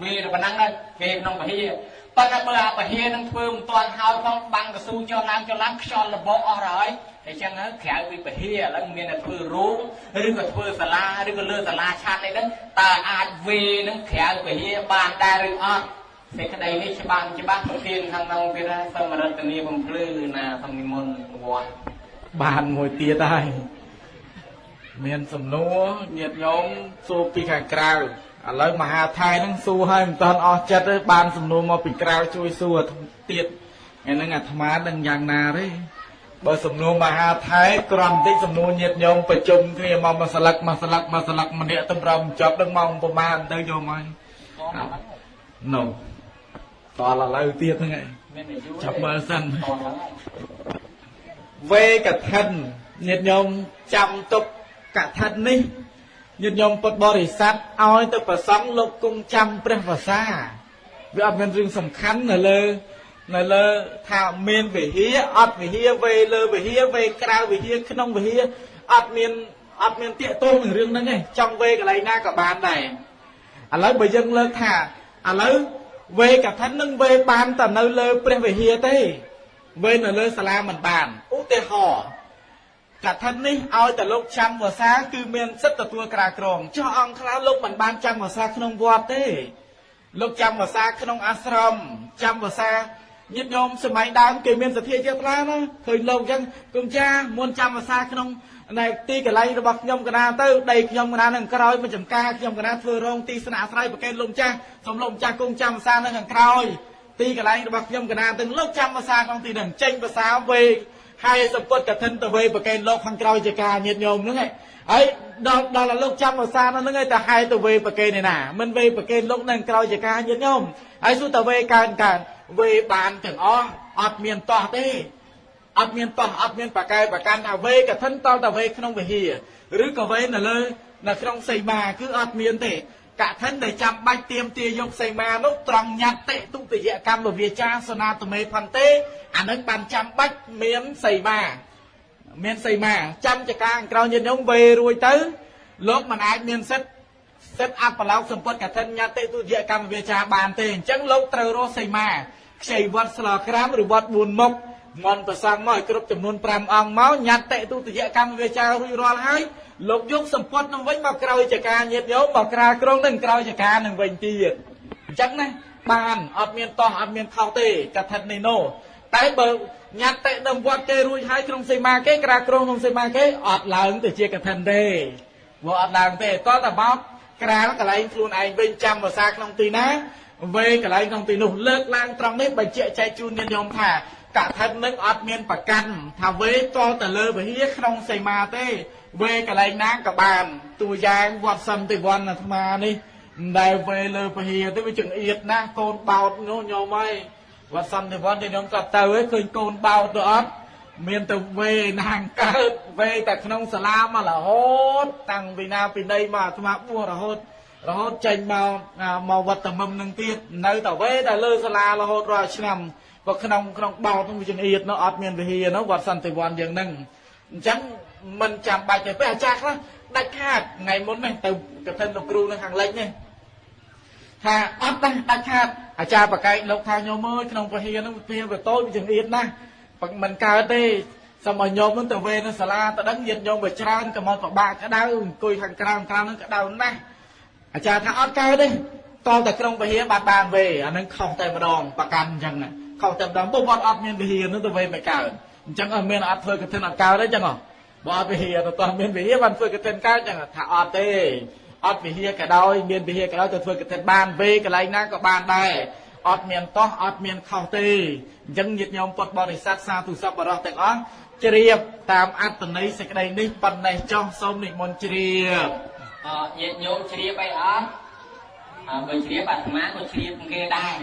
[SPEAKER 1] វេប៉ុណ្ណឹងទៅវេក្នុងវិហារ ប៉ុន្តែបើអាពហិនឹងធ្វើមិនទាន់ហើយផងបាំងកស៊ូចុះឡើងចុះឡើងខ្យល់លបអស់ហើយអញ្ចឹងក្រៅពីពហិឥឡូវមានតែធ្វើរោងឬក៏ធ្វើសាលាឬក៏លើសាលាឆាត់អីហ្នឹងតើអាចវេនឹងក្រៅពហិបានដែរឬអត់សេចក្តីនេះច្បាស់ច្បាស់ប្រធានខាងក្នុងទៀតហើយសូមរតនីបំភ្លឺណាសូមនិមន្តវត្ត
[SPEAKER 2] បានមួយទៀតហើយមានសំណួរញាតិញោមសួរពីខាងក្រៅ ឥឡូវមហាថៃហ្នឹងសួរហើយមិនតាន់អស់ចិត្តទេបានសំណួរមកពីក្រៅជួយសួរទៀតថ្ងៃហ្នឹងអាត្មាដឹងយ៉ាងណាទេបើសំណួរមហាថៃក្រំតិចសំណួរញាតញោមប្រជុំគ្នាមកមួយស្លឹកមួយស្លឹកមួយស្លឹកម្នាក់ទៅប្រំចប់ដឹងមកប្រមាណទៅយកមកនោះតឡឥឡូវទៀតហ្នឹងឯង
[SPEAKER 1] មានអាយុ
[SPEAKER 2] ចាប់មើលសិន
[SPEAKER 1] តហ្នឹងហើយ
[SPEAKER 2] វេកឋិនញាតិញោមចាំទុកកឋិននេះ ញាតិញោមពុទ្ធបរិស័ទឲ្យទៅប្រសង់លោកគង់ចាំព្រះវសាវាអត់មានរឿងសំខាន់នៅលើនៅលើថាមានវិហារអត់វិហារវេលើវិហារវេក្រៅវិហារក្នុងវិហារអត់មានអត់មានតាកតងនឹងរឿងហ្នឹងទេចង់វេកន្លែងណាក៏បានដែរឥឡូវបើយើងលើកថាឥឡូវវេកឋិននឹងវេបានតែនៅលើព្រះវិហារទេវេនៅលើសាលាមិនបានឧទាហរណ៍ កថានេះឲ្យតែលោកចាំភាសាគឺមានសិទ្ធិទទួលក្រាក្រងចុះអង្គខ្លះលោកមិនបានចាំភាសាក្នុងវត្តទេលោកចាំភាសាក្នុងអាស្រមចាំភាសាញាតិញោមសម័យដើមគេមានសទ្ធាជ្រះថ្លាណាឃើញលោកអញ្ចឹងគុំចាមុនចាំភាសាក្នុងនៅទីកន្លែងរបស់ខ្ញុំកណាទៅដីខ្ញុំកណានឹងក្រោយមកចំការខ្ញុំកណាធ្វើរោងទីស្នាក់អាស្រ័យប្រកេនលោកម្ចាស់សូមលោកម្ចាស់គង់ចាំភាសានៅខាងក្រោយទីកន្លែងរបស់ខ្ញុំកណាទាំងលោកចាំភាសាក្នុងទីនឹងចេញភាសាវេ ហើយសម្ពុតកឋិនទៅវេប្រកេនលោកខាងក្រោយជាការញាតញោមហ្នឹងឯងហើយដល់ដល់លោកចាំភាសានោះហ្នឹងឯងទៅហើយទៅវេប្រកេនឯណាមិនវេប្រកេនលោកនៅក្រោយជាការញាតញោមហើយសួរទៅវេកើនកើនវេបានទាំងអស់អត់មានតោះទេអត់មានតោះអត់មានបកែប្រកាន់ថាវេកឋិនតទៅវេក្នុងវិហារឬក៏វេនៅលើនៅក្នុងសីមាគឺអត់មានទេ កឋិនដែលចាំបាច់ទៀមទាយកសីមានោះត្រង់ញត្តិទុតិយកម្មវិជាសនាតមេផន្ទេអានឹងបានចាំបាច់មានសីមាមានសីមាចាំចកាក្រោយញាតិញោមវេរួចទៅលោកមិនអាចមានសិទ្ធិសិទ្ធិអបឡោកសម្ពុតកឋិនញត្តិទុតិយកម្មវិជាបានទេអញ្ចឹងលោកត្រូវរស់សីមាខ្ចីវត្តស្លោក្រាមឬវត្ត4មុខមន្តប្រសងមកឲ្យគ្រប់ចំនួន5អង្គមកញត្តិទុតិយកម្មវិជារួចរាល់ហើយ លោកយកសម្ពត់នឹងវិញមកក្រោយចកាញាតញោមមកក្រាក្រងនឹងក្រោយចកានឹងវិញទៀតអញ្ចឹងណាបានអត់មានតោះអត់មានខុសទេកថានេះណូតែបើញត្តិនឹងវត្តគេរួចហើយក្នុងសីមាគេក្រាក្រងក្នុងសីមាគេអត់ឡើងទៅជាកថាទេព្រោះអត់ឡើងទេតោះតែមកក្រាលកន្លែងខ្លួនឯងវិញចាំភាសាក្នុងទីណាវេកន្លែងក្នុងទីនោះលើកឡើងត្រង់នេះបញ្ជាក់ចែកជូនញាតិញោមថាកថានឹងអត់មានប្រកាន់ថាវេតទៅលើវិហារក្នុងសីមាទេ វេកន្លែងណាក៏បានតួយ៉ាងវត្តសន្តិវណ្ណអាត្មានេះមិនដែលវេលើពហិយទៅវាចង្អៀតណាស់កូនបោតនោះញោមហើយវត្តសន្តិវណ្ណទីខ្ញុំក៏ទៅឯងឃើញកូនបោតទៅអត់មានទៅវេណាងកើតវេតែក្នុងសាលាមករហូត តាំងពីណាពីណីមកអាត្មាបួសរហូតរហូតចេញមកអាមកវត្តតមឹមនឹងទៀតនៅតែវេតែលើសាលារហូតរាល់ឆ្នាំបើក្នុងក្នុងបោតនោះវាចង្អៀតនោះអត់មានវិហារនោះវត្តសន្តិវណ្ណយ៉ាងហ្នឹងអញ្ចឹង មិនចាំបាច់ទេពេលអាចារ្យខ្លះដាច់ខាតថ្ងៃមុននេះទៅកឋិនលោកគ្រូនៅខាងលិចនេះថាអត់ដែរដាច់ខាតអាចារ្យបកែកលោកថាញោមអើយក្នុងពហិយហ្នឹងវាវាតូចវាចង្អៀតណាស់មិនកើតទេសូមឲ្យញោមនឹងទៅវេនៅសាលាទៅដឹងញាតញោមវាច្រើនក៏មកពិបាកក្តៅអង្គុយខាងក្រៅក្រៅហ្នឹងក្តៅណាស់អាចារ្យថាអត់កើតទេតតែក្នុងពហិយបាត់បានវេអាហ្នឹងខុសតែម្ដងប្រកាន់អញ្ចឹងណាខុសតែម្ដងពុទ្ធវត្តអត់មានវិហារនោះទៅវេមិនកើតអញ្ចឹងអត់មានអត់ធ្វើកឋិនអត់កើតទេអញ្ចឹងហ៎ បើអត់វិហារទៅតោះមានវិហារបានធ្វើកឋិនកើតចឹងថាអត់ទេអត់វិហារក៏ដោយមានវិហារក៏ដោយទៅធ្វើកឋិនបានវេកន្លែងណាក៏បានដែរអត់មានតោះអត់មានខុសទេអញ្ចឹងញាតិញោមពុទ្ធបរិស័ទសាធុសពបរោះទាំងអស់ជ្រាបតាមអត្តន័យសេចក្តីនេះប៉ុណ្ណេះចុះសូមនិមន្តជ្រាប
[SPEAKER 1] អញាតិញោមជ្រាបអីអត់អើបើជ្រាបអាត្មាក៏ជ្រាបគេដែរ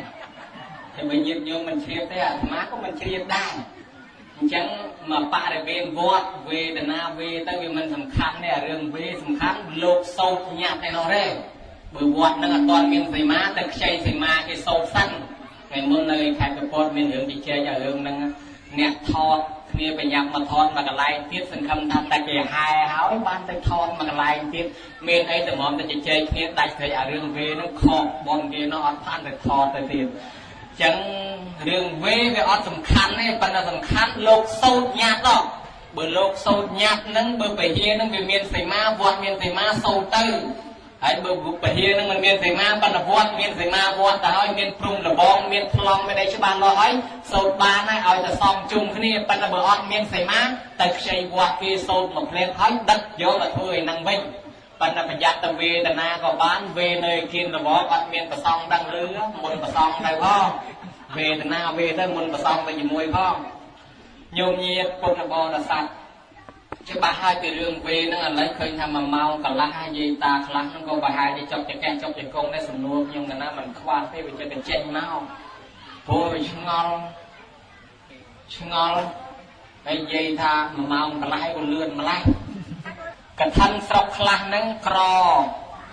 [SPEAKER 1] តែបើញាតិញោមមិនជ្រាបទេអាត្មាក៏មិនជ្រាបដែរអ ញ្ចឹងមកបរិវេណវត្តវេទនាវេទៅវាមិនសំខាន់ទេអារឿងវេសំខាន់លោកសោតញាត់ឯនោះទេបើវត្តនឹងអត់ទាន់មានសីមាទៅខ្ចីសីមាគេសោតសិនថ្ងៃមុននៅខេត្តកពតមានរឿងជជែកឲ្យរឿងហ្នឹងអ្នកថតគ្នាប្រញាប់មកថតមកកន្លែងទៀតសង្ឃឹមថាតែគេហែហើយបានទៅថតមកកន្លែងទៀតមានអីតែមកទៅជជែកគ្នាដាច់ព្រៃអារឿងវេហ្នឹងខកបងគេនោះអត់បានទៅថតទៅទៀត ចឹងរឿងវេវាអត់សំខាន់ទេប៉ុន្តែសំខាន់លោកសោតញាត់ដល់បើលោកសោតញាត់ហ្នឹងបើពហិយហ្នឹងវាមានសីមាវត្តមានសីមាសោតទៅហើយបើពហិយហ្នឹងมันមានសីមាប៉ុន្តែវត្តមានសីមាវត្តទៅហើយមានព្រំលបងមានប្លង់មានអីច្បាស់លាស់ហើយសោតបានហើយឲ្យតែសំជុំគ្នាប៉ុន្តែបើអត់មានសីមាទៅខ្ចីវត្តគេសោតមកភ្លាមហើយដឹកយកទៅធ្វើឯហ្នឹងវិញ ប៉ុន្តែប្រយ័ត្នទៅវេទនាក៏បានវេនៅគៀនរបបអត់មានប្រសងដឹងលឺមុនប្រសងទៅផងវេទនាវេទៅមុនប្រសងទៅជាមួយផងញោមញាតពុទ្ធបរិស័ទច្បាស់ហើយពីរឿងវេហ្នឹងឥឡូវឃើញថាមួយម៉ោងកន្លះហើយយាយតាខ្លះហ្នឹងក៏ប្រហែលជាចប់ចកែចប់ចកងដែរសំណួរខ្ញុំកណាមិនខ្វល់ទេវាចិត្តបញ្ចេញមកព្រោះវាឆ្ងល់ឆ្ងល់ហើយនិយាយថាមួយម៉ោងកន្លះក៏លឿនម្ល៉េះ កថាស្រុកខ្លះហ្នឹងក្រ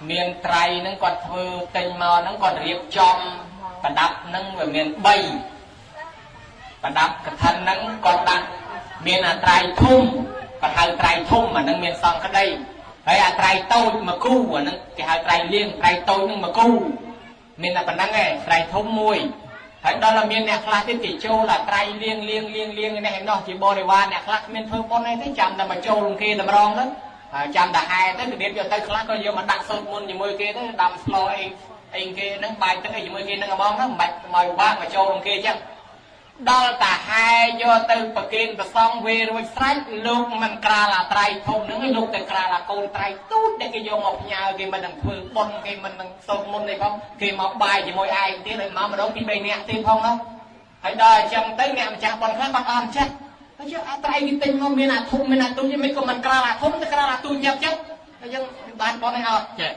[SPEAKER 1] មានត្រៃហ្នឹងគាត់ធ្វើទិញមកហ្នឹងគាត់រៀបចំប្រដាប់ហ្នឹងវាមាន3ប្រដាប់កថាហ្នឹងគាត់ដាក់មានអាត្រៃធំគាត់ហៅត្រៃធំអាហ្នឹងមានសង្ក្តីហើយអាត្រៃតូចមួយគូអាហ្នឹងគេហៅត្រៃលៀងត្រៃតូចហ្នឹងមួយគូមានតែប៉ុណ្្នឹងឯងត្រៃធំមួយហើយដល់តែមានអ្នកខ្លះទៀតគេចូលអាត្រៃលៀងលៀងលៀងលៀងនេះឯណោះជាបរិវារអ្នកខ្លះគ្មានធ្វើបុណ្យអីទេចាំតែមកចូលគេតម្រងទៅ ចាំតែហែទៅរបៀបយកទៅខ្លះក៏យកមកដាក់សូត្រមុនជាមួយគេទៅដាំស្លអីអីគេហ្នឹងបាយទឹកអីជាមួយគេហ្នឹងហ្មងហ្នឹងមិនបាច់មកពិបាកមកចូលក្នុងគេអញ្ចឹងដល់តាហែយកទៅប្រគេនប្រសងវេរួចស្រេចលោកមិនក្រាលអាត្រៃធំហ្នឹងលោកតែក្រាលអាកូនត្រៃទូចដែលគេយកមកផ្ញើគេមិននឹងធ្វើបុណ្យគេមិននឹងសូត្រមុនទេផងគេមកបាយជាមួយឯងទៀតហើយមកម្ដងពី3នាក់ទៀតផងនោះហើយដល់អញ្ចឹងទៅអ្នកម្ចាស់បុណ្យខ្លះបាត់អស់ចិត្ត ហើយយកអាត្រៃគេទិញមកមានអាធំមានអាទូចមិនក៏មិនក្រាលអាធំតែក្រាលអាទូចយ៉ាប់ចឹងហើយយើងបានបុណ្យឲ្យអត់ចេះ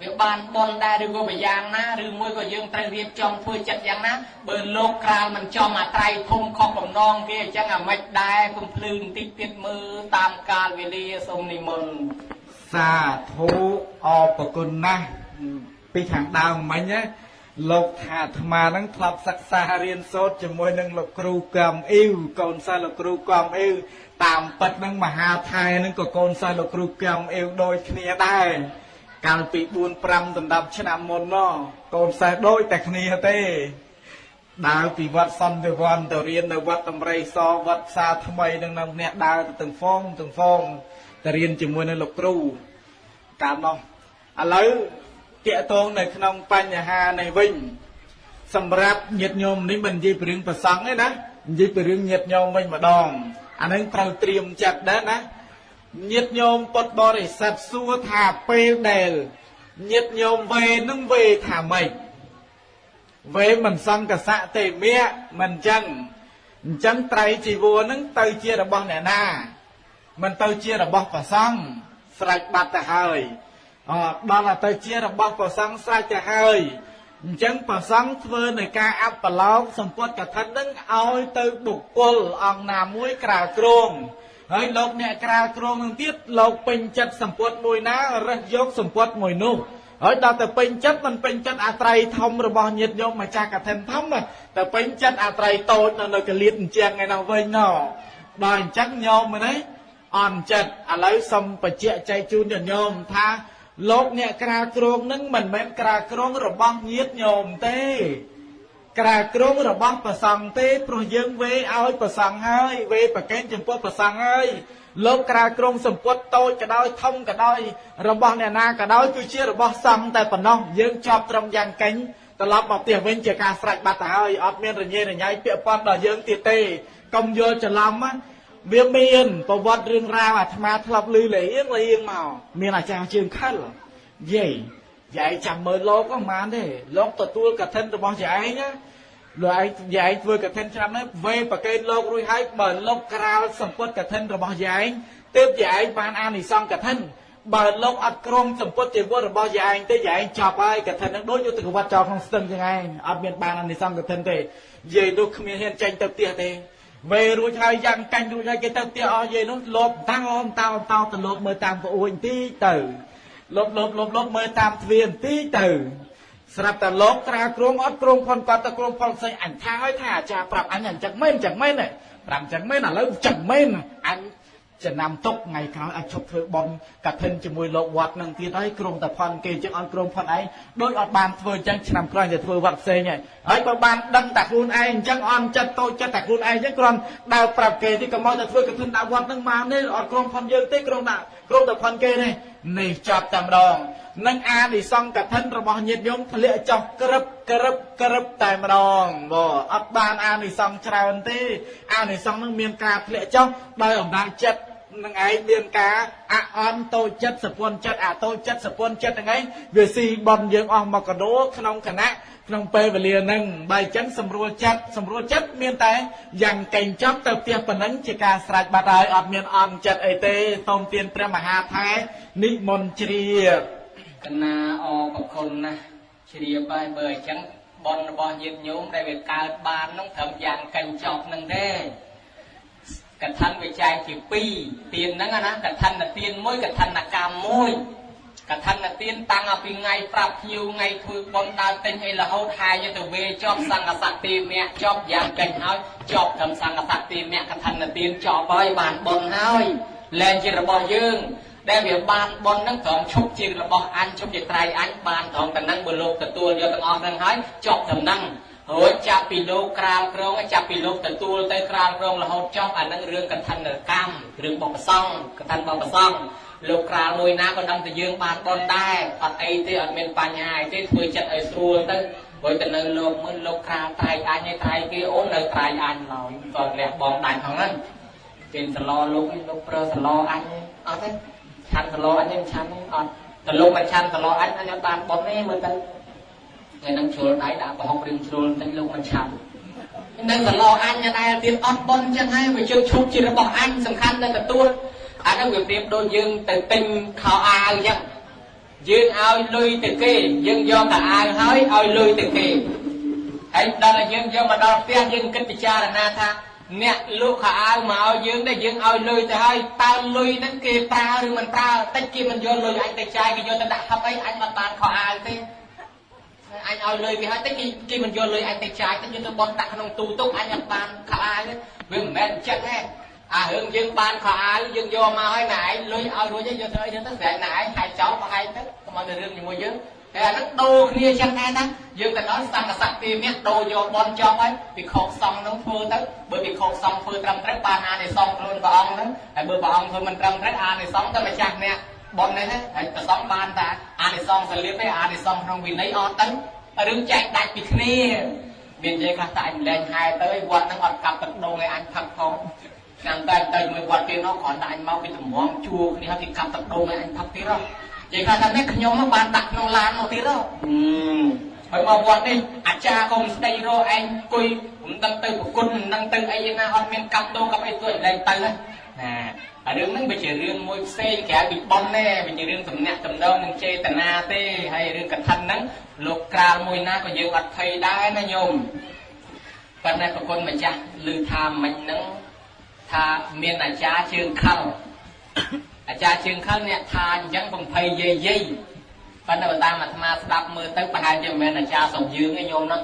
[SPEAKER 1] វាបានបនដែរឬក៏ប្រយ៉ាងណាឬមួយក៏យើងត្រូវរៀបចំធ្វើចិត្តយ៉ាងណាបើលោកក្រាលមិនចំអាត្រៃធំខុសបំណងគេអញ្ចឹងអាម៉េចដែរគុំភ្លឺបន្តិចទៀតមើលតាមកាលវេលាសូមនិមន្ត
[SPEAKER 2] សាធុអរប្រគុណណាស់ពីខាងដើមមិញណា លោកថាអាត្មានឹងធ្លាប់សិក្សារៀនសូត្រជាមួយនឹងលោកគ្រូកំអ៊ីវកូនសិស្សលោកគ្រូកំអ៊ីវតាមពិតនឹងមហាថៃនឹងក៏កូនសិស្សលោកគ្រូកំអ៊ីវដូចគ្នាដែរកាលពី4 5ដណ្ដប់ឆ្នាំមុនណោះកូនសិស្សដូចតែគ្នាទេដើរពីវត្តសន្តិវ័នទៅរៀននៅវត្តតម្រៃសវត្តផ្សារថ្មីនឹងនៅអ្នកដើរទៅទាំងហ្វងទាំងហ្វងទៅរៀនជាមួយនឹងលោកគ្រូកាលនោះឥឡូវ តាកតងនៅក្នុងបញ្ហានេះវិញសម្រាប់ញាតិញោមនេះមិននិយាយពីរឿងប្រសង់ទេណានិយាយពីរឿងញាតិញោមវិញម្ដងអានឹងត្រូវត្រៀមចិត្តដែរណាញាតិញោមពុទ្ធបរិស័ទសួរថាពេលដែលញាតិញោមវេនឹងវេថាម៉េចវេមិនសង្កសៈទេមៈមិនចឹងអញ្ចឹងត្រៃជីវរនឹងទៅជារបស់អ្នកណាមិនទៅជារបស់ព្រះសង្ឃស្រេចបាត់ទៅហើយ អដល់ទៅជារបស់ព្រះសង្ឃស្រេចទៅហើយអញ្ចឹងព្រះសង្ឃធ្វើនៅការអបឡោកសម្ពុតកថានឹងឲ្យទៅបុគ្គលអង្គណាមួយក្រៅក្រងហើយលោកអ្នកក្រាលគ្រងនឹងទៀតលោកពេញចិត្តសម្ពុតមួយណារើសយកសម្ពុតមួយនោះហើយដល់ទៅពេញចិត្តមិនពេញចិត្តអាត្រៃធំរបស់ញាតិញោមម្ចាស់កឋិនធំតែពេញចិត្តអាត្រៃតូចនៅនៅកលៀតអញ្ចឹងឯនោះវិញណោដល់អញ្ចឹងញោមមើលនេះអន់ចិត្តឥឡូវសុំបញ្ជាក់ចែកជូនញាតិញោមថា លោកអ្នកក្រាលគ្រងនឹងមិនមែនក្រាលគ្រងរបស់ញាតិញោមទេ ក្រាលគ្រងរបស់ប្រសង់ទេព្រោះយើងវេឲ្យប្រសង់ហើយវេប្រកេនចំពោះប្រសង់ហើយលោកក្រាលគ្រងសម្ពុតតូចក៏ដោយធំក៏ដោយរបស់អ្នកណាក៏ដោយគឺជារបស់សង្ឃតែប៉ុណ្ណោះយើងជាប់ត្រឹមយ៉ាងកេញត្រឡប់មកផ្ទះវិញជាការស្រេចបាត់ទៅហើយអត់មានរញ៉េរញ៉ៃពាក់ព័ន្ធដល់យើងទៀតទេកុំយល់ច្រឡំ វាមានប្រវត្តិរឿងរ៉ាវអាត្មាធ្លាប់ឮលេងលេងមកមានអាចារ្យជើងខិលយាយយាយចាំមើលលោកក៏មិនទេលោកទទួលកឋិនរបស់យាយណាលោកឯងយាយធ្វើកឋិនឆ្នាំនេះវេប្រកេនលោករួចហើយបើលោកក្រាលសម្ពុតកឋិនរបស់យាយទើបយាយបានអានិសង្សកឋិនបើលោកអត់ក្រុមសម្ពុតជីវិតរបស់យាយទេយាយចប់ហើយកឋិននឹងដូចយុទ្ធកវត្តចោលក្នុងស្ទឹងចឹងឯងអត់មានបានអានិសង្សកឋិនទេយាយនោះគ្មានហ៊ានចេញទៅផ្ទះទេ វេរួចហើយយ៉ាងកាញ់រួចហើយគេទៅផ្ទះអស់យាយនោះលោបតាំងអមតោតោទៅលោបមើលតាមប្អូនទីទៅលោបលោបលោបលោបមើលតាមទ្វារបន្តិចទៅស្រាប់តែលោកក្រាលគ្រងអត់គ្រងផនគាត់ទៅគ្រងផនផ្សេងអញថាឲ្យថាអាចារ្យប្រាប់អញអញ្ចឹងមែនអញ្ចឹងមែនប្រាប់អញ្ចឹងមែនឥឡូវអញ្ចឹងមែនអញ ចំណាំទុកថ្ងៃក្រោយអាចឈប់ធ្វើបន់កឋិនជាមួយលោកវត្តនឹងទៀតហើយក្រុងតែផនគេចឹងអត់ក្រុងផនឯងដូចអត់បានធ្វើអញ្ចឹងឆ្នាំក្រោយទៅធ្វើវត្តផ្សេងហើយហើយបើបានដឹងតែខ្លួនឯងអញ្ចឹងអន់ចិត្តតូចចិត្តតែខ្លួនឯងអញ្ចឹងគ្រាន់ដើរប្រាប់គេទីកុំមកតែធ្វើកឋិនដាក់វត្តនឹងមកនេះអត់ក្រុងផនយើងទេក្រុងដាក់ក្រុងតែផនគេនេះនេះចាប់តែម្ដងនឹងអានិសង្កឋិនរបស់ញាតិញោមធ្លាក់ចុះក្រឹបក្រឹបក្រឹបតែម្ដងបងអត់បានអានិសង្ឃច្រើនទេអានិសង្ឃនឹងមានការធ្លាក់ចុះដោយអំណាចចិត្ត នឹងឯងមានការអអន់តូចចិត្តសពុនចិត្តអាតូចចិត្តសពុនចិត្តហ្នឹងឯងវាស៊ីបនយើងអស់មកកដោក្នុងគណៈក្នុងពេលវេលាហ្នឹងបើអញ្ចឹងសម្រួលចិត្តសម្រួលចិត្តមានតែយ៉ាងកេងចប់ទៅផ្ទះប៉ុណ្ណឹងជាការស្រេចបាត់ហើយអត់មានអន់ចិត្តអីទេសូមទានព្រះមហាថែនិមន្តជ្រាប
[SPEAKER 1] កណាអរគុណណាស់ជ្រាបហើយបើអញ្ចឹងបនរបស់ញាតិញោមដែលវាកើតបាននោះត្រឹមយ៉ាងកញ្ចប់នឹងទេ កថាវាចែកជា2ទានហ្នឹងណាកថាទានមួយកថាកម្មមួយកថាទានតាំងពីថ្ងៃប្រាប់ភ្ញៀវថ្ងៃធ្វើបន់ដើរទិញអីរហូតហាយទៅវេចប់សង្កសតិមៈចប់យ៉ាងកេញហើយចប់ត្រឹមសង្កសតិមៈកថាទានចប់ហើយបានបន់ហើយលែងជារបស់យើង ដែលវាបានបនហ្នឹងត្រង់ឈប់ជារបស់អញឈប់ជាត្រៃអញបានត្រង់តែហ្នឹងបើលោកទទួលយកទាំងអស់ហ្នឹងហើយចប់ដំណឹង រួចចាប់ពីលោកក្រាលក្រងចាប់ពីលោកទទួលទៅក្រាលក្រងរហូតចប់អាហ្នឹងរឿងកថាកម្មរឿងបបប្រសងកថាបបប្រសងលោកក្រាលមួយណាក៏ដឹងតែយើងបានបនដែរអត់អីទេអត់មានបញ្ហាអីទេធ្វើចិត្តឲ្យស្រួលទៅព្រោះតែនៅលោកមើលលោកក្រាលត្រៃអញឯត្រៃគេអូននៅត្រៃអញឡើយក៏លះបងដាច់ផងហ្នឹងចេញសឡលោកនេះលោកប្រើសឡអញអត់ទេឆាន់សឡអញមិនឆាន់ទេអត់តលោកមិនឆាន់សឡអញអញអត់បានបុនទេមើលទៅ ថ្ងៃនឹងជ្រុលដៃដាក់ប្រហុករៀងជ្រុលតែលោកមិនឆាន់នៅសឡអញដែលទៀតអត់បុនចឹងហើយវាជើងឈប់ជារបស់អញសំខាន់តែទទួលអានោះវាប្រៀបដូចយើងទៅទិញខោអាវចឹងយើងឲ្យលុយទៅគេយើងយកតែអាវហើយឲ្យលុយទៅគេហើយដល់តែយើងយកមកដល់ផ្ទះយើងគិតពិចារណាថាអ្នកលក់ខោអាវមកឲ្យយើងដែរយើងឲ្យលុយទៅហើយតើលុយហ្នឹងគេប្រើឬមិនប្រើតិចគេមិនយកលុយអញទៅចាយគេយកទៅដាក់ហឹបអីអញមិនបានខោអាវទេ អញឲ្យលុយគេហើយតិចគេគេមិនយកលុយអញទៅចាយតិចយកទៅបន់ដាក់ក្នុងទូទុកអញអត់បានខោអាវទេវាមិនមែនអញ្ចឹងទេអារឿងយើងបានខោអាវយើងយកមកឲ្យណែឯងលុយឲ្យរួចយកទៅអីទៅស្រែកណែឯងហាយចោលបោះឯងទៅកុំឲ្យរឿងជាមួយយើងតែអាហ្នឹងដូរគ្នាចឹងដែរណាយើងទៅដល់សង្កស័កទីមាសដូរយកបនចប់ហើយពិខុសង្ឃហ្នឹងធ្វើទៅបើពិខុសង្ឃធ្វើត្រឹមត្រូវបានអានិសង្ឃខ្លួនព្រះអង្គហ្នឹងហើយបើព្រះអង្គធ្វើមិនត្រឹមត្រូវអានិសង្ឃទៅម្ចាស់អ្នក បននេះណាហើយប្រសងបានតាអានិសង្ឃសលៀបទេអានិសង្ឃក្នុងវិន័យអត់ទៅរឿងចែកដាច់ពីគ្នាមាននិយាយខ្លះតែអញលែងហែទៅឯវត្តហ្នឹងអត់កាប់ទឹកដូងឲ្យអញផឹកផងចាំតែទៅមួយវត្តទៀតនោះគ្រាន់តែអញមកពីតម្រងជួគ្នាហើយគេកាប់ទឹកដូងឲ្យអញផឹកទៀតហ៎និយាយថាតែខ្ញុំបានដាក់ក្នុងឡានមកទៀតហើយមកវត្តនេះអាចារ្យក៏មិនស្ដីរកឯងអង្គុយមិនដឹងទៅប្រគុណមិនដឹងទៅអីណាអត់មានកាប់ដូងកាប់អីទៅលែងទៅណា អារឿងហ្នឹងវាជារឿងមួយផ្សេងក្រៅពីប៉ុនទេវាជារឿងសំណាក់តំណងនឹងចេតនាទេហើយរឿងកថាហ្នឹងលោកក្រាលមួយណាក៏យើងអត់ភ័យដែរណាញោមប៉ុន្តែប្រគុណម្ចាស់ឮថាមិញហ្នឹងថាមានអាចារ្យជើងខលអាចារ្យជើងខលអ្នកថាអញ្ចឹងបំភ័យយាយយាយប៉ុន្តែបើតាមអាត្មាស្ដាប់មើលទៅប្រហែលជាមិនមែនអាចារ្យសុំយើងទេញោមហ្នឹង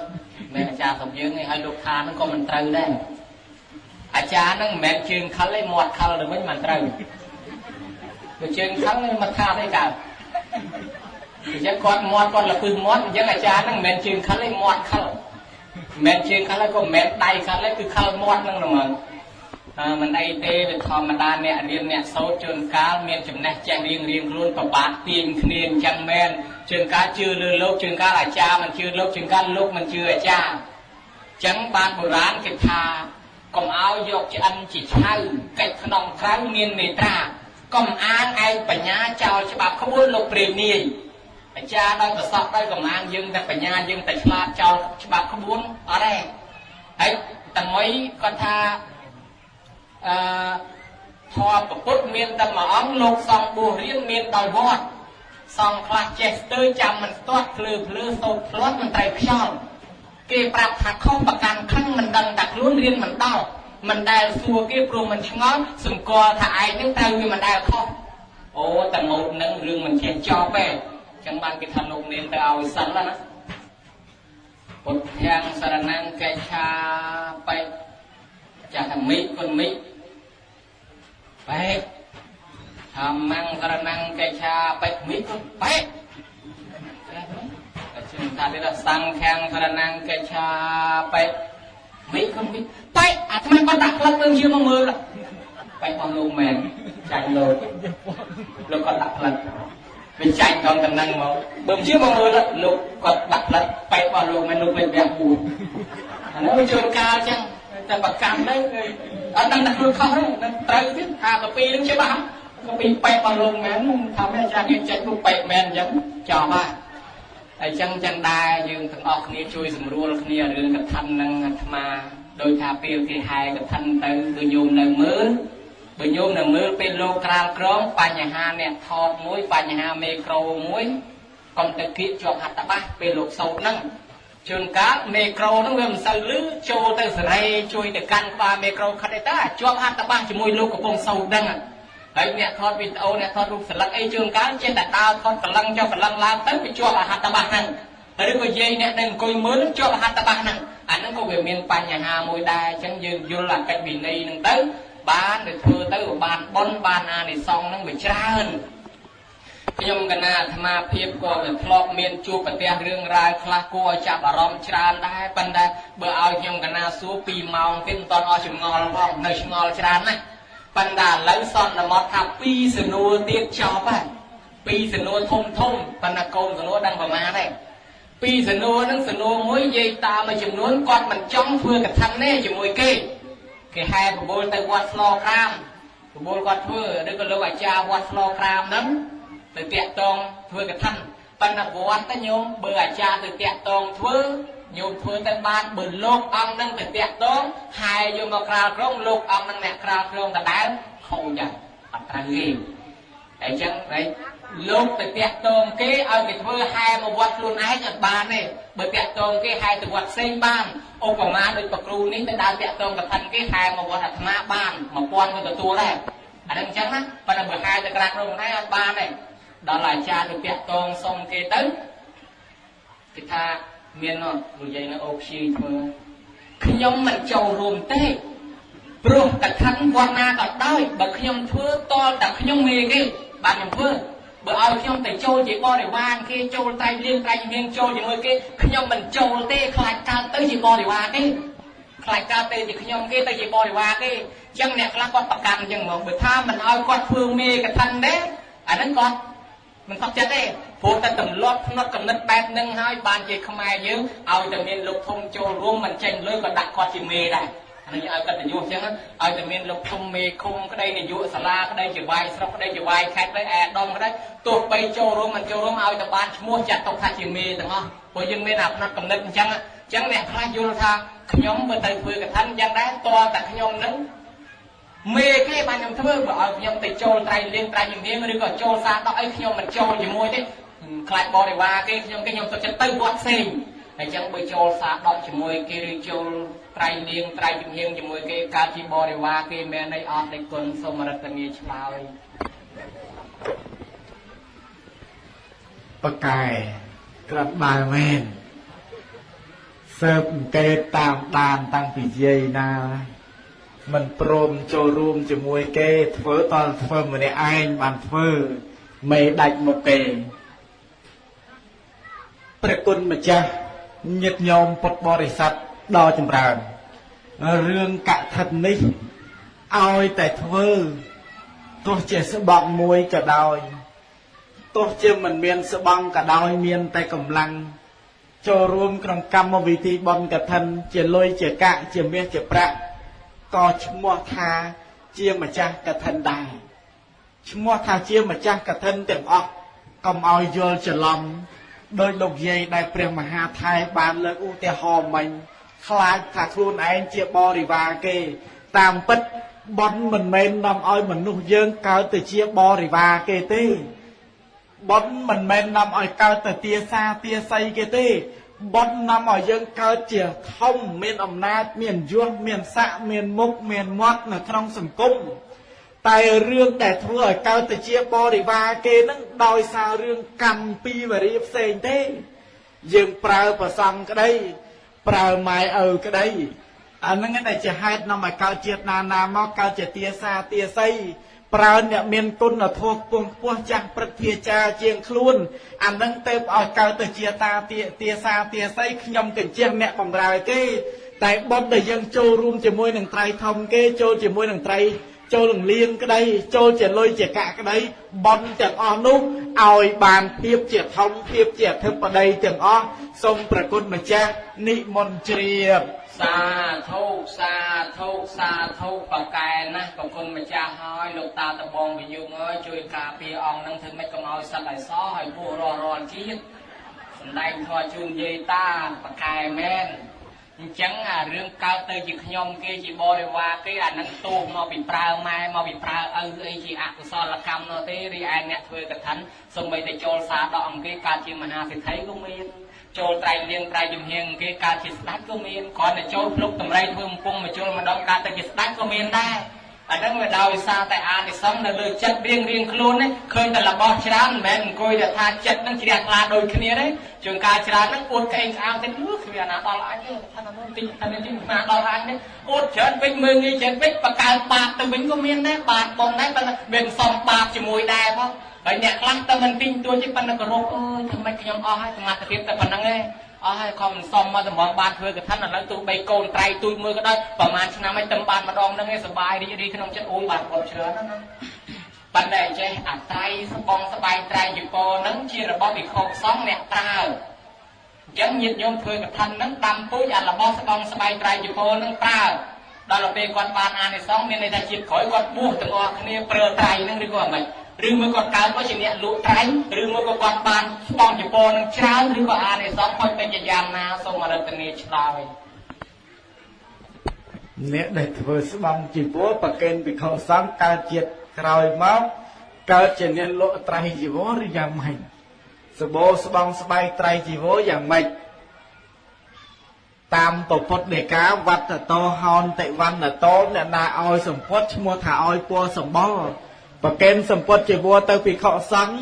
[SPEAKER 1] មិនមែនអាចារ្យសុំយើងទេហើយលោកថាហ្នឹងក៏មិនត្រូវដែរ អាចារ្យហ្នឹងមិនមែនជើងខលទេមាត់ខលទៅវិញមិនត្រូវបើជើងខលមកថាទេកើតអញ្ចឹងគាត់មាត់គាត់លពឹសមាត់អញ្ចឹងអាចារ្យហ្នឹងមិនមែនជើងខលទេមាត់ខលមិនមែនជើងខលទេក៏មិនមែនដៃខលទេគឺខលមាត់ហ្នឹងហ្មងមិនអីទេវាធម្មតាអ្នករៀនអ្នកសូត្រជួនកាលមានចំណេះចេះរៀងរៀងខ្លួនប្របាទទាញគ្នាអញ្ចឹងមែនជួនកាលជឿលើលោកជួនកាលអាចារ្យមិនជឿលោកជួនកាលលោកមិនជឿអាចារ្យអញ្ចឹងបានបុរាណគេថា កុំឲ្យយកឆ្អិនជាឆៅកិច្ចក្នុងក្រៅមានមេត្រាកុំអាងឯងបញ្ញាចោលច្បាប់ក្បួនលោកព្រាមនាយអាចារ្យដោយប្រសពដោយកម្លាំងយើងតែបញ្ញាយើងតែឆ្លាតចោលច្បាប់ក្បួនអត់ទេហើយតម្រុយគាត់ថាអឺធម៌ពុទ្ធមានតែមួយអង្គលោកសង្ឃបួសរៀនមានដោយវត្តសង្ឃខ្លះចេះស្ទើរចាំមិនស្ទាត់ភ្លឺភ្លឺសូត្រផ្លាត់មិនត្រូវខ្យល់ គេប្រាប់ថាខុសប្រកាន់ខឹងមិនដឹងតែខ្លួនរៀនមិនដល់មិនដែលសួរគេព្រោះមិនឆ្ងល់សង្កល់ថាឯងនឹងត្រូវវាមិនដែលខុសអូតែម៉ូតនឹងរឿងមិនចេះចប់ទេចឹងបានគេថាលោកនាងទៅឲ្យសិនណាពុទ្ធាំងសរណង្កេឆាបេចាស់មិគុណមិបែកធម្មងករណងកេឆាបេមិគុបែកជឿ ថានេះសង្ឃាំងករណងកេឆាបេមិគុមិបែកអាថ្មគាត់ដាក់ផ្លឹកមើលជាមកមើលបែករបស់លោកមែនចាញ់លោកលោកគាត់ដាក់ផ្លឹកវាចាញ់ដល់តំណឹងមកបើជាមកមើលលោកគាត់ដាក់ផ្លឹកបែករបស់លោកមែនលោកវិញវះពូអានោះវាជួនកាលចឹងតែប្រកាន់ទៅអត់ដឹងថាខ្លួនខុសទេនឹងត្រូវទៀតថាកាពីនឹងច្បាស់កាពីបែកបលោកមែនថាមិនចាស់យើងចេញរូបបែកមែនអញ្ចឹងចប់ ហើយអញ្ចឹងចឹងដែរយើងទាំងអស់គ្នាជួយសម្រួលគ្នារឿងកថានឹងអាត្មាដោយថាពេលគេហែកថាទៅគឺញោមនៅមើលបើញោមនៅមើលពេលលោកក្រាលក្រងបញ្ហាអ្នកថតមួយបញ្ហាមេក្រូមួយកុំទៅគៀកជាប់ហត្ថបាសពេលលោកសោតហ្នឹងជួនកាលមេក្រូហ្នឹងវាមិនសូវលឺចូលទៅសេរីជួយទៅកាន់ក្បាលមេក្រូខិតអីតាជាប់ហត្ថបាសជាមួយលោកកំពុងសោតហ្នឹង ហើយអ្នកថតវីដេអូអ្នកថតរូបស្លឹកអីជួនកាលចេះតែដើរថតកលឹងចុះកលឹងឡើងទៅវាជាប់ហត្ថបាសហ្នឹងឬក៏យាយអ្នកដែលអង្គុយមើលជាប់ហត្ថបាសហ្នឹងអាហ្នឹងក៏វាមានបញ្ហាមួយដែរអញ្ចឹងយើងយល់អកិច្ចវិន័យហ្នឹងទៅបានទៅធ្វើទៅបានបុណ្យបានអានិសង្សហ្នឹងវាច្រើនខ្ញុំកណាអាត្មាភាពក៏វាធ្លាប់មានជួបប្រទះរឿងរ៉ាវខ្លះគួរឲ្យចាប់អារម្មណ៍ច្រើនដែរប៉ុន្តែបើឲ្យខ្ញុំកណាសួរ2ម៉ោងទៀតមិនតន់អស់ចម្ងល់ផងនៅឆ្ងល់ច្រើនណាស់ ប៉ុន្តែឥឡូវសន្មត់ថា2សំណួរទៀតចប់ហើយ2សំណួរធំធំប៉ុន្តែកូនសំណួរដឹងប្រមាណទេពីសំណួរហ្នឹងសំណួរមួយនិយាយតាមមួយចំនួនគាត់មិនចង់ធ្វើកថានេះជាមួយគេគេហែបបូលទៅវត្តស្លក្រាមបបូលគាត់ធ្វើឬក៏លោកអាចារ្យវត្តស្លក្រាមហ្នឹងទៅតាក់តងធ្វើកថាប៉ុន្តែវត្តទៅញោមបើអាចារ្យទៅតាក់តងធ្វើ ញោមធ្វើទៅបានបើលោកអង្គនឹងទៅតាក់តងហើយយកមកក្រាលក្រុងលោកអង្គនឹងអ្នកក្រាលក្រុងដដែលខូចហើយអត់ត្រូវទេអញ្ចឹងហើយលោកទៅតាក់ទងគេឲ្យគេធ្វើហែមកវត្តខ្លួនឯងអត់បានទេបើតាក់ទងគេហែទៅវត្តផ្សេងបានឧបមាដូចប្រគ្រូនេះទៅដើរតាក់ទងកថាគេហែមកវត្តអាត្មាបាន1000ក៏ទទួលដែរអានឹងអញ្ចឹងណាប៉ុន្តែបើហែទៅក្រាស់ក្នុងខ្លួនឯងអត់បានទេដល់អាចារ្យទៅតាក់ទងសុំគេទៅគេថា មាននោះនិយាយនៅអូខ្ជិលធ្វើខ្ញុំមិនចូលរួមទេព្រោះកថាវត្តណាក៏ដោយបើខ្ញុំធ្វើតលតែខ្ញុំមេគេបានខ្ញុំធ្វើបើឲ្យខ្ញុំទៅចូលជាបរិវារគេចូលតែលៀងតែមានចូលជាមួយគេខ្ញុំមិនចូលទេខ្លាចកើតទៅជាបរិវារគេខ្លាចកើតទៅជាខ្ញុំគេទៅជាបរិវារគេអញ្ចឹងអ្នកខ្លះគាត់ប្រកាន់អញ្ចឹងហ្មងបើថាមិនឲ្យគាត់ធ្វើមេកថាទេអាហ្នឹងគាត់មិនខុសចិត្តទេ ព្រោះតែទម្លាប់ផ្នត់កំណត់បែបហ្នឹងហើយបានជាខ្មែរយើងឲ្យតែមានលោកធំចូលរួមមិនចេញលុយក៏ដាក់គាត់ជាមេដែរអានេះឲ្យកតញ្ញូអញ្ចឹងឲ្យតែមានលោកធំមេឃុំក្តីនាយកសាលាក្តីជាវាយស្រុកក្តីជាវាយខេត្តក្តីអែដុំក្តីទោះបីចូលរួមមិនចូលរួមឲ្យតែបានឈ្មោះចាត់ទុកថាជាមេទាំងអស់ព្រោះយើងមានអាផ្នត់កំណត់អញ្ចឹងអញ្ចឹងអ្នកខ្លះយល់ថាខ្ញុំបើទៅធ្វើកថាអញ្ចឹងដែរតើតែខ្ញុំនឹងមេគេបានខ្ញុំធ្វើបើឲ្យខ្ញុំទៅចូលត្រៃលៀងត្រៃជំនាញឬក៏ចូលសាដកអីខ្ញុំមិនចូលជាមួយទេ ខ្លាចបរិវារគេខ្ញុំគេខ្ញុំសុខចិត្តទៅវត្តផ្សេងអញ្ចឹងបើចូលសាដកជាមួយគេឬចូលត្រៃលៀងត្រៃជំនាញជាមួយគេកើតជាបរិវារគេមែនអីអត់ទេគុណសូមរតនាឆ្លើយ
[SPEAKER 2] បកែក្រាត់បែមែនសើបអង្កេតតាមដានតាំងពីយាយណាមិនព្រមចូលរួមជាមួយគេធ្វើតលធ្វើម្នាក់ឯងបានធ្វើមេដាច់មុខគេ ព្រះគុណម្ចាស់ញាតិញោមពុទ្ធបរិស័ទដ៏ចម្រើនរឿងកថានេះឲ្យតែធ្វើទោះជាស្បង់មួយក៏ដោយទោះជាមិនមានស្បង់ក៏ដោយមានតែកម្លាំងចូលរួមក្នុងកម្មវិធីបន់កឋិនជាលុយជាកាក់ជាមាសជាប្រាក់ក៏ឈ្មោះថាជាម្ចាស់កឋិនដែរឈ្មោះថាជាម្ចាស់កឋិនទាំងអស់កុំឲ្យយល់ច្រឡំ ដោយលោកយាយដែលព្រះមហាថៃបានលើកឧទាហរណ៍មិញខ្លាចថាខ្លួនឯងជាបរិវារគេ តាមពិតបន់មិនមែននាំឲ្យមនុស្សយើងកើតទៅជាបរិវារគេទេបន់មិនមែននាំឲ្យកើតទៅទាសាទាស័យគេទេបន់នាំឲ្យយើងកើតជាធំមានអំណាច មានយសមានស័កមានមុខមានមាត់នៅក្នុងសង្គម តែរឿងដែលធ្វើឲ្យកើតទៅជាបរិវារគេនឹងដោយសាររឿងកម្មពីវរីផ្សេងទេ យើងប្រើប្រសង់ក្តី ប្រើម៉ែឪក្តីអាហ្នឹងតែជាហេតុនាំឲ្យកើតជាតិណាណាមកកើតជាទាសាទាស័យប្រើអ្នកមានគុណធម៌ខ្ពង់ខ្ពស់ចាស់ព្រឹទ្ធាចារ្យជាងខ្លួនអានឹងទៅឲ្យកើតទៅជាតាទាទាសាទាស័យខ្ញុំកញ្ជះអ្នកបំរើគេ តែបុណ្យដែលយើងចូលរួមជាមួយនឹងត្រៃធំគេចូលជាមួយនឹងត្រៃ ចូលនឹងលៀងក្តី ចូលជាលុយជាកាក់ក្តីបន់ទាំងអស់នោះឲ្យបានភាពជាធំភាពជាអធិបតីទាំងអស់សូមប្រគុណម្ចាស់និមន្តជ្រាប
[SPEAKER 1] សាធុសាធុសាធុបកែណាស់ប្រគុណម្ចាស់ហើយលោកតាតបងវិយុងអើយជួយការពារអង្គនឹងធ្វើម៉េចកុំឲ្យសត្វឲ្យសោះឲ្យពោះរស់រាល់ជាតិសំដែងធម៌ជូនយាយតាបកែមែន អញ្ចឹងអារឿងកើតទៅជាខ្ញុំគេជាបរិវារគេអានឹងទោសមកពីប្រើម៉ែមកពីប្រើឪអីជាអកុសលកម្មនោះទេរីឯអ្នកធ្វើកថាសូម្បីតែចូលសារដកអង្គគេកើតជាមហាសិទ្ធិក៏មានចូលត្រៃលៀងត្រៃជំហៀងគេកើតជាស្ដេចក៏មានគ្រាន់តែចូលភ្លុកតម្រៃធ្វើកំពុងមកចូលម្ដងកើតទៅជាស្ដេចក៏មានដែរ អាហ្នឹងវាដោយសារតែអានិសង្សនៅលើចិត្តរៀងរៀងខ្លួននេះឃើញតែរបស់ច្រើនមិនមែនអង្គុយតែថាចិត្តនឹងជ្រះថ្លាដូចគ្នាទេជួនកាលច្រើនហ្នឹងអួតក្អេងក្អាងទៅលឺគ្មានណាដល់អញទេថានោះតិចថានេះណាដល់អញទេអួតច្រើនវិញមើងងាយច្រើនវិញបកើបាបទៅវិញក៏មានដែរបាបបងដែរប៉ុន្តែមានសំបាបជាមួយដែរផងហើយអ្នកខ្លះទៅមិនទិញទួទេប៉ុន្តែគោរពអើយធ្វើម៉េចខ្ញុំអស់ហើយសមត្ថភាពតែប៉ុណ្្នឹងឯង អស់ហើយខំមិនសមមកតម្រងបានធ្វើកថាឥឡូវទោះបីកូនត្រៃទូចមើលក៏ដោយប្រហែលឆ្នាំហើយទៅបានម្ដងហ្នឹងឯងសុបាយរីករាយក្នុងចិត្តអូយបានគ្រប់ច្រើនណាប៉ុន្តែចេះអត្រ័យស្បងស្បែកត្រៃយពរហ្នឹងជារបស់វិខុសង្ឃអ្នកប្រើអញ្ចឹងញាតិញោមធ្វើកថាហ្នឹងដាំពូជអារបស់ស្បងស្បែកត្រៃយពរហ្នឹងប្រើដល់ពេលគាត់បានអានិសង្ឃមានន័យថាជាតិក្រោយគាត់បួសទាំងអស់គ្នាប្រើត្រៃហ្នឹងឬក៏អ្មិន ឬមួយគាត់កើតមកជាអ្នកលក់ត្រៃឬមួយក៏គាត់បានស្បង់ជប៉ុននឹងច្រើនឬក៏អានិសង្ឃហុចពេញជាយ៉ាងណាសូមអរិទ្ធនីឆ្លើយ
[SPEAKER 2] អ្នកដែលធ្វើស្បង់ជីវរប្រកេនវិខសង្ឃកើតជាតិក្រោយមកកើតជាអ្នកលក់ត្រៃជីវរឬយ៉ាងម៉េចសបោស្បង់ស្បែកត្រៃជីវរយ៉ាងម៉េចតាមពពុទ្ធដីកាវត្តតោហោនតិវណ្ណតោអ្នកណាឲ្យសម្ពុតឈ្មោះថាឲ្យពណ៌សម្បល់ ប្រកេនសម្ពុតជីវរទៅភិក្ខុសង្ឃ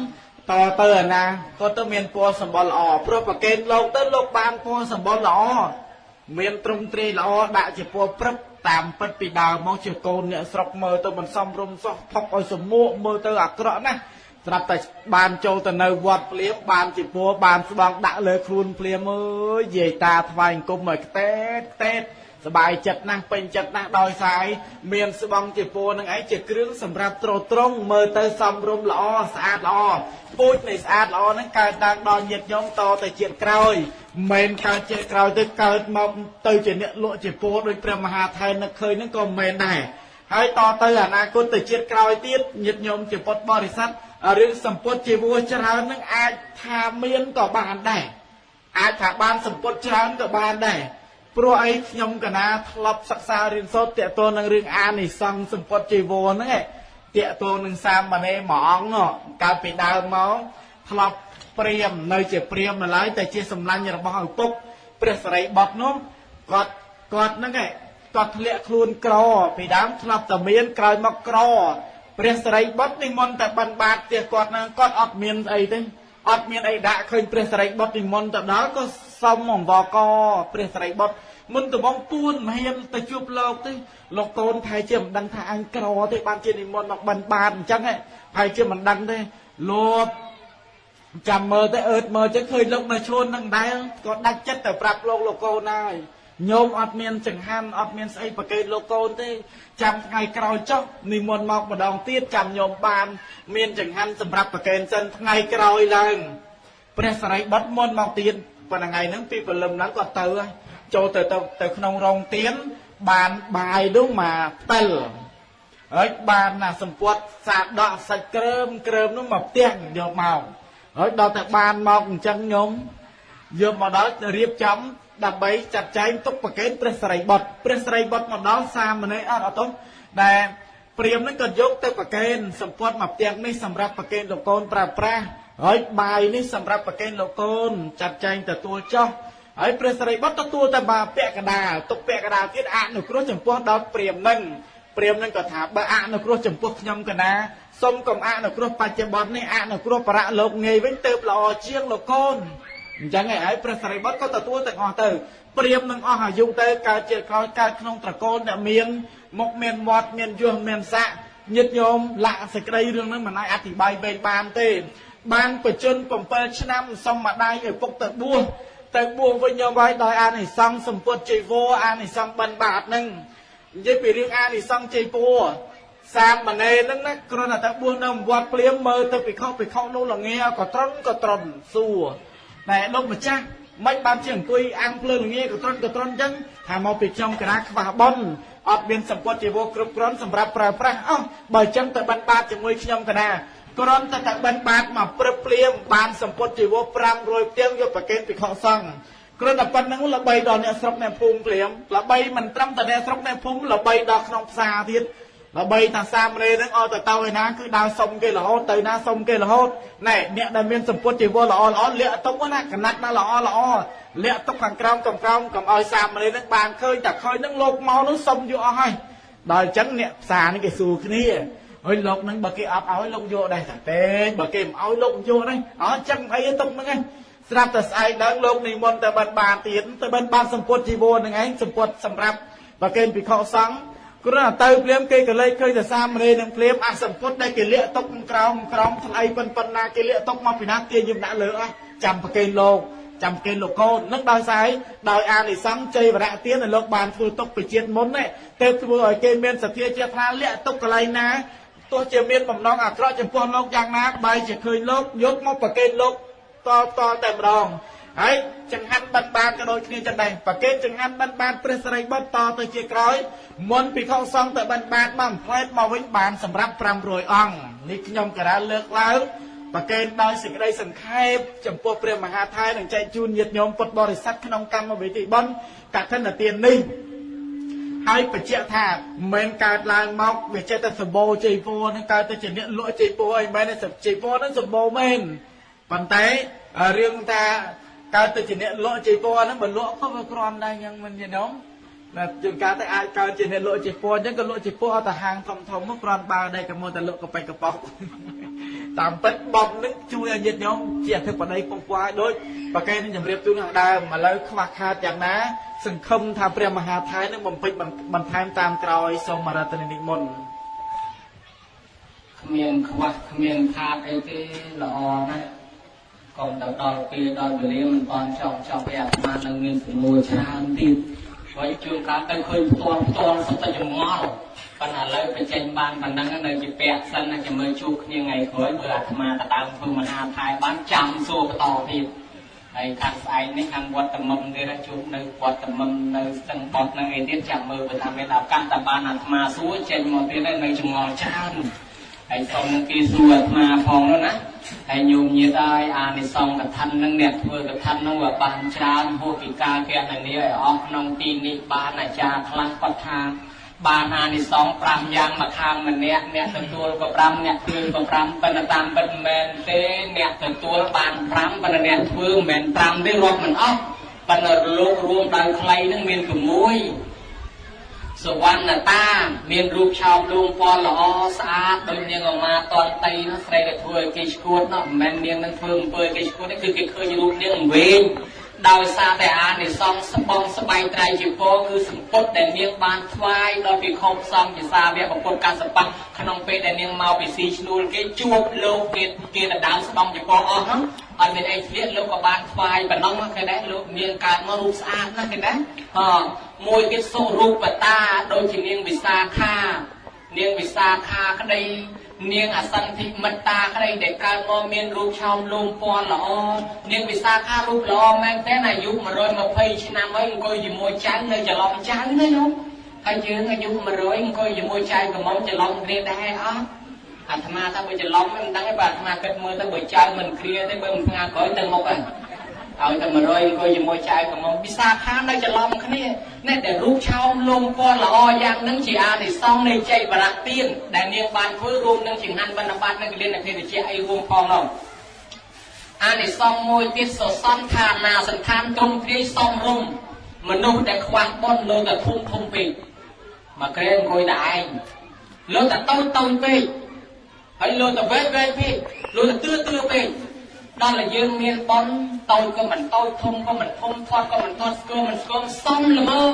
[SPEAKER 2] តទៅអាណាក៏ទៅមានពណ៌សម្បល់ល្អព្រោះប្រកេនលោកទៅលោកបានពណ៌សម្បល់ល្អមានទ្រង់ទ្រាយល្អដាក់ជាពណ៌ព្រឹបតាមពិតពីដើមមកជាកូនអ្នកស្រុកមើលទៅមិនសមរម្យសោះផុកឲ្យសមួកមើលទៅអាក្រក់ណាស់ស្រាប់តែបានចូលទៅនៅវត្តភ្លាមបានជាពណ៌បានស្បង់ដាក់លើខ្លួនភ្លាមអើយយាយតាថ្វាយអង្គមឲ្យខ្ទេតខ្ទេត សบายចិត្តណាស់ពេញចិត្តណាស់ដោយសារមានស្បង់ជាពណ៌នឹងឯងជាគ្រឿងសម្រាប់ត្រត្រង់មើលទៅសមរម្យល្អស្អាតល្អពូជនៃស្អាតល្អហ្នឹងកើតឡើងដល់ញាតិញោមតទៅជាតិក្រោយមិនកើតជាតិក្រោយទៅកើតមកទៅជាអ្នកលក់ជាពណ៌ដោយព្រះមហាថែននឹកឃើញហ្នឹងក៏មិនដែរហើយតទៅអនាគតទៅជាតិក្រោយទៀតញាតិញោមជាពុទ្ធបរិស័ទរឿងសម្ពុតជាវោច្រើននឹងអាចថាមានក៏បានដែរអាចថាបានសម្ពុតច្រើនក៏បានដែរ ព្រោះអីខ្ញុំកណាធ្លាប់សិក្សារៀនសូត្រតកតទៅនឹងរឿងអានិសង្ឃសម្ពុតជីវរហ្នឹងឯងតកតទៅនឹងសាមណេរមួយអង្គនោះកើតពីដើមមកធ្លាប់ព្រាមនៅជាព្រាមនៅឡើយតែជាសម្លាញ់របស់ឪពុកព្រះសរិបុត្រនោះគាត់គាត់ហ្នឹងឯងគាត់ធ្លាក់ខ្លួនក្រពីដើមធ្លាប់តែមានក្រោយមកក្រព្រះសរិបុត្រនិមន្តតែបិណ្ឌបាតផ្ទះគាត់ហ្នឹងគាត់អត់មានអីទេ អត់មានអីដាក់ឃើញព្រះសរិបុត្រនិមន្តទៅដល់ក៏សុំអង្វរកព្រះសរិបុត្រមុនដំងពួនមហ៊ានទៅជួបលោកទេលោកកូនថៃជាមិនដឹងថាអញក្រទេបានជានិមន្តមកបិណ្ឌបាតអញ្ចឹងថៃជាមិនដឹងទេលោកចាំមើលទៅអឺតមើលចឹងឃើញលោកនៅឈួននឹងដែរក៏ដាច់ចិត្តទៅប្រាប់លោកលោកកូនហើយ ញោមអត់មានចង្ហាន់អត់មានស្អីប្រកេតលោកកូនទេ ចាំថ្ងៃក្រោយចុះនិមន្តមកម្ដងទៀតចាំញោមបាន មានចង្ហាន់សម្រាប់ប្រកេនសិនថ្ងៃក្រោយឡើងព្រះសរិបុត្រមុនមកទៀតប៉ុន្តែថ្ងៃហ្នឹងពីព្រលឹមហ្នឹងក៏ទៅចូលទៅទៅទៅក្នុងរោងទៀនបានបាយនោះមកផ្ទិលហើយបានណាសម្ពុតសាដកសាច់ក្រើមក្រើមនោះមកផ្ទះយកមកហើយដល់តែបានមកអញ្ចឹងញោមយកមកដល់រៀបចំ ដើម្បីចាត់ចែងទុកប្រកេនព្រះសរិបុត្រព្រះសរិបុត្រមកដល់សាមណេរអត់អត់ទោះដែលព្រាមនឹងក៏យកទៅប្រកេនសម្ពត់មកផ្ទាំងនេះសម្រាប់ប្រកេនលោកកូនប្រើប្រាស់ហើយបាយនេះសម្រាប់ប្រកេនលោកកូនចាត់ចែងទទួលចោះហើយព្រះសរិបុត្រទទួលតែបាពាក់កដាលទុកពាក់កដាលទៀតអនុគ្រោះចំពោះដល់ព្រាមនឹងព្រាមនឹងក៏ថាបើអនុគ្រោះចំពោះខ្ញុំកណាសូមកុំអនុគ្រោះបច្ចុប្បន្ននេះអនុគ្រោះបរៈលោកងាយវិញទៅល្អជាងលោកកូន អញ្ចឹងឯងហើយព្រះសរិបុត្រក៏ទទួលទាំងអស់ទៅព្រាមនឹងអស់អាយុទៅកើតជាក្រោយកើតក្នុងត្រកូលដែលមានមុខមានមាត់មានយសមានស័កញាតញោមលាក់សេចក្តីរឿងហ្នឹងមិនអាចអធិប្បាយវែងបានទេ បានបជន7ឆ្នាំសុំម្ដាយឲ្យពុកទៅបួសទៅបួសវិញញោមហើយដោយអានិសង្ឃសម្ពុតជីវរអានិសង្ឃបិណ្ឌបាតហ្នឹងនិយាយពីរឿងអានិសង្ឃជ័យពួរសាមណេរហ្នឹងណាគ្រាន់តែទៅបួសនៅវត្តព្រាមមើលទៅពិខុពិខុនោះល្ងាក៏ត្រន់ក៏ត្រន់សួរ តែលោកម្ចាស់មិនបានជាអង្គុយអាំងភ្លើងល្ងាកត្រន់កត្រន់អញ្ចឹងថាមកពីខ្ញុំកណាខ្វះប៉ុនអត់មានសម្ពត់ជីវរគ្រប់គ្រាន់សម្រាប់ប្រើប្រាស់អោះបើអញ្ចឹងទៅបិណ្ឌបាតជាមួយខ្ញុំកណាគ្រាន់តែតែបិណ្ឌបាតមកព្រឹបភ្លាមបានសម្ពត់ជីវរ500ផ្ទាំងយកប្រកេនពិខុសង្ឃគ្រាន់តែប៉ុណ្្នឹងល្បីដល់អ្នកស្រុកអ្នកភូមិភ្លាមល្បីមិនត្រឹមតែអ្នកស្រុកអ្នកភូមិល្បីដល់ក្នុងផ្សារទៀត ល្បីថាសាមណេរនឹងឲ្យទៅទៅឯណាគឺដើរសុំគេរហូតទៅណាសុំគេរហូតណែអ្នកដែលមានសម្ពុតជីវរល្អល្អលាក់ទុកណាកណាត់ណាល្អល្អលាក់ទុកខាងក្រោមកំក្រោមកុំឲ្យសាមណេរនឹងបានឃើញតែឃើញនឹងលោកមកនោះសុំយកអស់ហើយដល់អញ្ចឹងអ្នកផ្សារនេះគេសួរគ្នាហើយលោកនឹងបើគេអត់ឲ្យលោកយកដែរតែទេបើគេមិនឲ្យលោកយកដែរអត់ចឹងអីទុកហ្នឹងឯងស្រាប់តែស្អែកឡើងលោកនិមន្តទៅបិណ្ឌបាតទៀតទៅបិណ្ឌបាតសម្ពុតជីវរហ្នឹងឯងសម្ពុតសម្រាប់បើគេពិខុសង្ឃ គ្រាន់តែទៅភ្លាមគេក៏លេចឃើញតែសាមណេរនឹងភ្លាមអសម្ពុតដែលគេលាក់ទុកក្រោមក្រោមថ្លៃប៉ុនប៉ុណ្ណាគេលាក់ទុកមកពីណាគេយំដាក់លើអស់ចាំប្រកេនលោកចាំប្រកេនលោកកូននឹងដោយសារដោយអានិសង្ឃជ័យវរៈទានដែលលោកបានធ្វើទុកពីជាតិមុនទេទៅធ្វើឲ្យគេមានសទ្ធាជាថាលាក់ទុកកន្លែងណាទោះជាមានបំណងអាក្រក់ចំពោះលោកយ៉ាងណាបែរជាឃើញលោកយកមកប្រកេនលោកតតតែម្ដង ហើយចង្ហាន់បិណ្ឌបាតក៏ដូចគ្នាចឹងដែរប្រកេតចង្ហាន់បិណ្ឌបាតព្រះសិរីបុត្រតទៅជាក្រោយមុនពិខុសង្ឃទៅបិណ្ឌបាតមកផ្លែតមកវិញបានសម្រាប់500អង្គនេះខ្ញុំក៏រើលើកឡើងប្រកេតដោយសេចក្តីសង្ខេបចំពោះព្រះមហាថៃនឹងចែកជូនញាតិញោមពុទ្ធបរិស័ទក្នុងកម្មវិធីបុណ្យកឋិនទាននេះហើយបញ្ជាក់ថាមិនកើតឡើងមកវាចេះតែសម្បូរជ័យពរនឹងកើតទៅជាអ្នកលក់ជ័យពរអីមែនទេជ័យពរនឹងសម្បូរមែនប៉ុន្តែរឿងថា កើតទៅជាអ្នកលក់ជ័យពណ៌ហ្នឹងបើលក់ក៏វាគ្រាន់ដែរយ៉ាងមិនយល់ណាជួនកាលទៅអាចកើតជាអ្នកលក់ជ័យពណ៌អញ្ចឹងក៏លក់ជ័យពណ៌អត់ទៅហាងធំធំមកគ្រាន់បើដែរក៏មកតែលក់កប៉ិចកប៉ោកតាមពិតបំនឹងជួយឲ្យញាតិញោមជាអធិបតីពងပွាយដូចប្រកែនឹងជម្រាបជូនខាងដើមឥឡូវខ្វះខាតយ៉ាងណា សង្ឃឹមថាព្រះមហាថៃនឹងបំពេញបន្ថែមតាមក្រោយសូមរតនានិមន្ត
[SPEAKER 1] គ្មានខ្វះគ្មានខាតអីទេល្អណាស់ កុំទៅដល់ពេលដល់វេលាមិនបានចង់ចង់ឲ្យអាត្មានឹងមានជំនួយច្រើនទៀតហើយជួនកាលទៅឃើញផ្ទាល់ផ្ទាល់សុទ្ធតែចម្ងល់ប៉ុន្តែឥឡូវបញ្ចេញបានប៉ុណ្ណឹងនៅជាពាក់សិនណាចាំមើលជួបគ្នាថ្ងៃក្រោយបើអាត្មាទៅដើមធ្វើមហាថៃបានចាំសួរបន្តទៀតហើយខាងស្អែកនេះខាងវត្តតមុំទៀតជួបនៅវត្តតមុំនៅស្ទឹងបោះនឹងអីទៀតចាំមើលបើថាមានឱកាសតែបានអាត្មាសួរចេញមកទៀតនៅចម្ងល់ច្រើន ហើយសូមគេសួរអាត្មាផងនោះណាហើយញោមញាតហើយអានិសង្ឃកថានឹងអ្នកធ្វើកថានឹងវាបានច្រើនហួសពីការកណនីឲ្យអស់ក្នុងទីនេះបានអាចារ្យខ្លះគាត់ថាបានអានិសង្ឃ5យ៉ាងមកខាងម្នាក់អ្នកទទួលក៏5អ្នកធ្វើក៏5ប៉ុន្តែតាមពិតមិនមែនទេអ្នកទទួលបាន5ប៉ុន្តែអ្នកធ្វើមិនមែន5ទេរាប់មិនអស់ប៉ុន្តែលោករួមដៅខ្លីនឹងមាន6 សវណ្ណតា មានរូបឆោមលួងពណ៌ល្អស្អាតដូចនាងអមាតនតីនោះស្រីដែលធ្វើឲ្យគេឈួតនោះមិនមែននាងនឹងធ្វើអំពើគេឈួតទេគឺគេឃើញរូបនាងវែងដោយសារតែអានិសង្សស្បងស្បែកត្រៃជាពរគឺសម្ពុតដែលនាងបានថ្វាយដល់ពិខុសង្ឃជាសាវកពុទ្ធកសបៈក្នុងពេលដែលនាងមកពីស៊ីឈ្នួលគេជួបលោកគេគេដណ្ដើមស្បងជាពរអស់ហ្នឹងអត់មានអីធ្លាក់លោកក៏បានថ្វាយប៉ុណ្ណឹងគេដែរលោកនាងកើតមករូបស្អាតណាស់គេដែរអ មួយទៀតសុរូបតាដូចជានាងវិសាខា នាងវិសាខាក្តី នាងអសន្ធិមិត្តាក្តីដែលកើតមកមានរូបឆោមលូមពណ៌ល្អនាងវិសាខារូបល្អមែនតើអាយុ120ឆ្នាំហើយអង្គុយជាមួយចៅនៅច្រឡំចៅណាញោមហើយយើងអាយុ100អង្គុយជាមួយចៅកំមុំច្រឡំគ្នាដែរអត់អាត្មាថាបើច្រឡំមិនដឹងទេបើអាត្មាគិតមើលទៅបើចៅមិនគ្រាទេបើមិនថ្ងៃក្រោយទៅមុខហ្នឹង ឲ្យតែ100អង្គុយជាមួយចៅកំមុំពិសាខានៅច្រឡំគ្នានេះដែលរូបឆោមលំពណ៌ល្អយ៉ាងនឹងជាអានិសង្ឃនៃចៃបរៈទានដែលនាងបានធ្វើរួមនឹងចង្ហាន់បណ្ឌបាតនិងកលិនអភិវិជ្ជាអីរួមផងនោះអានិសង្ឃមួយទៀតសសន្តានាសន្តានទ្រង់ទ្រាយសំរុំមនុស្សដែលខ្វះបុណ្យលើតែធំធំពេកមកក្រែអង្គុយតែឯងលើតែតូចតូចពេកហើយលើតែវែងវែងពេកលើតែទឿទឿពេក ដល់តែយើងមានបនតូចក៏មិនតូចធំក៏មិនធំធាត់ក៏មិនធាត់ស្គមមិនស្គមសំល្មម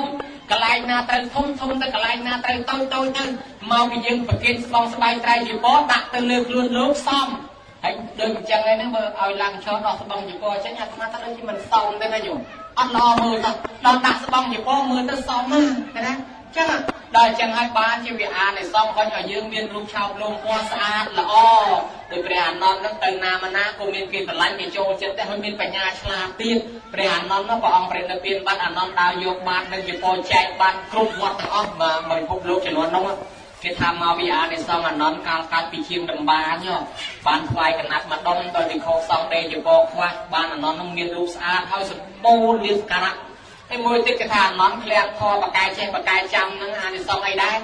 [SPEAKER 1] កន្លែងណាត្រូវធំធំទៅកន្លែងណាត្រូវតូចតូចទៅមកពីយើងប្រគិនស្បងស្បែកត្រៃជីវរដាក់ទៅលើខ្លួនលោកសំហើយដូចអញ្ចឹងហ្នឹងបើឲ្យឡើងឈរដោះស្បងជីវរចេញអាត្មាថាដូចជាមិនសមទេណាញោមអត់ល្អមើលទៅដល់ដាក់ស្បងជីវរមើលទៅសមណាណា ចឹងដល់ចឹងហើយបានជាវាអានិសង្ឃហុញឲ្យយើងមានរូបឆោបលោមពណ៌ស្អាតល្អដោយព្រះអានន្តនឹងទៅណាមកណាក៏មានគេស្រឡាញ់គេចូលចិត្តដែរហើយមានបញ្ញាឆ្លាតទៀតព្រះអានន្ទនោះព្រះអង្គព្រះនិព្វានបានអានន្ទដើរយកបាននឹងជាពោចែកបានគ្រប់វត្តទាំងអស់មកពិភពលោកចំនួននោះគេថាមកវិអានិសងអានន្ទកាលកាត់ពីជាងដំបានបានថ្វាយកណាត់មកដុំដល់វិខោសងដេជពោខ្វះបានអានន្ទនោះមានរូបស្អាតហើយសម្បូរលាសការៈ ហើយមួយទៀតគេថាអានន្ទធ្លាក់ធរបកាយចេះបកាយចាំហ្នឹងអានិសងអីដែរ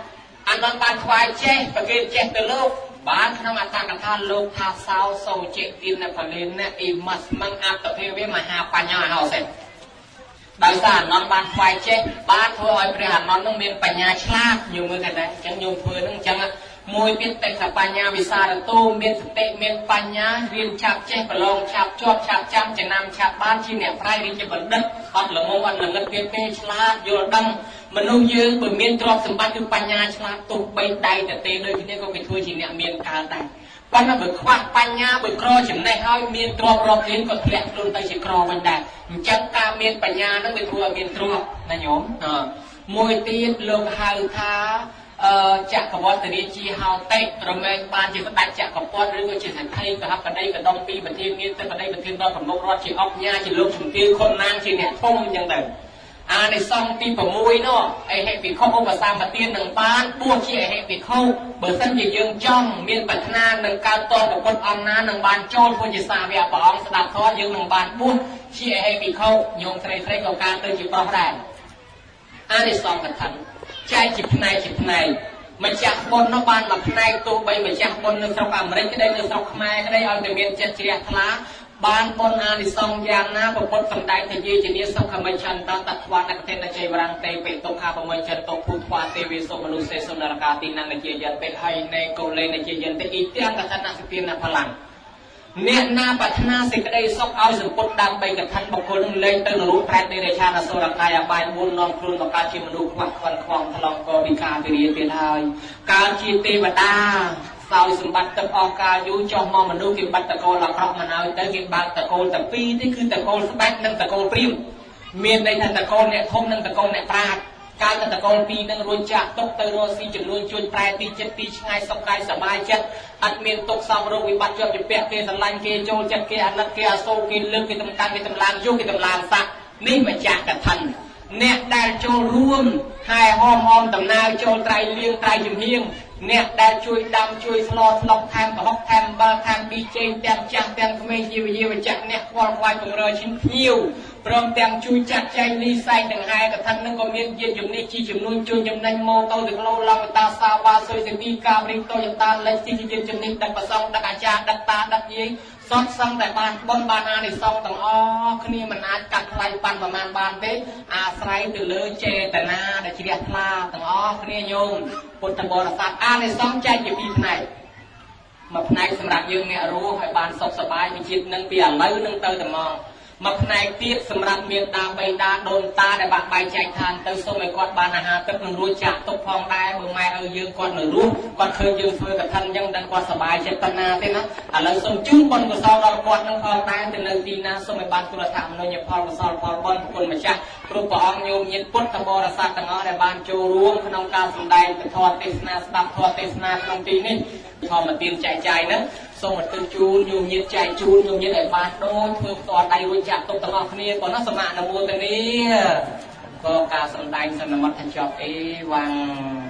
[SPEAKER 1] អានន្ទបានថ្វាយចេះប្រគេចេះទៅលោកបានក្នុងអត្ថកថាលោកថាសោសោចេទានផលិនអ៊ីម៉ាស្មឹងអត្តភាវមហាបញ្ញោអហោសេដោយសារអនន្តបានខ្វាយចេះបានធ្វើឲ្យព្រះអនន្តនឹងមានបញ្ញាឆ្លាតញោមមើលថាដែរអញ្ចឹងញោមធ្វើនឹងអញ្ចឹង មួយទៀតតិខបញ្ញាវិសារតោមានសតិមានបញ្ញារៀនឆាប់ចេះប្រឡងឆាប់ជាប់ឆាប់ចាំចំណាំឆាប់បានជាអ្នកប្រៃរៀនជាបណ្ឌិតអត់ល្ងងអត់ល្ងឹតទៀតទេឆ្លាតយល់ដឹងមនុស្សយើងបើមានទ្រព្យសម្បត្តិគឺបញ្ញាឆ្លាតទុកបីដៃទៅទេដូចគ្នាក៏គេធ្វើជាអ្នកមានកាលដែរប៉ុន្តែបើខ្វះបញ្ញាបើក្រចំណេះហើយមានទ្រព្យរាប់លានក៏ធ្លាក់ខ្លួនទៅជាក្រវិញដែរអញ្ចឹងការមានបញ្ញានឹងវាធ្វើឲ្យមានទ្រព្យណាញោមមួយទៀតលោកហៅថាអឺ ចក្រវត្តរាជាហោតិរមែងបានជាស្ដេចចក្រពតឬក៏ជាសេដ្ឋីកហបតីកដុំពីប្រធានមានទឹកបតីប្រធានដល់ប្រមុខរដ្ឋជាអុកញ៉ាជាលោកជំទាវខុនណាងជាអ្នកធំអញ្ចឹងទៅអានិសង្ឃទី6នោះអេហេភិក្ខុឧបសម្បទាននឹងបានបួសជាអេហេភិក្ខុបើសិនជាយើងចង់មានប្រាថ្នានឹងកើតតប្រពុតអង្គណានឹងបានចូលធ្វើជាសាវកព្រះអង្គស្ដាប់ធម៌យើងនឹងបានបួសជាអេហេភិក្ខុញោមស្រីស្រីក៏កើតទៅជាប្រុសដែរអានិសង្ឃកថា ចែកជាផ្នែកជាផ្នែកម្ចាស់បុណ្យនោះបានមកផ្នែកទោះបីម្ចាស់បុណ្យនៅស្រុកអាមេរិកក្តីនៅស្រុកខ្មែរក្តីឲ្យតែមានចិត្តជ្រះថ្លាបានបុណ្យអានិសង្សយ៉ាងណាប្រពុតសំដែងទៅជាជានាសុខមិឆន្ទតត្វានកទេនជ័យវរង្ទេបេតុខាបមិឆន្ទភូថ្វាទេវិសុមនុស្សសេសុនរកាទីននជាយន្តពេហើយនៃកូលេនជាយន្តអ៊ីទាំងកថានសិទានផលាំង អ្នកណាប្រាថ្នាសេចក្តីសុខឲ្យសម្ពុតដើម្បីកថាបុគ្គលនឹងលែងទៅនរោប្រែតនៃរាជាអសុរកាយអបាយ4នាំខ្លួនមកកើតជាមនុស្សខ្វះខ្វន់ខ្វងថ្លង់កវិការវិរិយទៀតហើយកើតជាទេវតាសោយសម្បត្តិទឹកអស់កាលយូរចុះមកមនុស្សគេបាត់តកូលអាក្រក់មកហើយទៅគេបើកតកូលតែពីរទេគឺតកូលស្បែកនិងតកូលព្រាមមានន័យថាតកូលអ្នកធំនិងតកូលអ្នកប្រាជ្ញ កាលតកូលពីរនឹងរួចចាក់ទុកទៅរស់ស៊ីចំនួនជួញប្រែទីចិត្តទីឆ្ងាយសុខកាយសบายចិត្តអត់មានទុកសំរោគវិបត្តិជាប់ជាពាក់គេស្រឡាញ់គេចូលចិត្តគេអាណិតគេអាសូរគេលើកគេតំតាំងគេតំឡាងយុគេតំឡាងស័កនេះម្ចាស់កថាអ្នកដែលចូលរួមហើយហមហមដំណើរចូលត្រៃលៀងត្រៃជំហៀងអ្នកដែលជួយដាំជួយស្លស្លុកថែមប្រហុកថែមបើថែមពីចេងទាំងចាស់ទាំងក្មេងជាវិយាវចៈអ្នកខ្វល់ខ្វាយបង្រើឈិនភ្ញៀវ ព្រមទាំងជួយចាត់ចែងលីសែងទាំងហែកថានឹងក៏មានយានជំនិះជីចំនួនជួយចំណេញម៉ូតូទាំងឡូឡងតាសាវ៉ាសុយសេទីកាបរិងតូយតាលេខទីយានជំនិះដឹកប្រសងដឹកអាចារ្យដឹកតាដឹកយាយសតសឹងតែបានបុណ្យបានអានិសង្សទាំងអស់គ្នាមិនអាចកាត់ថ្លៃបានប្រមាណបានទេអាស្រ័យទៅលើចេតនាដែលជ្រះថ្លាទាំងអស់គ្នាញោមពុទ្ធបរិស័ទអានិសង្សចែកជាពីរផ្នែកមួយផ្នែកសម្រាប់យើងអ្នករស់ឲ្យបានសុខសប្បាយវិជាតិនឹងពីឥឡូវនឹងទៅតែមក មួយផ្នែកទៀតសម្រាប់មានតាបៃតាដូនតាដែលបាក់បែកចែកឋានទៅសូមឲ្យគាត់បានអាហារទឹកនឹងរួចចាក់ទុកផងដែរបើម៉ែឲ្យយើងគាត់នៅរស់គាត់ឃើញយើងធ្វើកឋិនអញ្ចឹងដឹងគាត់សប្បាយចិត្តប៉ុណ្ណាទេណាឥឡូវសូមជូនបុណ្យកុសលដល់គាត់នឹងផងដែរទៅនៅទីណាសូមឲ្យបានគុណធម៌មនុញ្ញផលកុសលផលបុណ្យគុណម្ចាស់គ្រប់ព្រះអង្គញោមញាតពុទ្ធបរិស័ទទាំងអស់ដែលបានចូលរួមក្នុងការសម្ដែងពធទេសនាស្ដាប់ធម៌ទេសនាក្នុងទីនេះធម្មទានចែកចាយហ្នឹង សូមឧទ្ទិសជូនញោមញាតចែកជូនញោមញាតឲ្យបានដូចធ្វើផ្ទាល់ដៃរួចចាក់ទុកទាំងអស់គ្នាប៉ុណ្ណោះសមអនុមោទនាក៏ការសម្ដែងសន្មតថាចប់អេវ៉ាំង